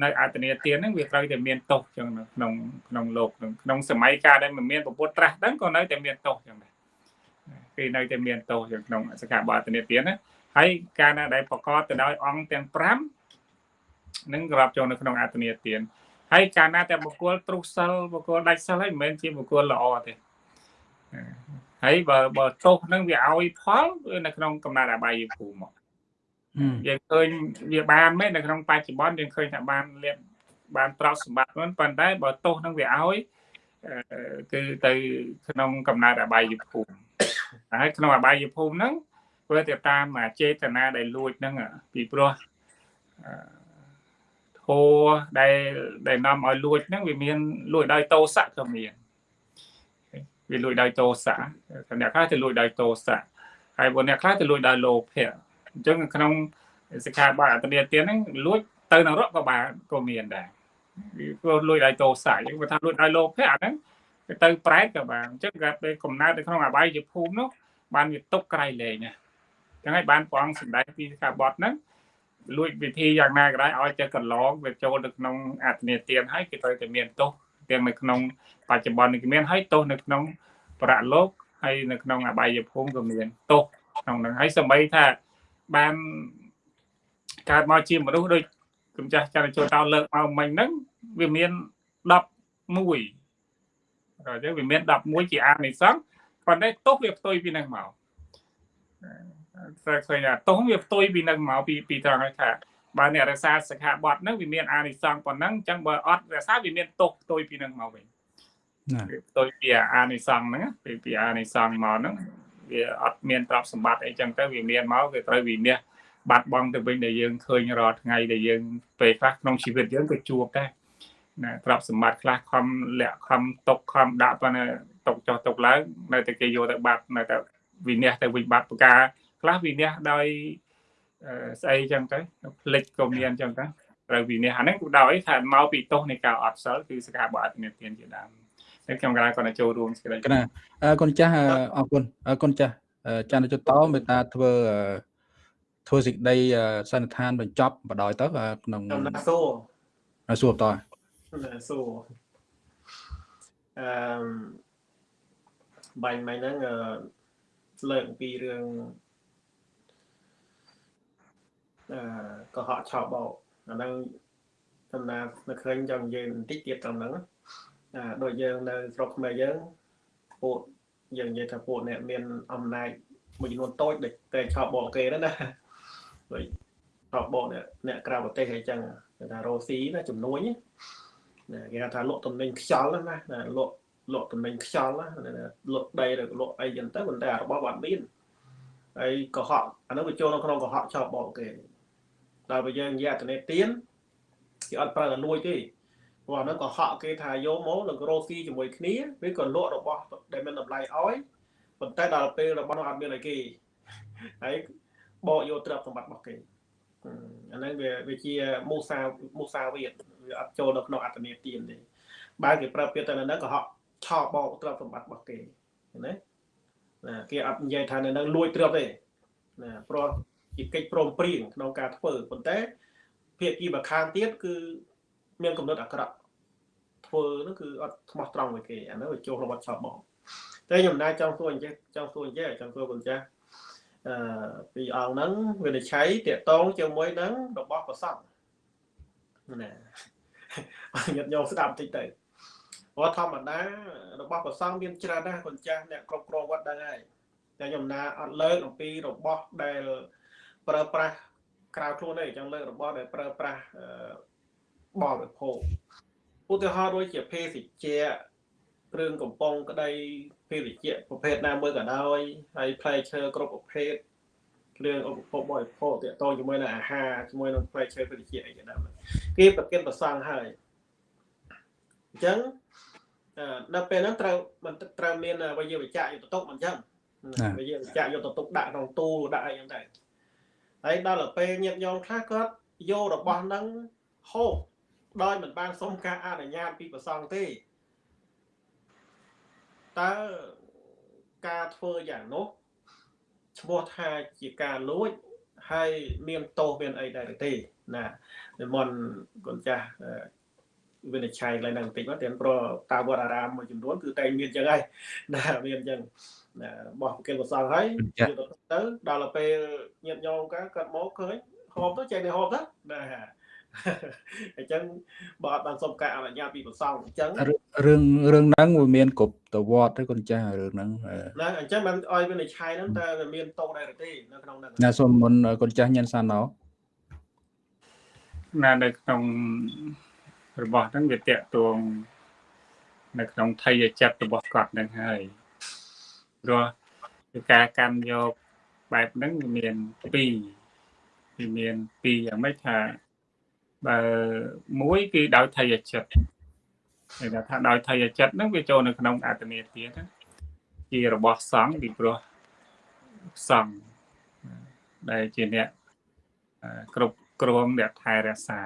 នៅអតនីទានហ្នឹងវាត្រូវតែមានទោសចឹងក្នុងក្នុងលោកក្នុងសម័យកាលដែលមិនមានពុទ្ធត្រាស់ហ្នឹងក៏នៅតែមានទោសចឹងដែរ គឺនៅតែមានទោសចឹងក្នុងសិក្ខាបទអតនីទានណាហើយការណាដែលប្រកបទៅដោយអង្គទាំង5នឹងក្របចូលនៅក្នុងអតនីទានហើយកាលណាតែបុគ្គលទ្រុសសិលបុគ្គលដាច់សិលហើយមិនមែនជាបុគ្គលល្អទេហើយបើបើទោសនឹងវាឲ្យផលវានៅក្នុងកំណត់អបាយភូមិមកយើងឃើញវាបានមែននៅក្នុងបច្ចុប្បន្នយើងឃើញថាបានលៀបបានប្រោសសម្បត្តិហ្នឹងប៉ុន្តែបើទោសនឹងវាឲ្យគឺទៅក្នុងកំណត់អបាយភូមិ ហើយក្នុងអបាយភូមិហ្នឹងវាទៅតាមចេតនាដែលលួចហ្នឹងពីព្រោះធោដែលដែលនាំឲ្យលួចហ្នឹងវាមានលួចដោយតោសៈក៏មានវាលួចដោយទោសៈអ្នកខ្លះទៅលួចដោយទោសៈហើយបើអ្នកខ្លះទៅលួចដោយលោភៈអញ្ចឹងក្នុងសិក្ខាបទអត្តនេទានហ្នឹងលួចទៅនរកក៏បានក៏មានដែរព្រោះលួចឲ្យតោស័យគាត់ថាលួចឲ្យលោភៈអាហ្នឹងទៅប្រែតក៏បានអញ្ចឹងគាត់ពេលកំណើតនៅក្នុងអបាយភូមិនោះ បានវាຕົកក្រៃលែងណាចឹងហើយបានព្រះអង្គសម្ដែងពីសិក្ខាបទហ្នឹងលួចវិធីយ៉ាងណាក៏ដោយឲ្យចេះកន្លងវាចូលទៅក្នុងអត្តនេទានហើយគេត្រូវតែមានទោសទាំងនៅក្នុងបច្ចុប្បន្ននេះមានហើយទោសនៅក្នុងប្រលោកហើយនៅក្នុងអបាយភូមិក៏មានទោសក្នុងហ្នឹងហើយសម្បីថាបានកើតមកជាមនុស្សដូចកំចាស់ចន្ទចូលតោលើកមកមិញហ្នឹងវាមាន11ក៏ចឹងវាមាន11ជាអានិសង្ស ប៉ុន្តែទោសវាផ្ទុយពីហ្នឹងមកតែឃើញថាទោសវាផ្ទុយពីហ្នឹងមកពីពីត្រង់ថាបើអ្នករក្សាសិក្ខាបទហ្នឹងវាមានអានិសង្សប៉ុណ្ណឹងអញ្ចឹងបើអត់រក្សាវាមានទោសផ្ទុយពីហ្នឹងមកវិញផ្ទុយពីអានិសង្សហ្នឹងពីពីអានិសង្សមកហ្នឹងវាអត់មានទ្រព្យសម្បត្តិអីចឹងទៅវាមានមកគឺត្រូវវិនិច្ឆ័យបាត់បង់ទៅវិញដែលយើងឃើញរាល់ថ្ងៃដែលយើងពេលខ្លះក្នុងជីវិតយើងក៏ជួបដែរណាទ្រព្យសម្បត្តិខ្លះខំលាក់ខំຕົកខំដាក់ប៉ុន្តែ ຕົកចុះຕົកឡើងនៅតែគេយកទៅបាត់នៅតែវិនិច្ឆ័យទៅវិញបាត់ប្រការខ្លះវិនិច្ឆ័យដោយស្អីចឹងទៅផ្លិចក៏មានចឹងទៅត្រូវវិនិច្ឆ័យហ្នឹងគឺដោយថាមកពីទោសនៃការអត់សិលគឺសកាបអត់មានទានជាដើមតែខ្ញុំកន្លែងគាត់ចូលរួមសេចក្តីកណាអរគុណចាស់អរគុណអរគុណចាស់ច័ន្ទជុតតមេត្តាធ្វើធ្វើសេចក្តីសន្និដ្ឋានបញ្ចប់បដ ாய் ទៅក្នុងណាសួរណាសួរតណាសួរអឺ បាញ់មិញហ្នឹងលើកអំពីរឿងអឺកុហកឆោបបោអាហ្នឹងសំណានៅឃើញចង់និយាយបន្តិចទៀតត្រង់ហ្នឹងអាដូចយើងនៅស្រុកខ្មែរយើងពួកយើងនិយាយថាពួកអ្នកមានអំណាចមួយចំនួនតូចដែលតែឆោបបោគេហ្នឹងណាដូចឆោបបោអ្នកអ្នកក្រៅប្រទេសអីចឹងគេថារ៉ូស៊ីណាចំនួនណាគេថាលក់តំណែងខ្យល់ណាណាលក់ លក់តំណែងខ្យល់ណាលក់ដីឬលក់អីចឹងទៅប៉ុន្តែរបស់បាត់មានហើយកុហកអានោះវាចូលនៅក្នុងកុហកឆោបបោគេដល់ពេលយើងនិយាយអត្តនេទៀនគេអត់ប្រើតែលួចទេព្រោះអានោះក៏ហក់គេថាយកមកនឹងរោស៊ីជាមួយគ្នាវាក៏លក់របស់ដែលមានតម្លៃឲ្យប៉ុន្តែដល់ពេលរបស់នោះអត់មានអីគេហើយបកយកទ្រព្យសម្បត្តិរបស់គេអាហ្នឹងវាវាជាមូសាមូសាវាវាអត់ចូលនៅក្នុងអត្តនេទានទេបើគេប្រើពាក្យទៅនៅហ្នឹងក៏ហក់ ឆោបោកទ្រព្យសម្បត្តិរបស់គេណាណាគេអត់និយាយថានៅហ្នឹងលួចទ្រព្យទេណាព្រោះជាកិច្ចព្រមព្រៀងក្នុងការធ្វើប៉ុន្តែភាគីម្ខាងទៀតគឺមានកំណត់អាក្រក់ធ្វើនោះគឺអត់ស្មោះត្រង់មួយគេអានោះវាចូលរបស់ឆោបបងតែខ្ញុំណាចង់សួរអញ្ចឹងចង់សួរអញ្ចឹងចង់សួរគុណចាស់អឺពីអង្គហ្នឹងវិនិច្ឆ័យតកតងជាមួយនឹងរបស់ប្រសពណាញាតិញោមស្ដាប់បន្តិចទៅ ព្រោះធម្មតារបស់ប្រសងមានច្រើនណាស់គុណចាស់អ្នកគ្រប់គ្រងវត្តដឹងហើយតែខ្ញុំណាអត់លើកអំពីរបស់ដែលប្រើប្រាស់ក្រៅខ្លួនទេអញ្ចឹងលើករបស់ដែលប្រើប្រាស់បរិភោគឧទាហរណ៍ដូចជាភេសជ្ជៈគ្រឿងកំប៉ុងក្តីភេសជ្ជៈប្រភេទណាមួយក៏ដោយហើយផ្លែឈើគ្រប់ប្រភេទគ្រឿងឧបភោគបរិភោគទាក់ទងជាមួយនឹងអាហារជាមួយនឹងផ្លែឈើភេសជ្ជៈអីជាដើមគេប្រគិនប្រសងហើយអញ្ចឹង ដល់ពេលហ្នឹងត្រូវមិនត្រូវមានវិយាវិជ្ជៈយុទ្ធតុកមិនអញ្ចឹងវិយាវិជ្ជៈយុទ្ធតុកដាក់ក្នុងទូដាក់អីហ្នឹងទៅហើយដល់ទៅពេលញាតញោមខ្លះគាត់យករបស់ហ្នឹងហូបដោយមិនបានសុំការអនុញ្ញាតពីប្រសងទេតើការធ្វើយ៉ាងនោះឈ្មោះថាជាការលួចហើយមានទោសមានអីដែរទេណានិមន្តកូនចាស់ វិនិច្ឆ័យឡើងនឹងបន្តិចមកទៀតព្រោះតាវត្តអារាមមួយចំនួនគឺតែមានចឹងហើយណាមានចឹងណាបោះប្រគិលប្រសងហើយយកទៅដល់ពេលញាតញោមគាត់មកឃើញហូបទៅចេះតែហូបទៅណាអញ្ចឹងបើអត់បានសុំការអនុញ្ញាតពីប្រសងអញ្ចឹងរឿងរឿងហ្នឹងវាមានគ្រប់តវត្តទេកូនចាស់រឿងហ្នឹងណាអញ្ចឹងមិនអោយវានិឆ័យហ្នឹងតើវាមានតោដែរទេនៅក្នុងហ្នឹងណាសូមមុនកូនចាស់ញ៉ាំសានណោណានៅក្នុង របស់ហ្នឹងវាតកតងនៅក្នុងថយចិត្តរបស់គាត់ហ្នឹងហើយព្រោះការកាន់យកបែបហ្នឹងវាមាន2វាមាន2យ៉ាងម៉េចថាបើមួយគឺដោយថយចិត្តគេថាដោយថយចិត្តហ្នឹងវាចូលនៅក្នុងអត្តនេទានជារបស់សង្ឃពីព្រោះសង្ឃដែលជាអ្នកគ្រប់គ្រងអ្នកថែរក្សា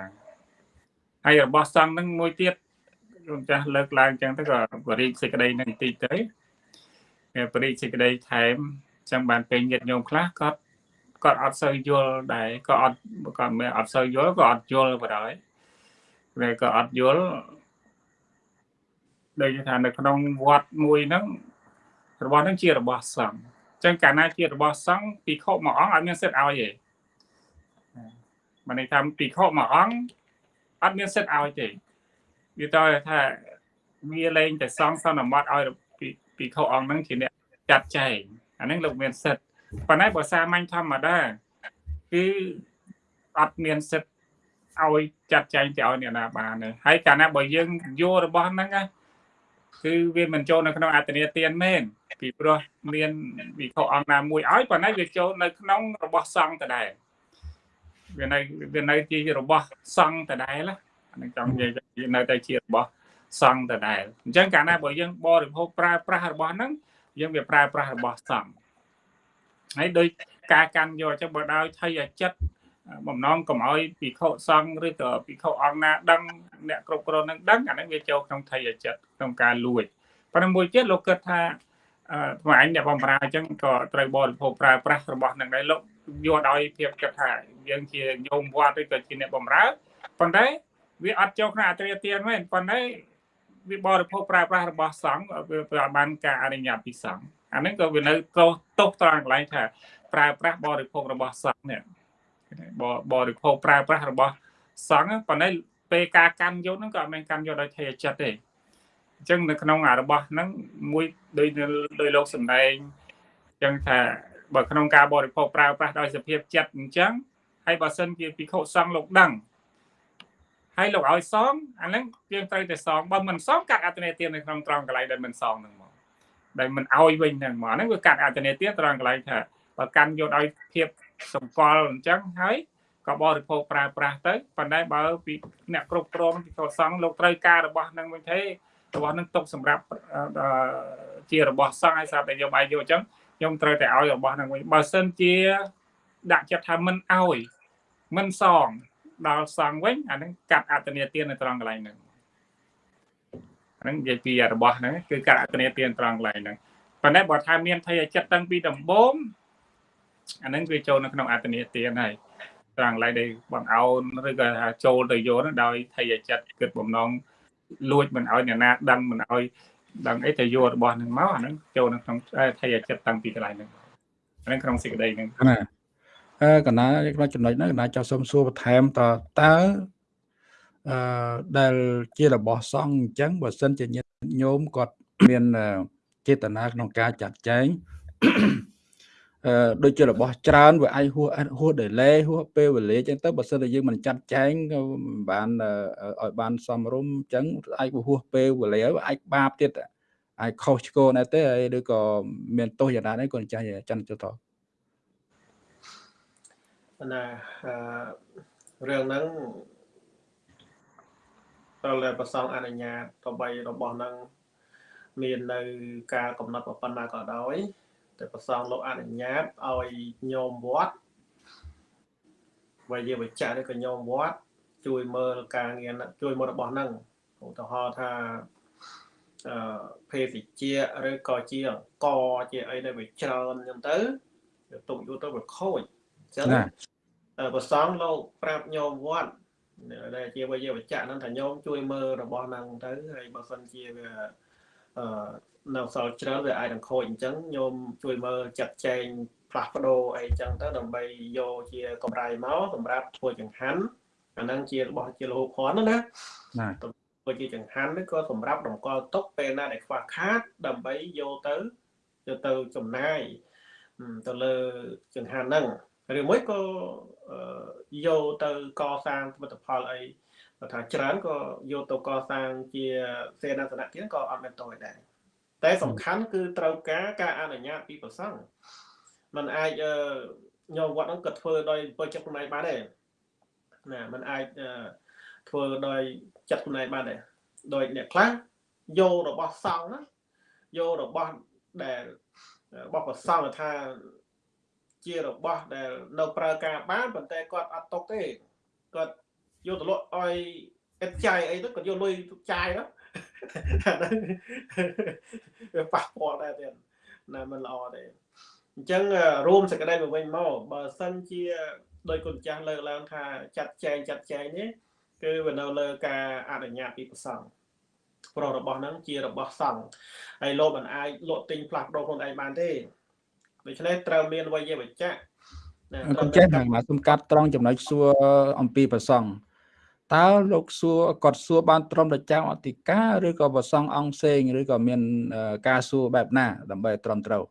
ហើយរបស់សង្ឃនឹងមួយទៀតខ្ញុំចាស់លើកឡើងចឹងទៅក៏បរិយសេចក្តីនឹងបន្តិចទៅបរិយសេចក្តីថែមចឹងបានពេញញាតិញោមខ្លះគាត់គាត់អត់សូវយល់ដែរក៏អត់ក៏មិនអត់សូវយល់ក៏អត់យល់បណ្ដោយតែក៏អត់យល់ដូចថានៅក្នុងវត្តមួយហ្នឹងរបស់ហ្នឹងជារបស់សង្ឃអញ្ចឹងកាលណាជារបស់សង្ឃពីខុមួយអង្គអត់មានសិទ្ធឲ្យទេបានន័យថាពីខុមួយអង្គ អត់មានសិទ្ធឲ្យទេវាតើថាវាលែងតែសង្ឃសន្មត់ឲ្យពីពីខុអង្គហ្នឹងជាអ្នកចាត់ចែងអាហ្នឹងលោកមានសិទ្ធប៉ុន្តែបើសាមញ្ញធម្មតាគឺអត់មានសិទ្ធឲ្យចាត់ចែងទៅឲ្យអ្នកណាបានទេហើយកាលណាបើយើងយករបស់ហ្នឹងណាគឺវាមិនចូលនៅក្នុងអត្តនេទានមែនពីព្រោះមានវិខអង្គណាមួយឲ្យប៉ុន្តែវាចូលនៅក្នុងរបស់សង្ឃដដែល វានៅវានៅជារបស់សង្ឃដដែលអានឹងចង់និយាយនៅតែជារបស់សង្ឃដដែលអញ្ចឹងកាលណាបើយើងបរិភោគប្រើប្រាស់របស់ហ្នឹងយើងវាប្រើប្រាស់របស់សង្ឃហើយដោយការកាន់យកអញ្ចឹងបើដោយថៃចិត្តបំណងកុំឲ្យពិខុសង្ឃឬក៏ពិខុអង្គណាដឹងអ្នកគ្រប់គ្រងនឹងដឹងអាហ្នឹងវាចូលក្នុងថៃចិត្តក្នុងការលួចប៉ុន្តែមួយទៀតលោកគិតថាថ្មអញអ្នកបំរើអញ្ចឹងក៏ត្រូវបរិភោគប្រើប្រាស់របស់នឹងដែរលោក យកដោយភាពគិតថាយើងជាញោមវត្តឬក៏ជាអ្នកបំរើប៉ុន្តែវាអត់ចូលក្នុងអត្រាទានមែនប៉ុន្តែវាបរិភោគប្រើប្រាស់របស់សង្ឃវាបានការអនុញ្ញាតពីសង្ឃអាហ្នឹងក៏វានៅទោសទោសត្រង់កន្លែងថាប្រើប្រាស់បរិភោគរបស់សង្ឃនេះបរិភោគប្រើប្រាស់របស់សង្ឃប៉ុន្តែពេលការកាន់យកហ្នឹងក៏អត់មែនកាន់យកដោយថេរចិត្តទេអញ្ចឹងនៅក្នុងអារបស់ហ្នឹងមួយដោយដោយលោកសំដែងអញ្ចឹងថា បើក្នុងការបរិភោគប្រើប្រាស់ដោយសភាពចិត្តអញ្ចឹងហើយបើសិនជាពិខុសង្ឃលោកដឹងហើយលោកឲ្យសងអាហ្នឹងយើងត្រូវតែសងបើមិនសងកាត់អត្តនេទាននៅក្នុងត្រង់កន្លែងដែលមិនសងហ្នឹងមកដែលមិនឲ្យវិញហ្នឹងមកហ្នឹងវាកាត់អត្តនេទានត្រង់កន្លែងថាបើកាន់យកឲ្យភាពសម្គាល់អញ្ចឹងហើយក៏បរិភោគប្រើប្រាស់ទៅប៉ុន្តែបើពីអ្នកគ្រប់គ្រងពីកសង្ឃលោកត្រូវការរបស់នឹងវិញទេរបស់នឹងຕົកសម្រាប់ជារបស់សង្ឃហើយស្រាប់តែយកឲ្យយកអញ្ចឹង ខ្ញុំត្រូវតែឲ្យរបស់នឹងវិញបើសិនជា ដាក់ចិត្តថាមិនឲ្យមិនសងដល់សង្ឃវិញអានឹងកាត់អត្តនេទាននៅត្រង់កន្លែងហ្នឹងអានឹងនិយាយពីរបស់ហ្នឹងគឺកាត់អត្តនេទានត្រង់កន្លែងហ្នឹងប៉ុន្តែបើថាមានថយចិត្តតាំងពីដំបូងអាហ្នឹងវាចូលនៅក្នុងអត្តនេទានហើយត្រង់ឡើយដែលបងអោនឬក៏ថាចូលទៅយកនោះដោយថយចិត្តគិតបំណងលួចមិនឲ្យអ្នកណាដឹងមិនឲ្យ ដឹងអីទៅយករបស់នឹងមកអាហ្នឹងចូលនៅក្នុងថយចិត្តតាំងពីកន្លែងហ្នឹងអាហ្នឹងក្នុងសេចក្តីហ្នឹងណាអឺកណាក្នុងចំណុចហ្នឹងកណាចង់សុំសួរបន្ថែមតតើអឺដែលជារបស់សង្ឃអញ្ចឹងបើសិនជាញាតិញោមគាត់មានចេតនាក្នុងការចាត់ចែងអឺ ដូចជារបស់ច្រើនវាអាចហួសហួស delay ហួសពេលវេលាអញ្ចឹងទៅបើសិនតែយើងមិនចាត់ចែងក៏បានឲ្យបានសមរម្យអញ្ចឹងអាចហួសពេលវេលាអាចបាបទៀតអាចខុសឆ្គងដែរទេហើយឬក៏មានទោសយ៉ាងណាដែរគាត់ចាស់ចាន់ចុះតណារឿងហ្នឹងត្រូវតែប្រសងអនុញ្ញាតទៅបីរបស់ហ្នឹងមាននៅការកំណត់ប៉ុណ្ណាក៏ដោយ តែប្រសងលោកអនុញ្ញាតឲ្យញោមវត្តវិយាបច្ចៈឬក៏ញោមវត្តជួយមើលការងារជួយមើលរបស់ហ្នឹងឧទាហរណ៍ថាអឺភេសជ្ជៈឬក៏ជាអង្គជាអីដែលវាច្រើនអញ្ចឹងទៅទុកយូរទៅវាខូចអញ្ចឹងប្រសងលោកប្រាប់ញោមវត្តដែលជាវិយាបច្ចៈហ្នឹងថាញោមជួយមើលរបស់ហ្នឹងទៅហើយបើសិនជាវាអឺ នៅសល់ច្រើនវាអាចនឹងខូចអញ្ចឹងញោមជួយមើលចាត់ចែងផ្លាស់ប្ដូរអីចឹងទៅដើម្បីយកជាកម្រៃមកសម្រាប់ធ្វើចង្ហាន់អាហ្នឹងជារបស់ជាលហូភ័ណ្ឌណាណាធ្វើជាចង្ហាន់នេះក៏សម្រាប់តម្កល់ទុកពេលណាដែលខ្វះខាត ដើម្បីយកទៅយកទៅចំណាយទៅលើចង្ហាន់ហ្នឹងឬមួយក៏យកទៅកសាងទិដ្ឋផលអីថាច្រើនក៏យកទៅកសាងជាសេនាសនៈទៀតក៏អត់មានតយដែរ តែសំខាន់គឺត្រូវការការអនុញ្ញាតពីប្រសង់มันអាចញោមវត្តហ្នឹងក៏ធ្វើដោយបើចិត្តខ្លួនឯងបានដែរណាมันអាចធ្វើដោយចិត្តខ្លួនឯងបានដែរដោយអ្នកខ្លះយករបស់សង្ឃណាយករបស់ដែលរបស់ប្រសង់ថា ជារបស់ដែលនៅប្រើការបានប៉ុន្តែគាត់អត់ຕົកទេគាត់យកទៅលក់ឲ្យអិតចាយអីទៅគាត់យកលុយចាយទៅអា ហ្នឹងវាប៉ះពាល់ដែរទៀតណាមិនល្អទេអញ្ចឹងរួមសេចក្តីមកវិញមកបើសិនជាដោយគុណចាស់លើកឡើងថាចាត់ចែងចាត់ចែងនេះគឺវានៅលើការអនុញ្ញាតពីព្រះសង្ឃព្រោះរបស់ហ្នឹងជារបស់សង្ឃហើយលោកមិនអាចលក់ទិញផ្លាស់ប្ដូរខ្លួនឯងបានទេដូច្នេះត្រូវមានវិយវចៈគុណចេះហ្នឹងមកសំកាត់ត្រង់ចំណុចសួរអំពីប្រសង់ តើលោកសួរគាត់សួរបានត្រឹមតែចៅអធិការឬក៏ប្រសង់អង្គផ្សេងឬក៏មាន ការសួរបែបណា ដើម្បីត្រឹមត្រូវ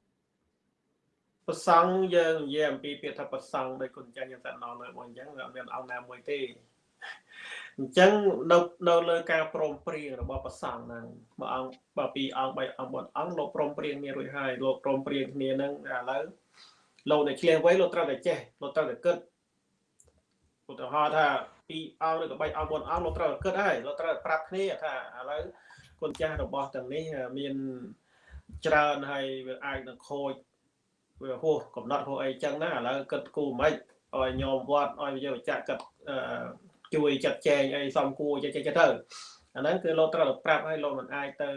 ប្រសង់យើងនិយាយអំពីពាក្យថាប្រសង់ដោយគុណចាញ់យើងតែណោលើមកអញ្ចឹងអត់មានអង្គណាមួយទេអញ្ចឹងនៅនៅលើការព្រមព្រៀងរបស់ប្រសង់ហ្នឹងបើអង្គបើពីអង្គបីអង្គបុតអង្គលោកព្រមព្រៀងគ្នារួចហើយលោកព្រមព្រៀងគ្នាហ្នឹងឥឡូវលោកដែលឆ្លៀសវៃលោកត្រូវតែចេះលោកត្រូវតែគិតឧទាហរណ៍ថា ពីអង្គឬក៏បីអង្គបុតអង្គលោកត្រូវតែគិតហើយលោកត្រូវតែប្រាប់គ្នាថាឥឡូវគុណចាស់របស់ទាំងនេះមានច្រើនហើយវាអាចនឹងខូចវាហួសកំណត់ហួសអីចឹងណាឥឡូវគិតគូមិនឲ្យញោមវត្តឲ្យវិជ្ជាគិតជួយចាត់ចែងអីសំគួរចេះចេះទៅអាហ្នឹងគឺលោកត្រូវប្រាប់ឲ្យលោកមិនអាចទៅ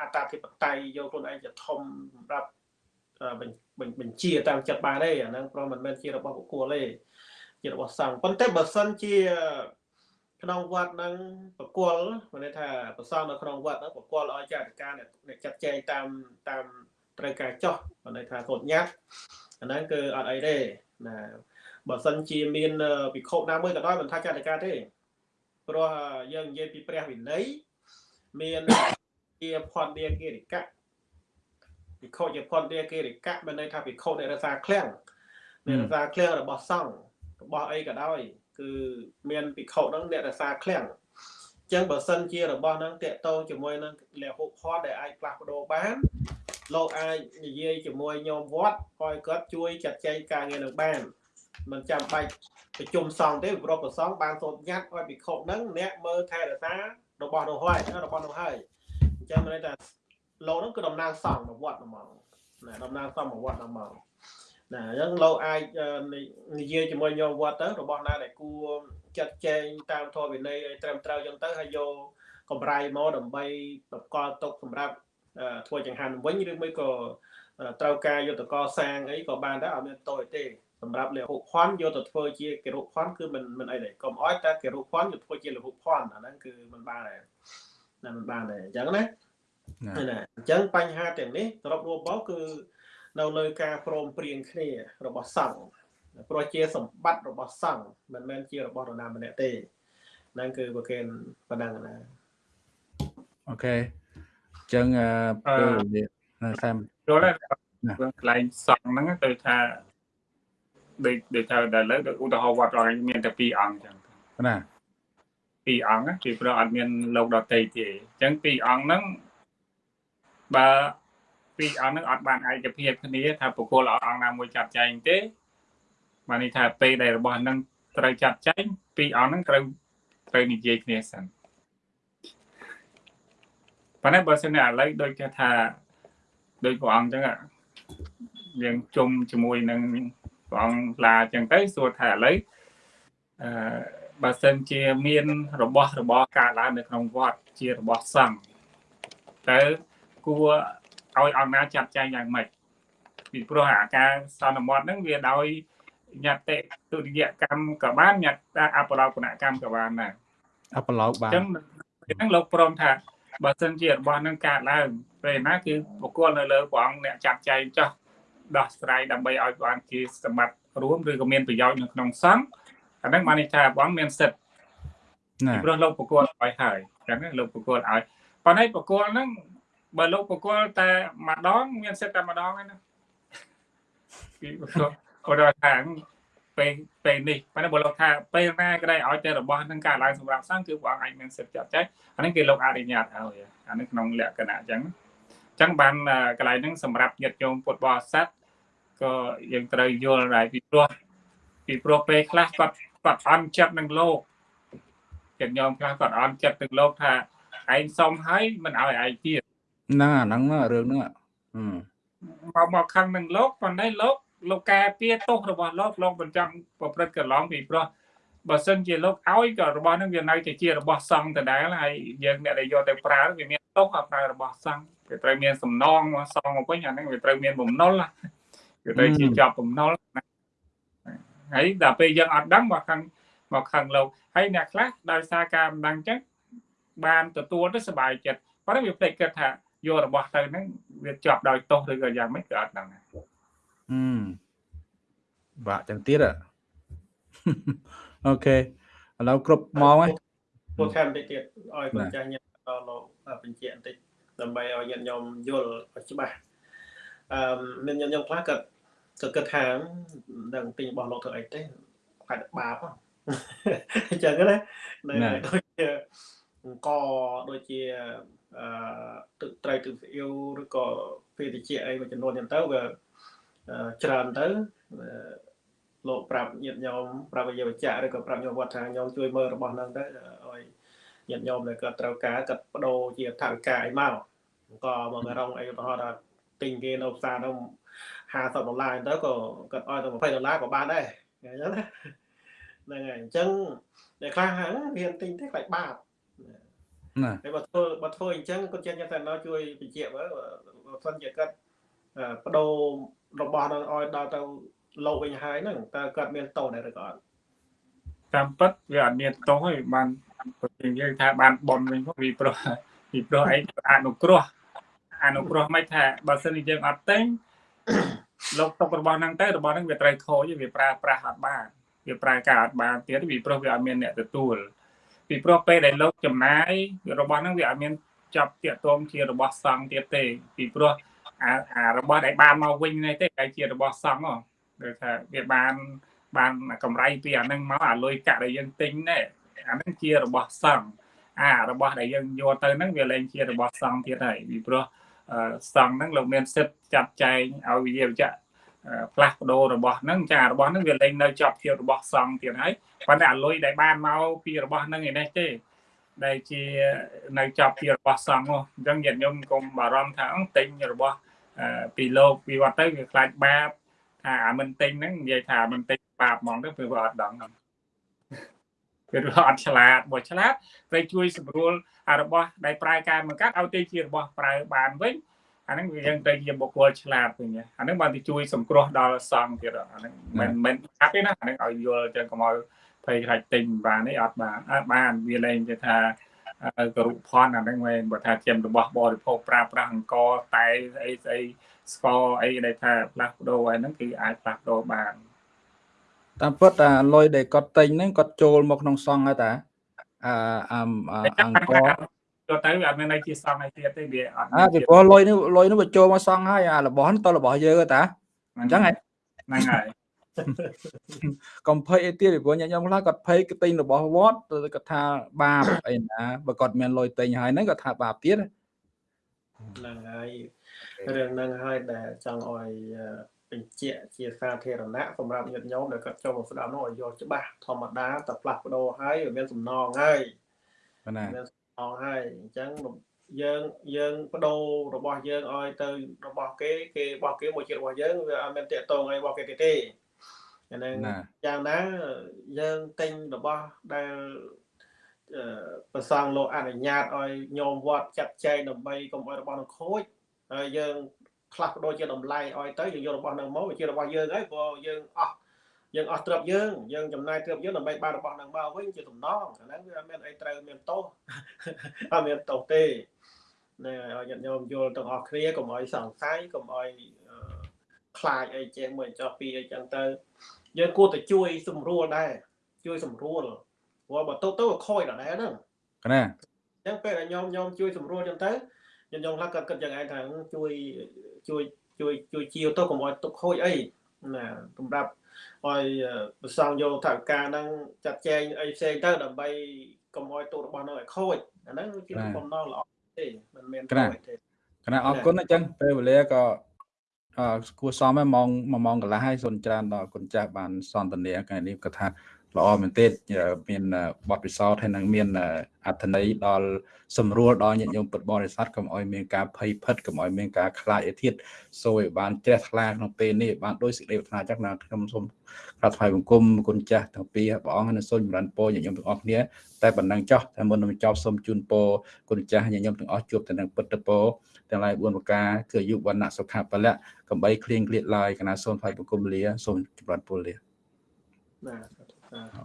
អត្តាធិបតេយ្យយកខ្លួនឯងជាធំសម្រាប់បញ្ជាតាមចិត្តបានទេអាហ្នឹងព្រោះមិនមែនជារបស់បុគ្គលទេ ជារបស់សង្ឃប៉ុន្តែបើសិនជា ក្នុងវត្តហ្នឹងបកលមានន័យថាប្រសងនៅក្នុងវត្តហ្នឹងបកលឲ្យចាត់ការអ្នកចាត់ចែងតាមតាមត្រូវការចោះមានន័យថាកូនញ៉ាត់អាហ្នឹងគឺអត់អីទេណាបើសិនជាមានវិខុណាមួយក៏ដោយមិនថាចាត់ការទេព្រោះយើងនិយាយពីព្រះវិន័យមានជាផនឌាគិរិកៈវិខុជាផនឌាគិរិកៈមានន័យថាវិខុនៃរសាឃ្លាំងនៃរសាឃ្លាំងរបស់សង្ឃ របស់អីក៏ដោយគឺមានវិខុហ្នឹងអ្នករសាឃ្លាំងចឹងបើសិនជារបស់ហ្នឹងតកតងជាមួយនឹងលះហុផនដែលអាចផ្លាស់ប្ដូរបានលោកអាចនិយាយជាមួយញោមវត្តឲ្យគាត់ជួយចាត់ចែងការងារនឹងបានមិនចាំបាច់ប្រជុំសង្ឃទេព្រោះប្រសងបានសូត្រញត្តិឲ្យភិក្ខុហ្នឹងអ្នកមើលថែរក្សារបស់នោះហើយរបស់នោះហើយអញ្ចឹងមានន័យថាលោកហ្នឹងគឺតំណាងសង្ឃមកវត្តហ្មងណាតំណាងសង្ឃមកវត្តហ្មង ណាអញ្ចឹងលោកអាចនិយាយជាមួយញោមវត្តទៅរបស់ណាដែលគួរចាត់ចែងតាមធម៌វិន័យឲ្យត្រឹមត្រូវអញ្ចឹងទៅហើយយកកម្រៃមកដើម្បីបកលទុកសម្រាប់ធ្វើចង្ហាន់វិញឬមួយក៏ត្រូវការយុទ្ធកសាងអីក៏បានដែរអត់មានតូចទេសម្រាប់លហុភ័ណ្ឌយកទៅធ្វើជាកិរុភ័ណ្ឌគឺមិនមិនអីទេកុំអោយតែកិរុភ័ណ្ឌយកធ្វើជាលហុភ័ណ្ឌអាហ្នឹងគឺមិនបានដែរណាមិនបានដែរអញ្ចឹងណាណាអញ្ចឹងបញ្ហាទាំងនេះសរុបរួមមកគឺ នៅលើការព្រមព្រៀងគ្នារបស់សង្ឃព្រោះជាសម្បត្តិរបស់សង្ឃមិនមែនជារបស់នរណាម្នាក់ទេហ្នឹងគឺប្រកេនប៉ុណ្ណឹងណាអូខេអញ្ចឹងពេលវេលាសាមយល់ហើយកន្លែងសង្ឃហ្នឹងទៅថាដូចដូចថាដល់ឥឡូវឧទាហរណ៍វត្តរងមានតែ2អង្គចឹងណា2អង្គពីព្រោះអត់មានលោកដតីទេអញ្ចឹង2អង្គហ្នឹងបើ 2អង្គហ្នឹងអត់បានឯកភាពគ្នាថាបុគ្គលអង្គណាមួយចាត់ចែងទេបានន័យថាពេលដែលរបស់ហ្នឹងត្រូវចាត់ចែង2អង្គហ្នឹងត្រូវត្រូវនិយាយគ្នាសិនប៉ុន្តែបើសិនឥឡូវដូចគេថាដូចព្រះអង្គអញ្ចឹងយើងជុំជាមួយនឹងព្រះអង្គឡាអញ្ចឹងទៅសួរថាឥឡូវអឺបើសិនជាមាន របស់របរកើតឡើងនៅក្នុងវត្តជារបស់សង្ឃតើគួរ ឲ្យអង្គណាចាត់ចែងយ៉ាងម៉េចពីព្រោះអាការសន្មត់ហ្នឹងវាដោយញត្តិទុតិយកម្មក៏បានញត្តិអបឡោកនកម្មក៏បានដែរអបឡោកបានអញ្ចឹងហ្នឹងលោកព្រមថាបើសិនជារបស់ហ្នឹងកើតឡើងពេលណាគឺបុគ្គលនៅលើព្រះអង្គអ្នកចាត់ចែងចោះដោះស្រាយដើម្បីឲ្យបានជាសម្បត្តិរួមឬក៏មានប្រយោជន៍នៅក្នុងសង្ឃអាហ្នឹងបានន័យថាបងមានសិទ្ធិណាព្រោះលោកប្រគល់ឲ្យហើយចឹងលោកប្រគល់ឲ្យប៉ុន្តែប្រគល់ហ្នឹង បើលោកប្រគល់តែម្ដងមានសិទ្ធិតែម្ដងឯណាពីព្រោះគាត់ថាពេលពេលនេះប៉ុន្តែបើលោកថាពេលណាក៏ได้ឲ្យតែរបស់នឹងកើតឡើងសម្រាប់សង្ឃគឺព្រះអង្គអាចមានសិទ្ធិចាត់ចែងអានេះគេលោកអនុញ្ញាតឲ្យអានេះក្នុងលក្ខណៈអញ្ចឹងអញ្ចឹងបានកន្លែងហ្នឹងសម្រាប់ញាតិញោមពុទ្ធបរិស័ទក៏យើងត្រូវយល់ដែរពីព្រោះពីព្រោះពេលខ្លះគាត់គាត់អន់ចិត្តនឹងលោកចិត្តញោមខ្លះគាត់អន់ចិត្តនឹងលោកថាឯងសុំហើយមិនឲ្យឯងទៀត ហ្នឹងអាហ្នឹងរឿងហ្នឹងមកមកខឹងនឹងលោកប៉ុន្តែលោកលោកការពារទោសរបស់លោកលោកមិនចង់ប្រព្រឹត្តកន្លងពីព្រោះបើសិនជាលោកឲ្យក៏របស់នឹងវានៅតែជារបស់សង្ឃដដែលហើយយើងអ្នកដែលយកទៅប្រើវាមានទោសឲ្យប្រើរបស់សង្ឃវាត្រូវមានសំណងមកសងមកវិញអាហ្នឹងវាត្រូវមានបំណុលវាត្រូវជាជាប់បំណុលហើយដល់ពេលយើងអត់ដឹងមកខាងមកខាងលោកហើយអ្នកខ្លះដោយសារការមិនដឹងចឹងបានទទួលទៅសុបាយចិត្តប៉ុន្តែវាភ្លេចគិតថា យករបស់ទៅហ្នឹងវាជាប់ដោយទោសឬក៏យ៉ាងម៉េចក៏អត់ដឹងដែរហឹមបាក់ចឹងទៀតអូខេឥឡូវគ្រប់ម៉ោងហើយពោលខែបន្តិចទៀតឲ្យគុណចាស់ញាតិដល់លោកបញ្ជាក់បន្តិចដើម្បីឲ្យញាតិញោមយល់ឲ្យច្បាស់អឺមានញាតិញោមខ្លះក៏ក៏គិតថាមិនដឹងទិញរបស់លោកធ្វើអីទេខាត់បាបអញ្ចឹងណានៅដូចជាអង្គដូចជា អឺទឹកត្រីទឹកស្អ៊ីវឬក៏ពេលតិចអីមួយចំនួនហ្នឹងទៅវាច្រើនទៅលោកប្រាប់ញាតិញោមប្រាប់វិយវចៈឬក៏ប្រាប់ញោមវត្តថាញោមជួយមើលរបស់ហ្នឹងទៅឲ្យញាតិញោមដែលគាត់ត្រូវការគាត់បដូរជាថវិកាអីមកក៏មករងអីឧទាហរណ៍ថាទិញគេនៅផ្សារទៅ50ដុល្លារទៅក៏គាត់ឲ្យទៅ20ដុល្លារក៏បានដែរអញ្ចឹងណាហ្នឹងហើយអញ្ចឹងតែខ្លះហ្នឹងវាទិញទេខ្លាចបាប ណាហើយបើធ្វើបើធ្វើអញ្ចឹងគាត់ចេះថាណោជួយបញ្ជាក់មើលបើសិនជាគាត់បដូររបស់នឹងឲ្យដល់ទៅលោកវិញហើយហ្នឹងតើគាត់មានតោដែរឬក៏អត់តាមពិតវាអត់មានតោទេបានយើងនិយាយថាបានបនវិញពីព្រោះពីព្រោះអីអនុគ្រោះអនុគ្រោះមិនថាបើសិនជាយើងអត់តែងលោកຕົករបស់ហ្នឹងទៅរបស់ហ្នឹងវាត្រូវខូចវាប្រើប្រាស់អត់បានវាប្រើការអត់បានទៀតពីព្រោះវាអត់មានអ្នកទទួល ពីព្រោះពេលដែលលោកចំណាយរបស់ហ្នឹងវាអត់មានចាប់តាកតងជារបស់សង្ឃទៀតទេ ពីព្រោះអាអារបស់ដែលបានមកវិញនេះទេគេជារបស់សង្ឃហ៎ដូចថាវាបានបានកម្រៃពីអានឹងមកអាលុយកាក់ដែលយើងទិញនេះអានឹងជារបស់សង្ឃអារបស់ដែលយើងយកទៅហ្នឹងវាលែងជារបស់សង្ឃទៀតហើយពីព្រោះសង្ឃហ្នឹងលោកមានសិទ្ធិចាត់ចែងឲ្យវិជាវចៈ ផ្លាស់ប្ដូររបស់ហ្នឹងចារបស់ហ្នឹងវាលែងនៅជាប់ជារបស់សង្ឃទៀតហើយប៉ុន្តែអាលុយដែលបានមកពីរបស់ហ្នឹងឯនេះទេដែលជានៅចាប់ពីរបស់សង្ឃអញ្ចឹងញាតិញោមកុំបារម្ភថាទិញរបស់ពីលោកពីវត្តទៅវាខ្លាចបាបថាអាមិនទិញហ្នឹងនិយាយថាមិនទិញបាបហ្មងទៅព្រោះវាអត់ដឹងគឺវាអត់ឆ្លាតបើឆ្លាតត្រូវជួយ សម្រួលអារបស់ដែលប្រើការបង្កាត់ឲ្យទៅជារបស់ប្រើបានវិញ អាហ្នឹងវាយើងទៅជាបុគ្គលឆ្លាតវិញអាហ្នឹងបានទៅជួយសង្គ្រោះដល់សង្ឃទៀតអាហ្នឹងមិនមិនកាប់ទេណាអាហ្នឹងឲ្យយល់ចឹងកុំឲ្យភ័យខ្លាចទិញបានទេអត់បានអត់បានវាលែងគេថាករុផនអាហ្នឹងមែនបើថាជារបស់បរិភោគប្រើប្រាស់អង្គតែស្អីស្អីស្ករអីដែលថាផ្លាស់ប្ដូរហើយហ្នឹងគឺអាចផ្លាស់ប្ដូរបានតាមពិតអាលុយដែលគាត់ទិញហ្នឹងគាត់ចូលមកក្នុងសង្ឃហើយតាអឺអង្គ ចូលទៅវាអត់មានអីជាសង្ឃអីទៀតទេវាអត់អើពីព្រោះលុយនេះលុយនេះវាចូលមកសង្ឃហើយអារបស់នេះតរបស់យើងតាអញ្ចឹងហ៎ហ្នឹងហើយកុំភ័យអីទៀតពីព្រោះញាតិញោមខ្លះគាត់ភ័យទិញរបស់វត្តទៅគាត់ថាបាបអីណាបើគាត់មានលុយទិញហើយហ្នឹងគាត់ថាបាបទៀតហ្នឹងហើយរឿងហ្នឹងហើយដែលចង់ឲ្យបញ្ជាក់ជាសាធារណៈសម្រាប់ញាតិញោមដែលគាត់ចូលមកស្ដាប់នោះឲ្យយល់ច្បាស់ធម្មតាតែផ្លាស់ប្ដូរហើយវាមានសំណងហើយណាមាន សំណងហើយអញ្ចឹងយើងយើងបដូររបស់យើងឲ្យទៅរបស់គេគេរបស់គេមួយជារបស់យើងវាអត់មានតាកតងអីរបស់គេទេទេអាហ្នឹងយ៉ាងណាយើងទិញរបស់ដែលប្រសងលោកអនុញ្ញាតឲ្យញោមវត្តចាត់ចែងដើម្បីកុំឲ្យរបស់នឹងខូចហើយយើងផ្លាស់ប្ដូរជាតម្លៃឲ្យទៅយើងយករបស់នឹងមកវាជារបស់យើងហើយព្រោះយើងអស់ យើងអស់ទ្រព្យយើងយើងចំណាយទ្រព្យយើងដើម្បីបានរបស់នឹងមកវិញជាតំណងអាហ្នឹងវាអត់មានអីត្រូវមានទោសអត់មានទោសទេណែឲ្យញាតិញោមយល់ទាំងអស់គ្នាកុំឲ្យសង្ស័យកុំឲ្យខ្លាចអីចេះមួយចោះពីអីចឹងទៅយើងគួរតែជួយសម្រួលដែរជួយសម្រួលព្រោះបើទៅទៅខូចដល់ដែរហ្នឹងណាអញ្ចឹងពេលដែលញោមញោមជួយសម្រួលចឹងទៅខ្ញុំញោមខ្លះគាត់គិតយ៉ាងឯងថាជួយជួយជួយជួយជាវទៅកុំឲ្យទុកខូចអីណាសម្រាប់ ឲ្យប្រសងយកថវិកាហ្នឹងចាត់ចែងអីផ្សេងទៅដើម្បីកុំឲ្យទុករបស់នោះឲ្យខូចអាហ្នឹងជាបំណងល្អទេមិនមែនខូចទេគណៈអរគុណអញ្ចឹងពេលវេលាក៏អឺគួរសមហើយម៉ោង1ម៉ោងកន្លះហើយសូមច្រើនដល់គុណចាស់បានសន្ទនាថ្ងៃនេះក៏ថា ល្អមែនទេមានបទពិសោធន៍ហើយនឹងមានអត្ថន័យដល់សម្រួលដល់ញាតិញោមពុទ្ធបរិស័ទកុំឲ្យមានការភ័យភិតកុំឲ្យមានការខ្លាចអីទៀតសូមឲ្យបានជ្រះថ្លាក្នុងពេលនេះបានដោយសេចក្តីប្រាថ្នាចឹងណាខ្ញុំសូមក្រាបថ្វាយបង្គំគុណចាស់ទាំងពីរព្រះអង្គនិងសូមចម្រើនពរញាតិញោមទាំងអស់គ្នាតែប៉ុណ្ណឹងចោះតែមុននឹងចប់សូមជូនពរគុណចាស់ញាតិញោមទាំងអស់ជួបតែនឹងពុទ្ធពរទាំងឡាយ4ប្រការគឺអាយុវណ្ណៈសុខៈពលៈកំបីគ្លៀងគ្លៀតឡើយកណាសូមថ្វាយបង្គំលាសូមចម្រើនពរលាបាទ 嗯。好。